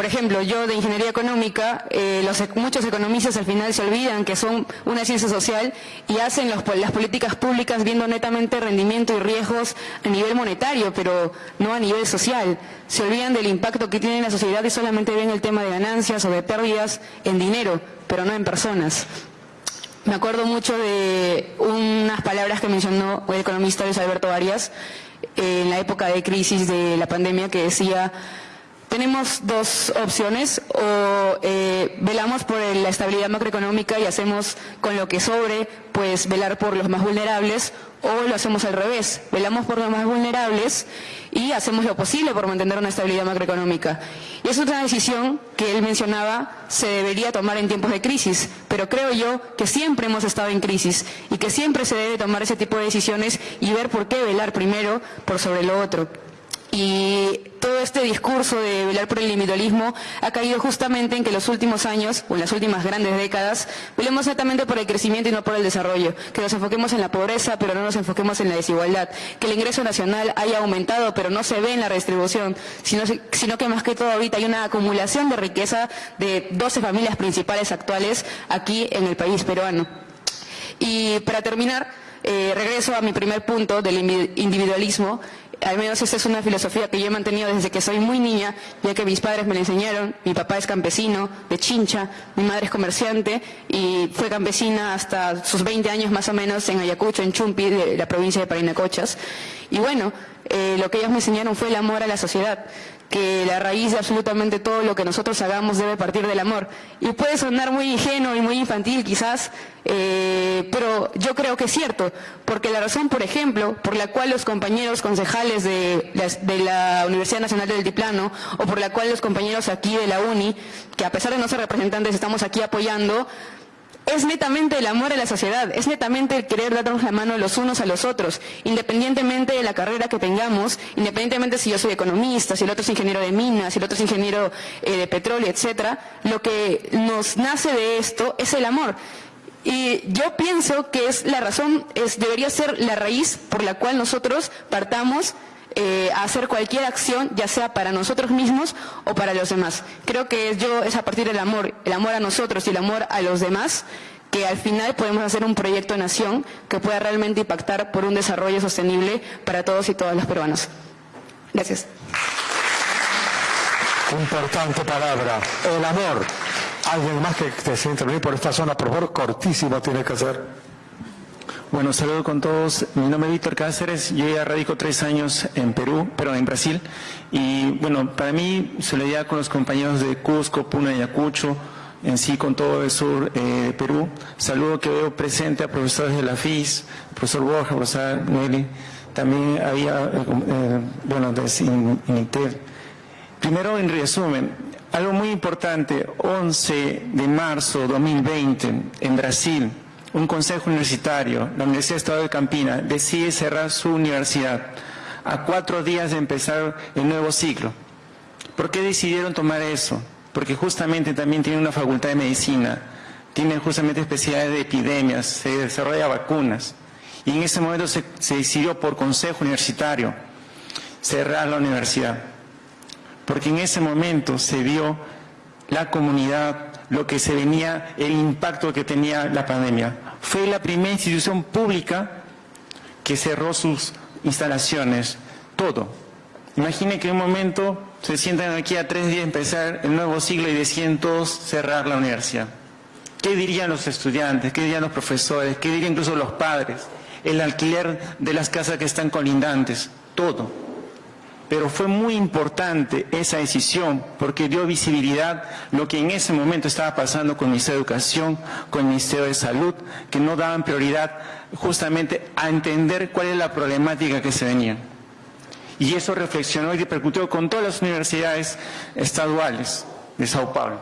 por ejemplo, yo de ingeniería económica, eh, los, muchos economistas al final se olvidan que son una ciencia social y hacen las políticas públicas viendo netamente rendimiento y riesgos a nivel monetario, pero no a nivel social. Se olvidan del impacto que tiene en la sociedad y solamente ven el tema de ganancias o de pérdidas en dinero, pero no en personas. Me acuerdo mucho de unas palabras que mencionó el economista Luis Alberto Arias eh, en la época de crisis de la pandemia que decía tenemos dos opciones, o eh, velamos por la estabilidad macroeconómica y hacemos con lo que sobre, pues velar por los más vulnerables, o lo hacemos al revés, velamos por los más vulnerables y hacemos lo posible por mantener una estabilidad macroeconómica. Y es otra decisión que él mencionaba se debería tomar en tiempos de crisis, pero creo yo que siempre hemos estado en crisis y que siempre se debe tomar ese tipo de decisiones y ver por qué velar primero por sobre lo otro. Y todo este discurso de velar por el individualismo ha caído justamente en que en los últimos años, o en las últimas grandes décadas, velemos netamente por el crecimiento y no por el desarrollo, que nos enfoquemos en la pobreza, pero no nos enfoquemos en la desigualdad, que el ingreso nacional haya aumentado, pero no se ve en la redistribución, sino, que más que todo ahorita hay una acumulación de riqueza de 12 familias principales actuales aquí en el país peruano. Y para terminar, eh, regreso a mi primer punto del individualismo al menos esa es una filosofía que yo he mantenido desde que soy muy niña, ya que mis padres me la enseñaron. Mi papá es campesino de Chincha, mi madre es comerciante y fue campesina hasta sus 20 años más o menos en Ayacucho, en Chumpi, de la provincia de Parinacochas. Y bueno, eh, lo que ellos me enseñaron fue el amor a la sociedad que la raíz de absolutamente todo lo que nosotros hagamos debe partir del amor. Y puede sonar muy ingenuo y muy infantil quizás, eh, pero yo creo que es cierto, porque la razón, por ejemplo, por la cual los compañeros concejales de la, de la Universidad Nacional del Diplano, o por la cual los compañeros aquí de la UNI, que a pesar de no ser representantes estamos aquí apoyando, es netamente el amor a la sociedad, es netamente el querer darnos la mano los unos a los otros, independientemente de la carrera que tengamos, independientemente si yo soy economista, si el otro es ingeniero de minas, si el otro es ingeniero eh, de petróleo, etcétera, lo que nos nace de esto es el amor. Y yo pienso que es la razón, es, debería ser la raíz por la cual nosotros partamos eh, a hacer cualquier acción, ya sea para nosotros mismos o para los demás. Creo que yo es a partir del amor, el amor a nosotros y el amor a los demás, que al final podemos hacer un proyecto de nación que pueda realmente impactar por un desarrollo sostenible para todos y todas los peruanos. Gracias. Importante palabra, el amor. Alguien más que desee intervenir por esta zona, por favor, cortísimo tiene que ser. Bueno, saludo con todos. Mi nombre es Víctor Cáceres. Yo ya radico tres años en Perú, pero en Brasil. Y bueno, para mí, solidaridad con los compañeros de Cusco, Puna y Ayacucho, en sí con todo el sur eh, de Perú. Saludo que veo presente a profesores de la FIS, profesor Borja, profesor Nelly. También había, eh, bueno, de INITEL. Primero, en resumen, algo muy importante, 11 de marzo de 2020, en Brasil, un consejo universitario, la Universidad de Estado de Campina, decide cerrar su universidad a cuatro días de empezar el nuevo ciclo. ¿Por qué decidieron tomar eso? Porque justamente también tienen una facultad de medicina, tienen justamente especialidades de epidemias, se desarrolla vacunas. Y en ese momento se, se decidió por consejo universitario cerrar la universidad. Porque en ese momento se vio la comunidad lo que se venía, el impacto que tenía la pandemia. Fue la primera institución pública que cerró sus instalaciones, todo. Imagine que en un momento se sientan aquí a tres días empezar el nuevo siglo y deciden todos cerrar la universidad. ¿Qué dirían los estudiantes? ¿Qué dirían los profesores? ¿Qué dirían incluso los padres? El alquiler de las casas que están colindantes, todo. Pero fue muy importante esa decisión porque dio visibilidad lo que en ese momento estaba pasando con el Ministerio de Educación, con el Ministerio de Salud, que no daban prioridad justamente a entender cuál es la problemática que se venía. Y eso reflexionó y repercutió con todas las universidades estaduales de Sao Paulo.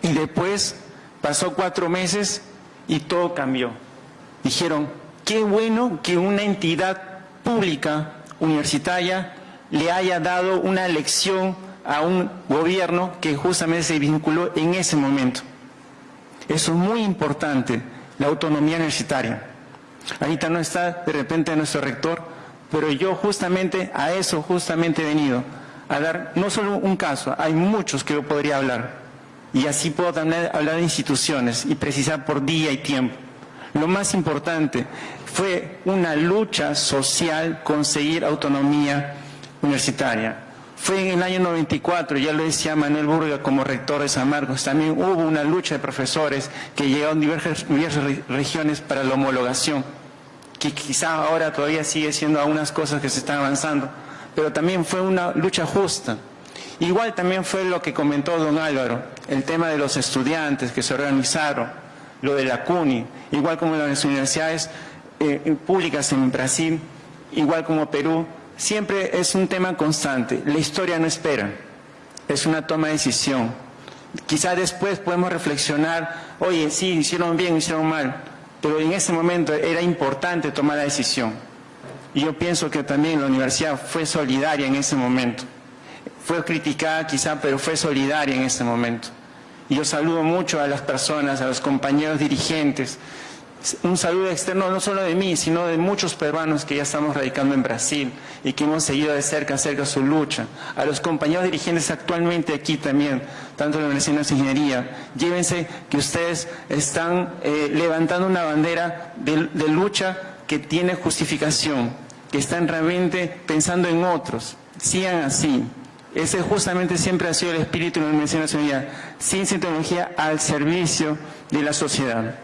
Y después pasó cuatro meses y todo cambió. Dijeron, qué bueno que una entidad pública universitaria le haya dado una lección a un gobierno que justamente se vinculó en ese momento. Eso es muy importante, la autonomía universitaria. Ahorita no está de repente nuestro rector, pero yo justamente a eso justamente he venido, a dar no solo un caso, hay muchos que yo podría hablar. Y así puedo también hablar de instituciones y precisar por día y tiempo. Lo más importante fue una lucha social conseguir autonomía universitaria. Fue en el año 94, ya lo decía Manuel Burga como rector de San Marcos, también hubo una lucha de profesores que llegaron diversas, diversas regiones para la homologación, que quizá ahora todavía sigue siendo algunas cosas que se están avanzando, pero también fue una lucha justa. Igual también fue lo que comentó don Álvaro, el tema de los estudiantes que se organizaron, lo de la CUNY, igual como las universidades eh, públicas en Brasil, igual como Perú, siempre es un tema constante. La historia no espera, es una toma de decisión. Quizá después podemos reflexionar, oye, sí, hicieron bien, hicieron mal, pero en ese momento era importante tomar la decisión. Y yo pienso que también la universidad fue solidaria en ese momento. Fue criticada quizá, pero fue solidaria en ese momento. Y yo saludo mucho a las personas, a los compañeros dirigentes, un saludo externo no solo de mí, sino de muchos peruanos que ya estamos radicando en Brasil y que hemos seguido de cerca, cerca su lucha. A los compañeros dirigentes actualmente aquí también, tanto en la Universidad de Ingeniería, llévense que ustedes están eh, levantando una bandera de, lucha que tiene justificación, que están realmente pensando en otros. Sigan así. Ese justamente siempre ha sido el espíritu de la Universidad Nacional, ciencia y tecnología al servicio de la sociedad.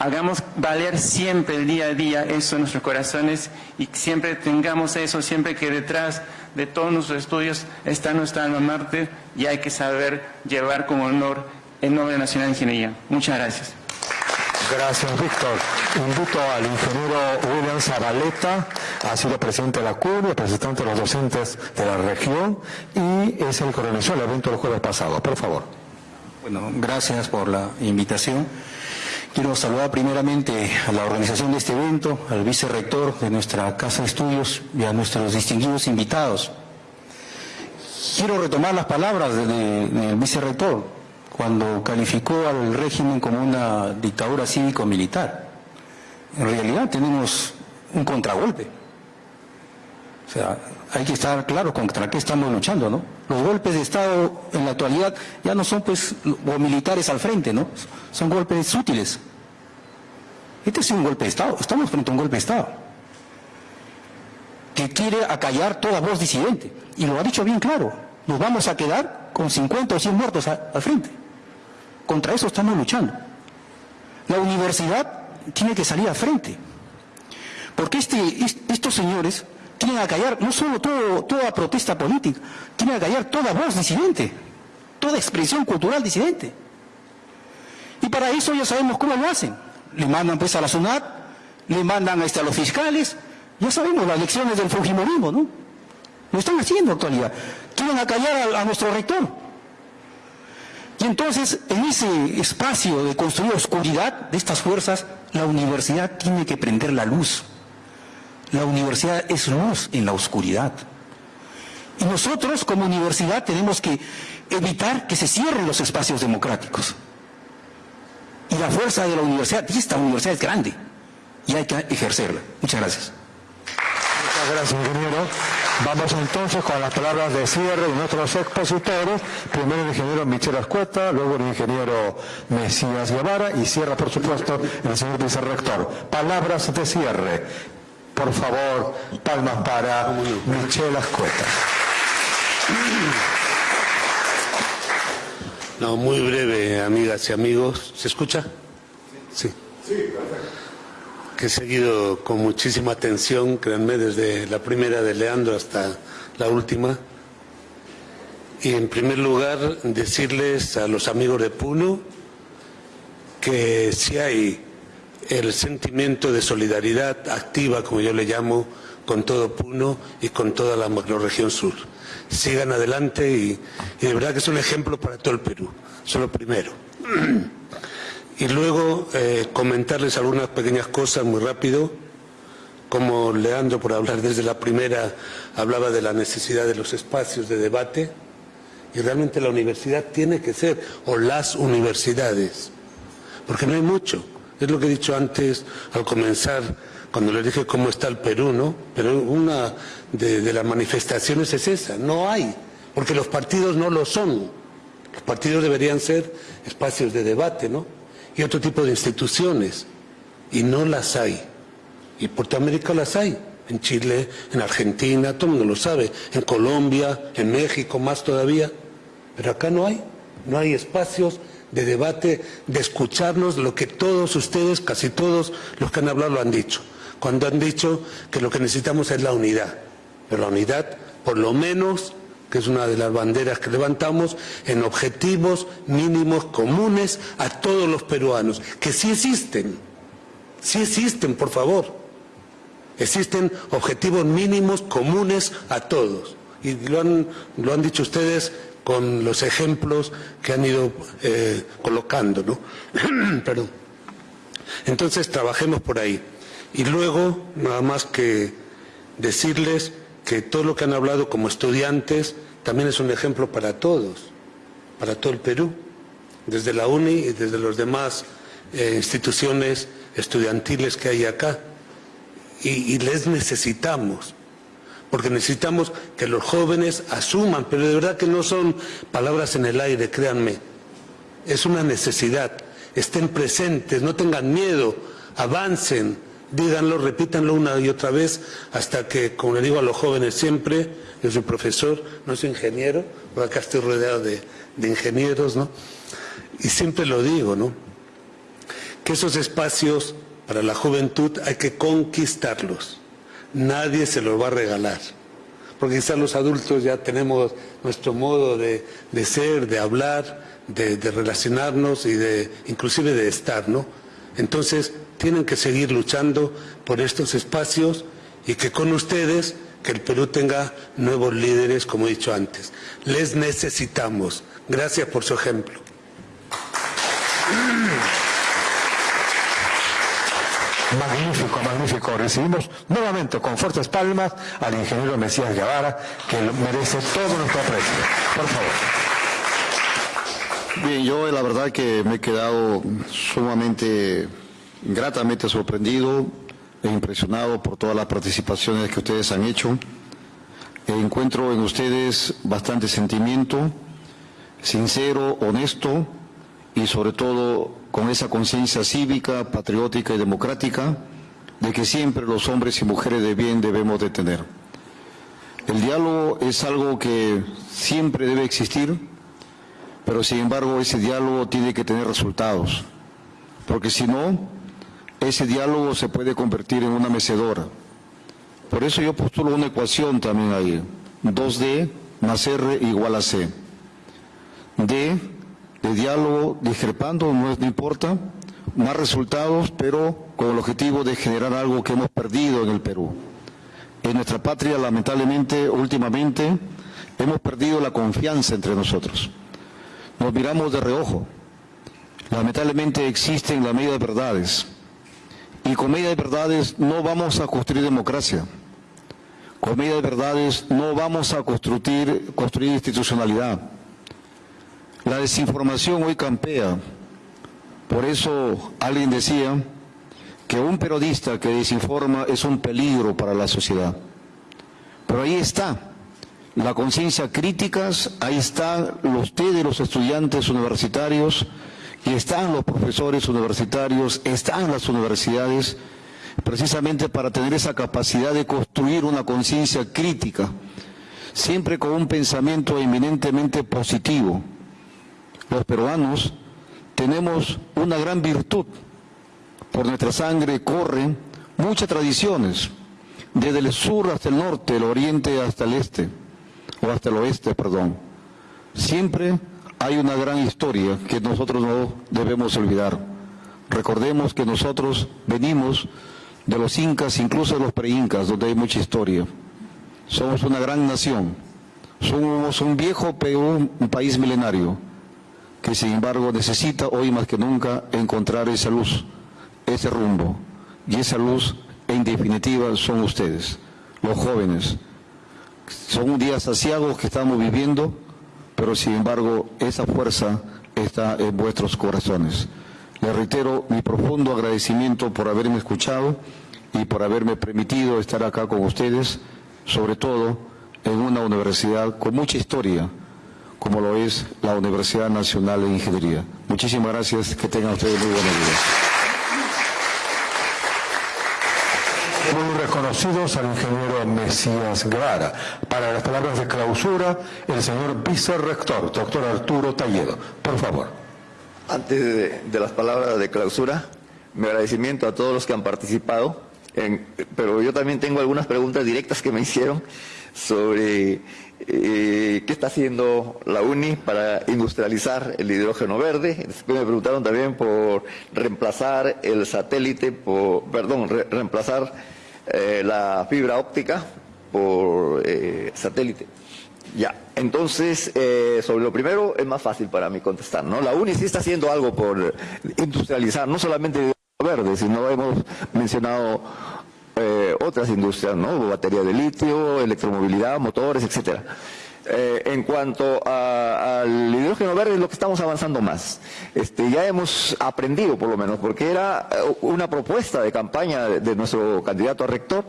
Hagamos valer siempre el día a día eso en nuestros corazones y siempre tengamos eso, siempre que detrás de todos nuestros estudios está nuestra alma Marte y hay que saber llevar con honor el nombre nacional de ingeniería. Muchas gracias. Gracias, Víctor. Invito al ingeniero William Zabaleta, ha sido presidente de la CUR, representante de los docentes de la región y es el que organizó el evento el jueves pasado. Por favor. Bueno, gracias por la invitación. Quiero saludar primeramente a la organización de este evento, al vicerrector de nuestra Casa de Estudios y a nuestros distinguidos invitados. Quiero retomar las palabras del vicerrector cuando calificó al régimen como una dictadura cívico-militar. En realidad tenemos un contragolpe. O sea, hay que estar claro contra qué estamos luchando, ¿no? Los golpes de Estado en la actualidad ya no son pues o militares al frente, ¿no? Son golpes útiles. Este es un golpe de Estado, estamos frente a un golpe de Estado que quiere acallar toda voz disidente. Y lo ha dicho bien claro, nos vamos a quedar con 50 o 100 muertos al frente. Contra eso estamos luchando. La universidad tiene que salir al frente. Porque este, estos señores tienen que callar no solo toda protesta política, tienen que callar toda voz disidente, toda expresión cultural disidente. Y para eso ya sabemos cómo lo hacen. Le mandan pues a la SUNAT, le mandan este, a los fiscales, ya sabemos las lecciones del Fujimorismo, ¿no? Lo están haciendo en actualidad. Quieren acallar a, a nuestro rector. Y entonces, en ese espacio de construir oscuridad de estas fuerzas, la universidad tiene que prender la luz. La universidad es luz en la oscuridad. Y nosotros como universidad tenemos que evitar que se cierren los espacios democráticos. Y la fuerza de la universidad, y esta universidad es grande, y hay que ejercerla. Muchas gracias. Muchas gracias, ingeniero. Vamos entonces con las palabras de cierre de nuestros expositores. Primero el ingeniero Michel Ascueta, luego el ingeniero Mesías Guevara y cierra, por supuesto, el señor vicerrector. Palabras de cierre. Por favor, palmas para Michel Ascueta. No, muy breve, amigas y amigos. ¿Se escucha? Sí. Sí, perfecto. Que he seguido con muchísima atención, créanme, desde la primera de Leandro hasta la última. Y en primer lugar, decirles a los amigos de Puno que si hay el sentimiento de solidaridad activa, como yo le llamo, con todo Puno y con toda la macroregión sur. Sigan adelante y, de verdad que es un ejemplo para todo el Perú. Eso es lo primero. (clears throat) Y luego eh, comentarles algunas pequeñas cosas muy rápido, como Leandro, por hablar desde la primera, hablaba de la necesidad de los espacios de debate, y realmente la universidad tiene que ser, o las universidades, porque no hay mucho. Es lo que he dicho antes al comenzar, cuando les dije cómo está el Perú, ¿no? Pero una de, las manifestaciones es esa, no hay, porque los partidos no lo son. Los partidos deberían ser espacios de debate, ¿no? y otro tipo de instituciones, y no las hay. Y por América las hay, en Chile, en Argentina, todo el mundo lo sabe, en Colombia, en México, más todavía, pero acá no hay, no hay espacios de debate, de escucharnos lo que todos ustedes, casi todos los que han hablado lo han dicho, cuando han dicho que lo que necesitamos es la unidad, pero la unidad por lo menos que es una de las banderas que levantamos, en objetivos mínimos comunes a todos los peruanos, que sí existen, sí existen, por favor. Existen objetivos mínimos comunes a todos. Y lo han, lo han dicho ustedes con los ejemplos que han ido eh, colocando, ¿no? (clears throat) Perdón. Entonces trabajemos por ahí. Y luego, nada más que decirles que todo lo que han hablado como estudiantes también es un ejemplo para todos, para todo el Perú, desde la UNI y desde las demás eh, instituciones estudiantiles que hay acá. Y, y les necesitamos, porque necesitamos que los jóvenes asuman, pero de verdad que no son palabras en el aire, créanme, es una necesidad, estén presentes, no tengan miedo, avancen, díganlo, repítanlo una y otra vez hasta que, como le digo a los jóvenes siempre, yo soy profesor, no soy ingeniero, pero acá estoy rodeado de, ingenieros, ¿no? Y siempre lo digo, ¿no? Que esos espacios para la juventud hay que conquistarlos. Nadie se los va a regalar. Porque quizás los adultos ya tenemos nuestro modo de, ser, de hablar, de, de relacionarnos y de inclusive de estar, ¿no? Entonces, tienen que seguir luchando por estos espacios y que con ustedes, que el Perú tenga nuevos líderes, como he dicho antes. Les necesitamos. Gracias por su ejemplo. Magnífico, magnífico. Recibimos nuevamente con fuertes palmas al ingeniero Mesías Guevara, que merece todo nuestro aprecio. Por favor. Bien, yo la verdad que me he quedado sumamente gratamente sorprendido e impresionado por todas las participaciones que ustedes han hecho. Encuentro en ustedes bastante sentimiento, sincero, honesto y sobre todo con esa conciencia cívica, patriótica y democrática de que siempre los hombres y mujeres de bien debemos de tener. El diálogo es algo que siempre debe existir, pero sin embargo ese diálogo tiene que tener resultados, porque si no, ese diálogo se puede convertir en una mecedora. Por eso yo postulo una ecuación también ahí. 2D más R igual a C. D de diálogo discrepando, no, no importa, más resultados, pero con el objetivo de generar algo que hemos perdido en el Perú. En nuestra patria, lamentablemente, últimamente, hemos perdido la confianza entre nosotros. Nos miramos de reojo. Lamentablemente existen la medida de verdades y con medida de verdades no vamos a construir democracia. Con medida de verdades no vamos a construir, construir institucionalidad. La desinformación hoy campea. Por eso alguien decía que un periodista que desinforma es un peligro para la sociedad. Pero ahí está la conciencia crítica, ahí están los los estudiantes universitarios, y están los profesores universitarios, están las universidades, precisamente para tener esa capacidad de construir una conciencia crítica, siempre con un pensamiento eminentemente positivo. Los peruanos tenemos una gran virtud, por nuestra sangre corren muchas tradiciones, desde el sur hasta el norte, el oriente hasta el este. o hasta el oeste, perdón. Siempre hay una gran historia que nosotros no debemos olvidar. Recordemos que nosotros venimos de los incas, incluso de los preincas, donde hay mucha historia. Somos una gran nación. Somos un viejo Perú, un país milenario, que sin embargo necesita hoy más que nunca encontrar esa luz, ese rumbo. Y esa luz, en definitiva, son ustedes, los jóvenes. Son días saciados que estamos viviendo, pero sin embargo esa fuerza está en vuestros corazones. Les reitero mi profundo agradecimiento por haberme escuchado y por haberme permitido estar acá con ustedes, sobre todo en una universidad con mucha historia, como lo es la Universidad Nacional de Ingeniería. Muchísimas gracias, que tengan ustedes muy buenos días. Muy reconocidos al ingeniero Mesías Guevara. Para las palabras de clausura, el señor vicerrector, doctor Arturo Talledo. Por favor. Antes de, de las palabras de clausura, mi agradecimiento a todos los que han participado, pero yo también tengo algunas preguntas directas que me (laughs) hicieron sobre eh, qué está haciendo la UNI para industrializar el hidrógeno verde. Después me preguntaron también por reemplazar el satélite, por, perdón, re- reemplazar eh, la fibra óptica por eh, satélite. Ya, entonces, sobre lo primero es más fácil para mí contestar, ¿no? La UNI sí está haciendo algo por industrializar, no solamente verde, sino hemos mencionado eh, otras industrias, ¿no? Batería de litio, electromovilidad, motores, etcétera. Eh, en cuanto a- al hidrógeno verde es lo que estamos avanzando más. Este, ya hemos aprendido por lo menos, porque era eh, una propuesta de campaña de nuestro candidato a rector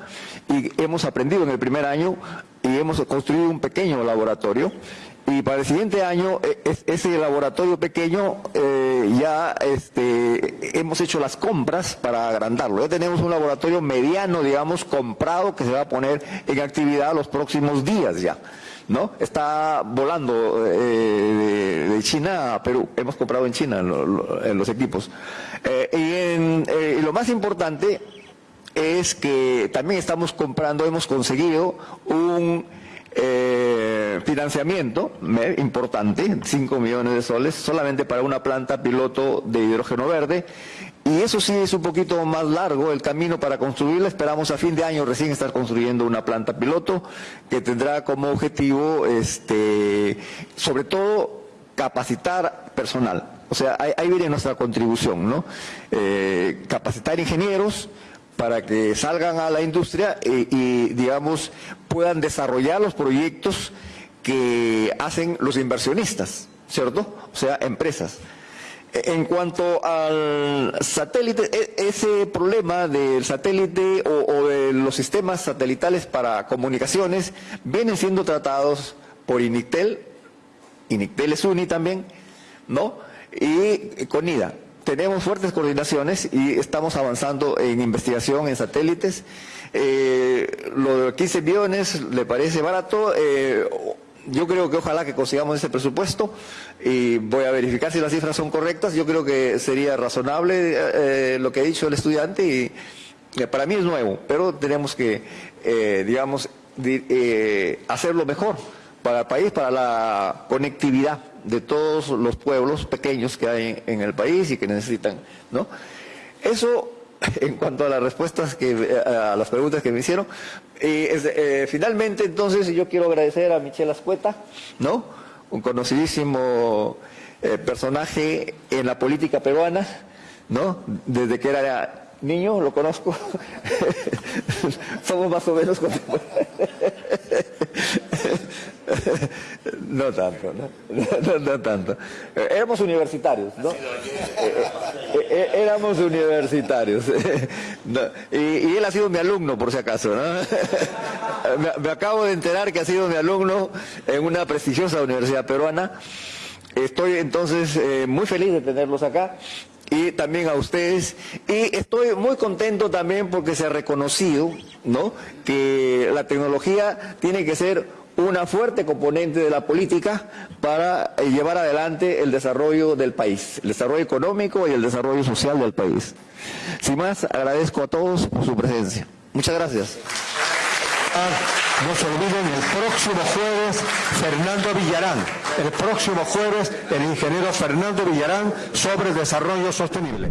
y hemos aprendido en el primer año y hemos construido un pequeño laboratorio y para el siguiente año e- es- ese laboratorio pequeño eh, ya este, hemos hecho las compras para agrandarlo. Ya tenemos un laboratorio mediano, digamos, comprado que se va a poner en actividad los próximos días ya. ¿No? Está volando eh, de, China a Perú. Hemos comprado en China en los equipos. Eh, y, en- eh, y lo más importante es que también estamos comprando, hemos conseguido un eh, financiamiento me- importante, 5 millones de soles, solamente para una planta piloto de hidrógeno verde. Y eso sí es un poquito más largo el camino para construirla. Esperamos a fin de año recién estar construyendo una planta piloto que tendrá como objetivo, este, sobre todo, capacitar personal. O sea, ahí, ahí viene nuestra contribución, ¿no? Eh, capacitar ingenieros para que salgan a la industria y, digamos, puedan desarrollar los proyectos que hacen los inversionistas, ¿cierto? O sea, empresas. En cuanto al satélite, e- ese problema del satélite o, o de los sistemas satelitales para comunicaciones vienen siendo tratados por INICTEL, INICTEL es UNI también, ¿no? Y con IDA. Tenemos fuertes coordinaciones y estamos avanzando en investigación en satélites. Eh, lo de 15 millones le parece barato. Eh, yo creo que ojalá que consigamos ese presupuesto y voy a verificar si las cifras son correctas. Yo creo que sería razonable eh, lo que ha dicho el estudiante y eh, para mí es nuevo, pero tenemos que, eh, digamos, di- eh, hacerlo mejor para el país, para la conectividad de todos los pueblos pequeños que hay en, el país y que necesitan, ¿no? Eso (laughs) en cuanto a las respuestas que a las preguntas que me hicieron. Y, eh, finalmente, entonces, yo quiero agradecer a Michelle Ascueta, ¿no? Un conocidísimo eh, personaje en la política peruana, ¿no? Desde que era niño lo conozco. (laughs) Somos más o menos (laughs) (laughs) No tanto, ¿no? (laughs) No, no tanto. Eh, Éramos universitarios, ¿no? Eh, eh, éramos universitarios. (laughs) Y, y él ha sido mi alumno, por si acaso, ¿no? Me, me acabo de enterar que ha sido mi alumno en una prestigiosa universidad peruana. Estoy entonces eh, muy feliz de tenerlos acá y también a ustedes. Y estoy muy contento también porque se ha reconocido, ¿no? Que la tecnología tiene que ser una fuerte componente de la política para eh, llevar adelante el desarrollo del país, el desarrollo económico y el desarrollo social del país. Sin más, agradezco a todos por su presencia. Muchas gracias. Ah, No se olviden, el próximo jueves, Fernando Villarán. El próximo jueves, el ingeniero Fernando Villarán sobre desarrollo sostenible.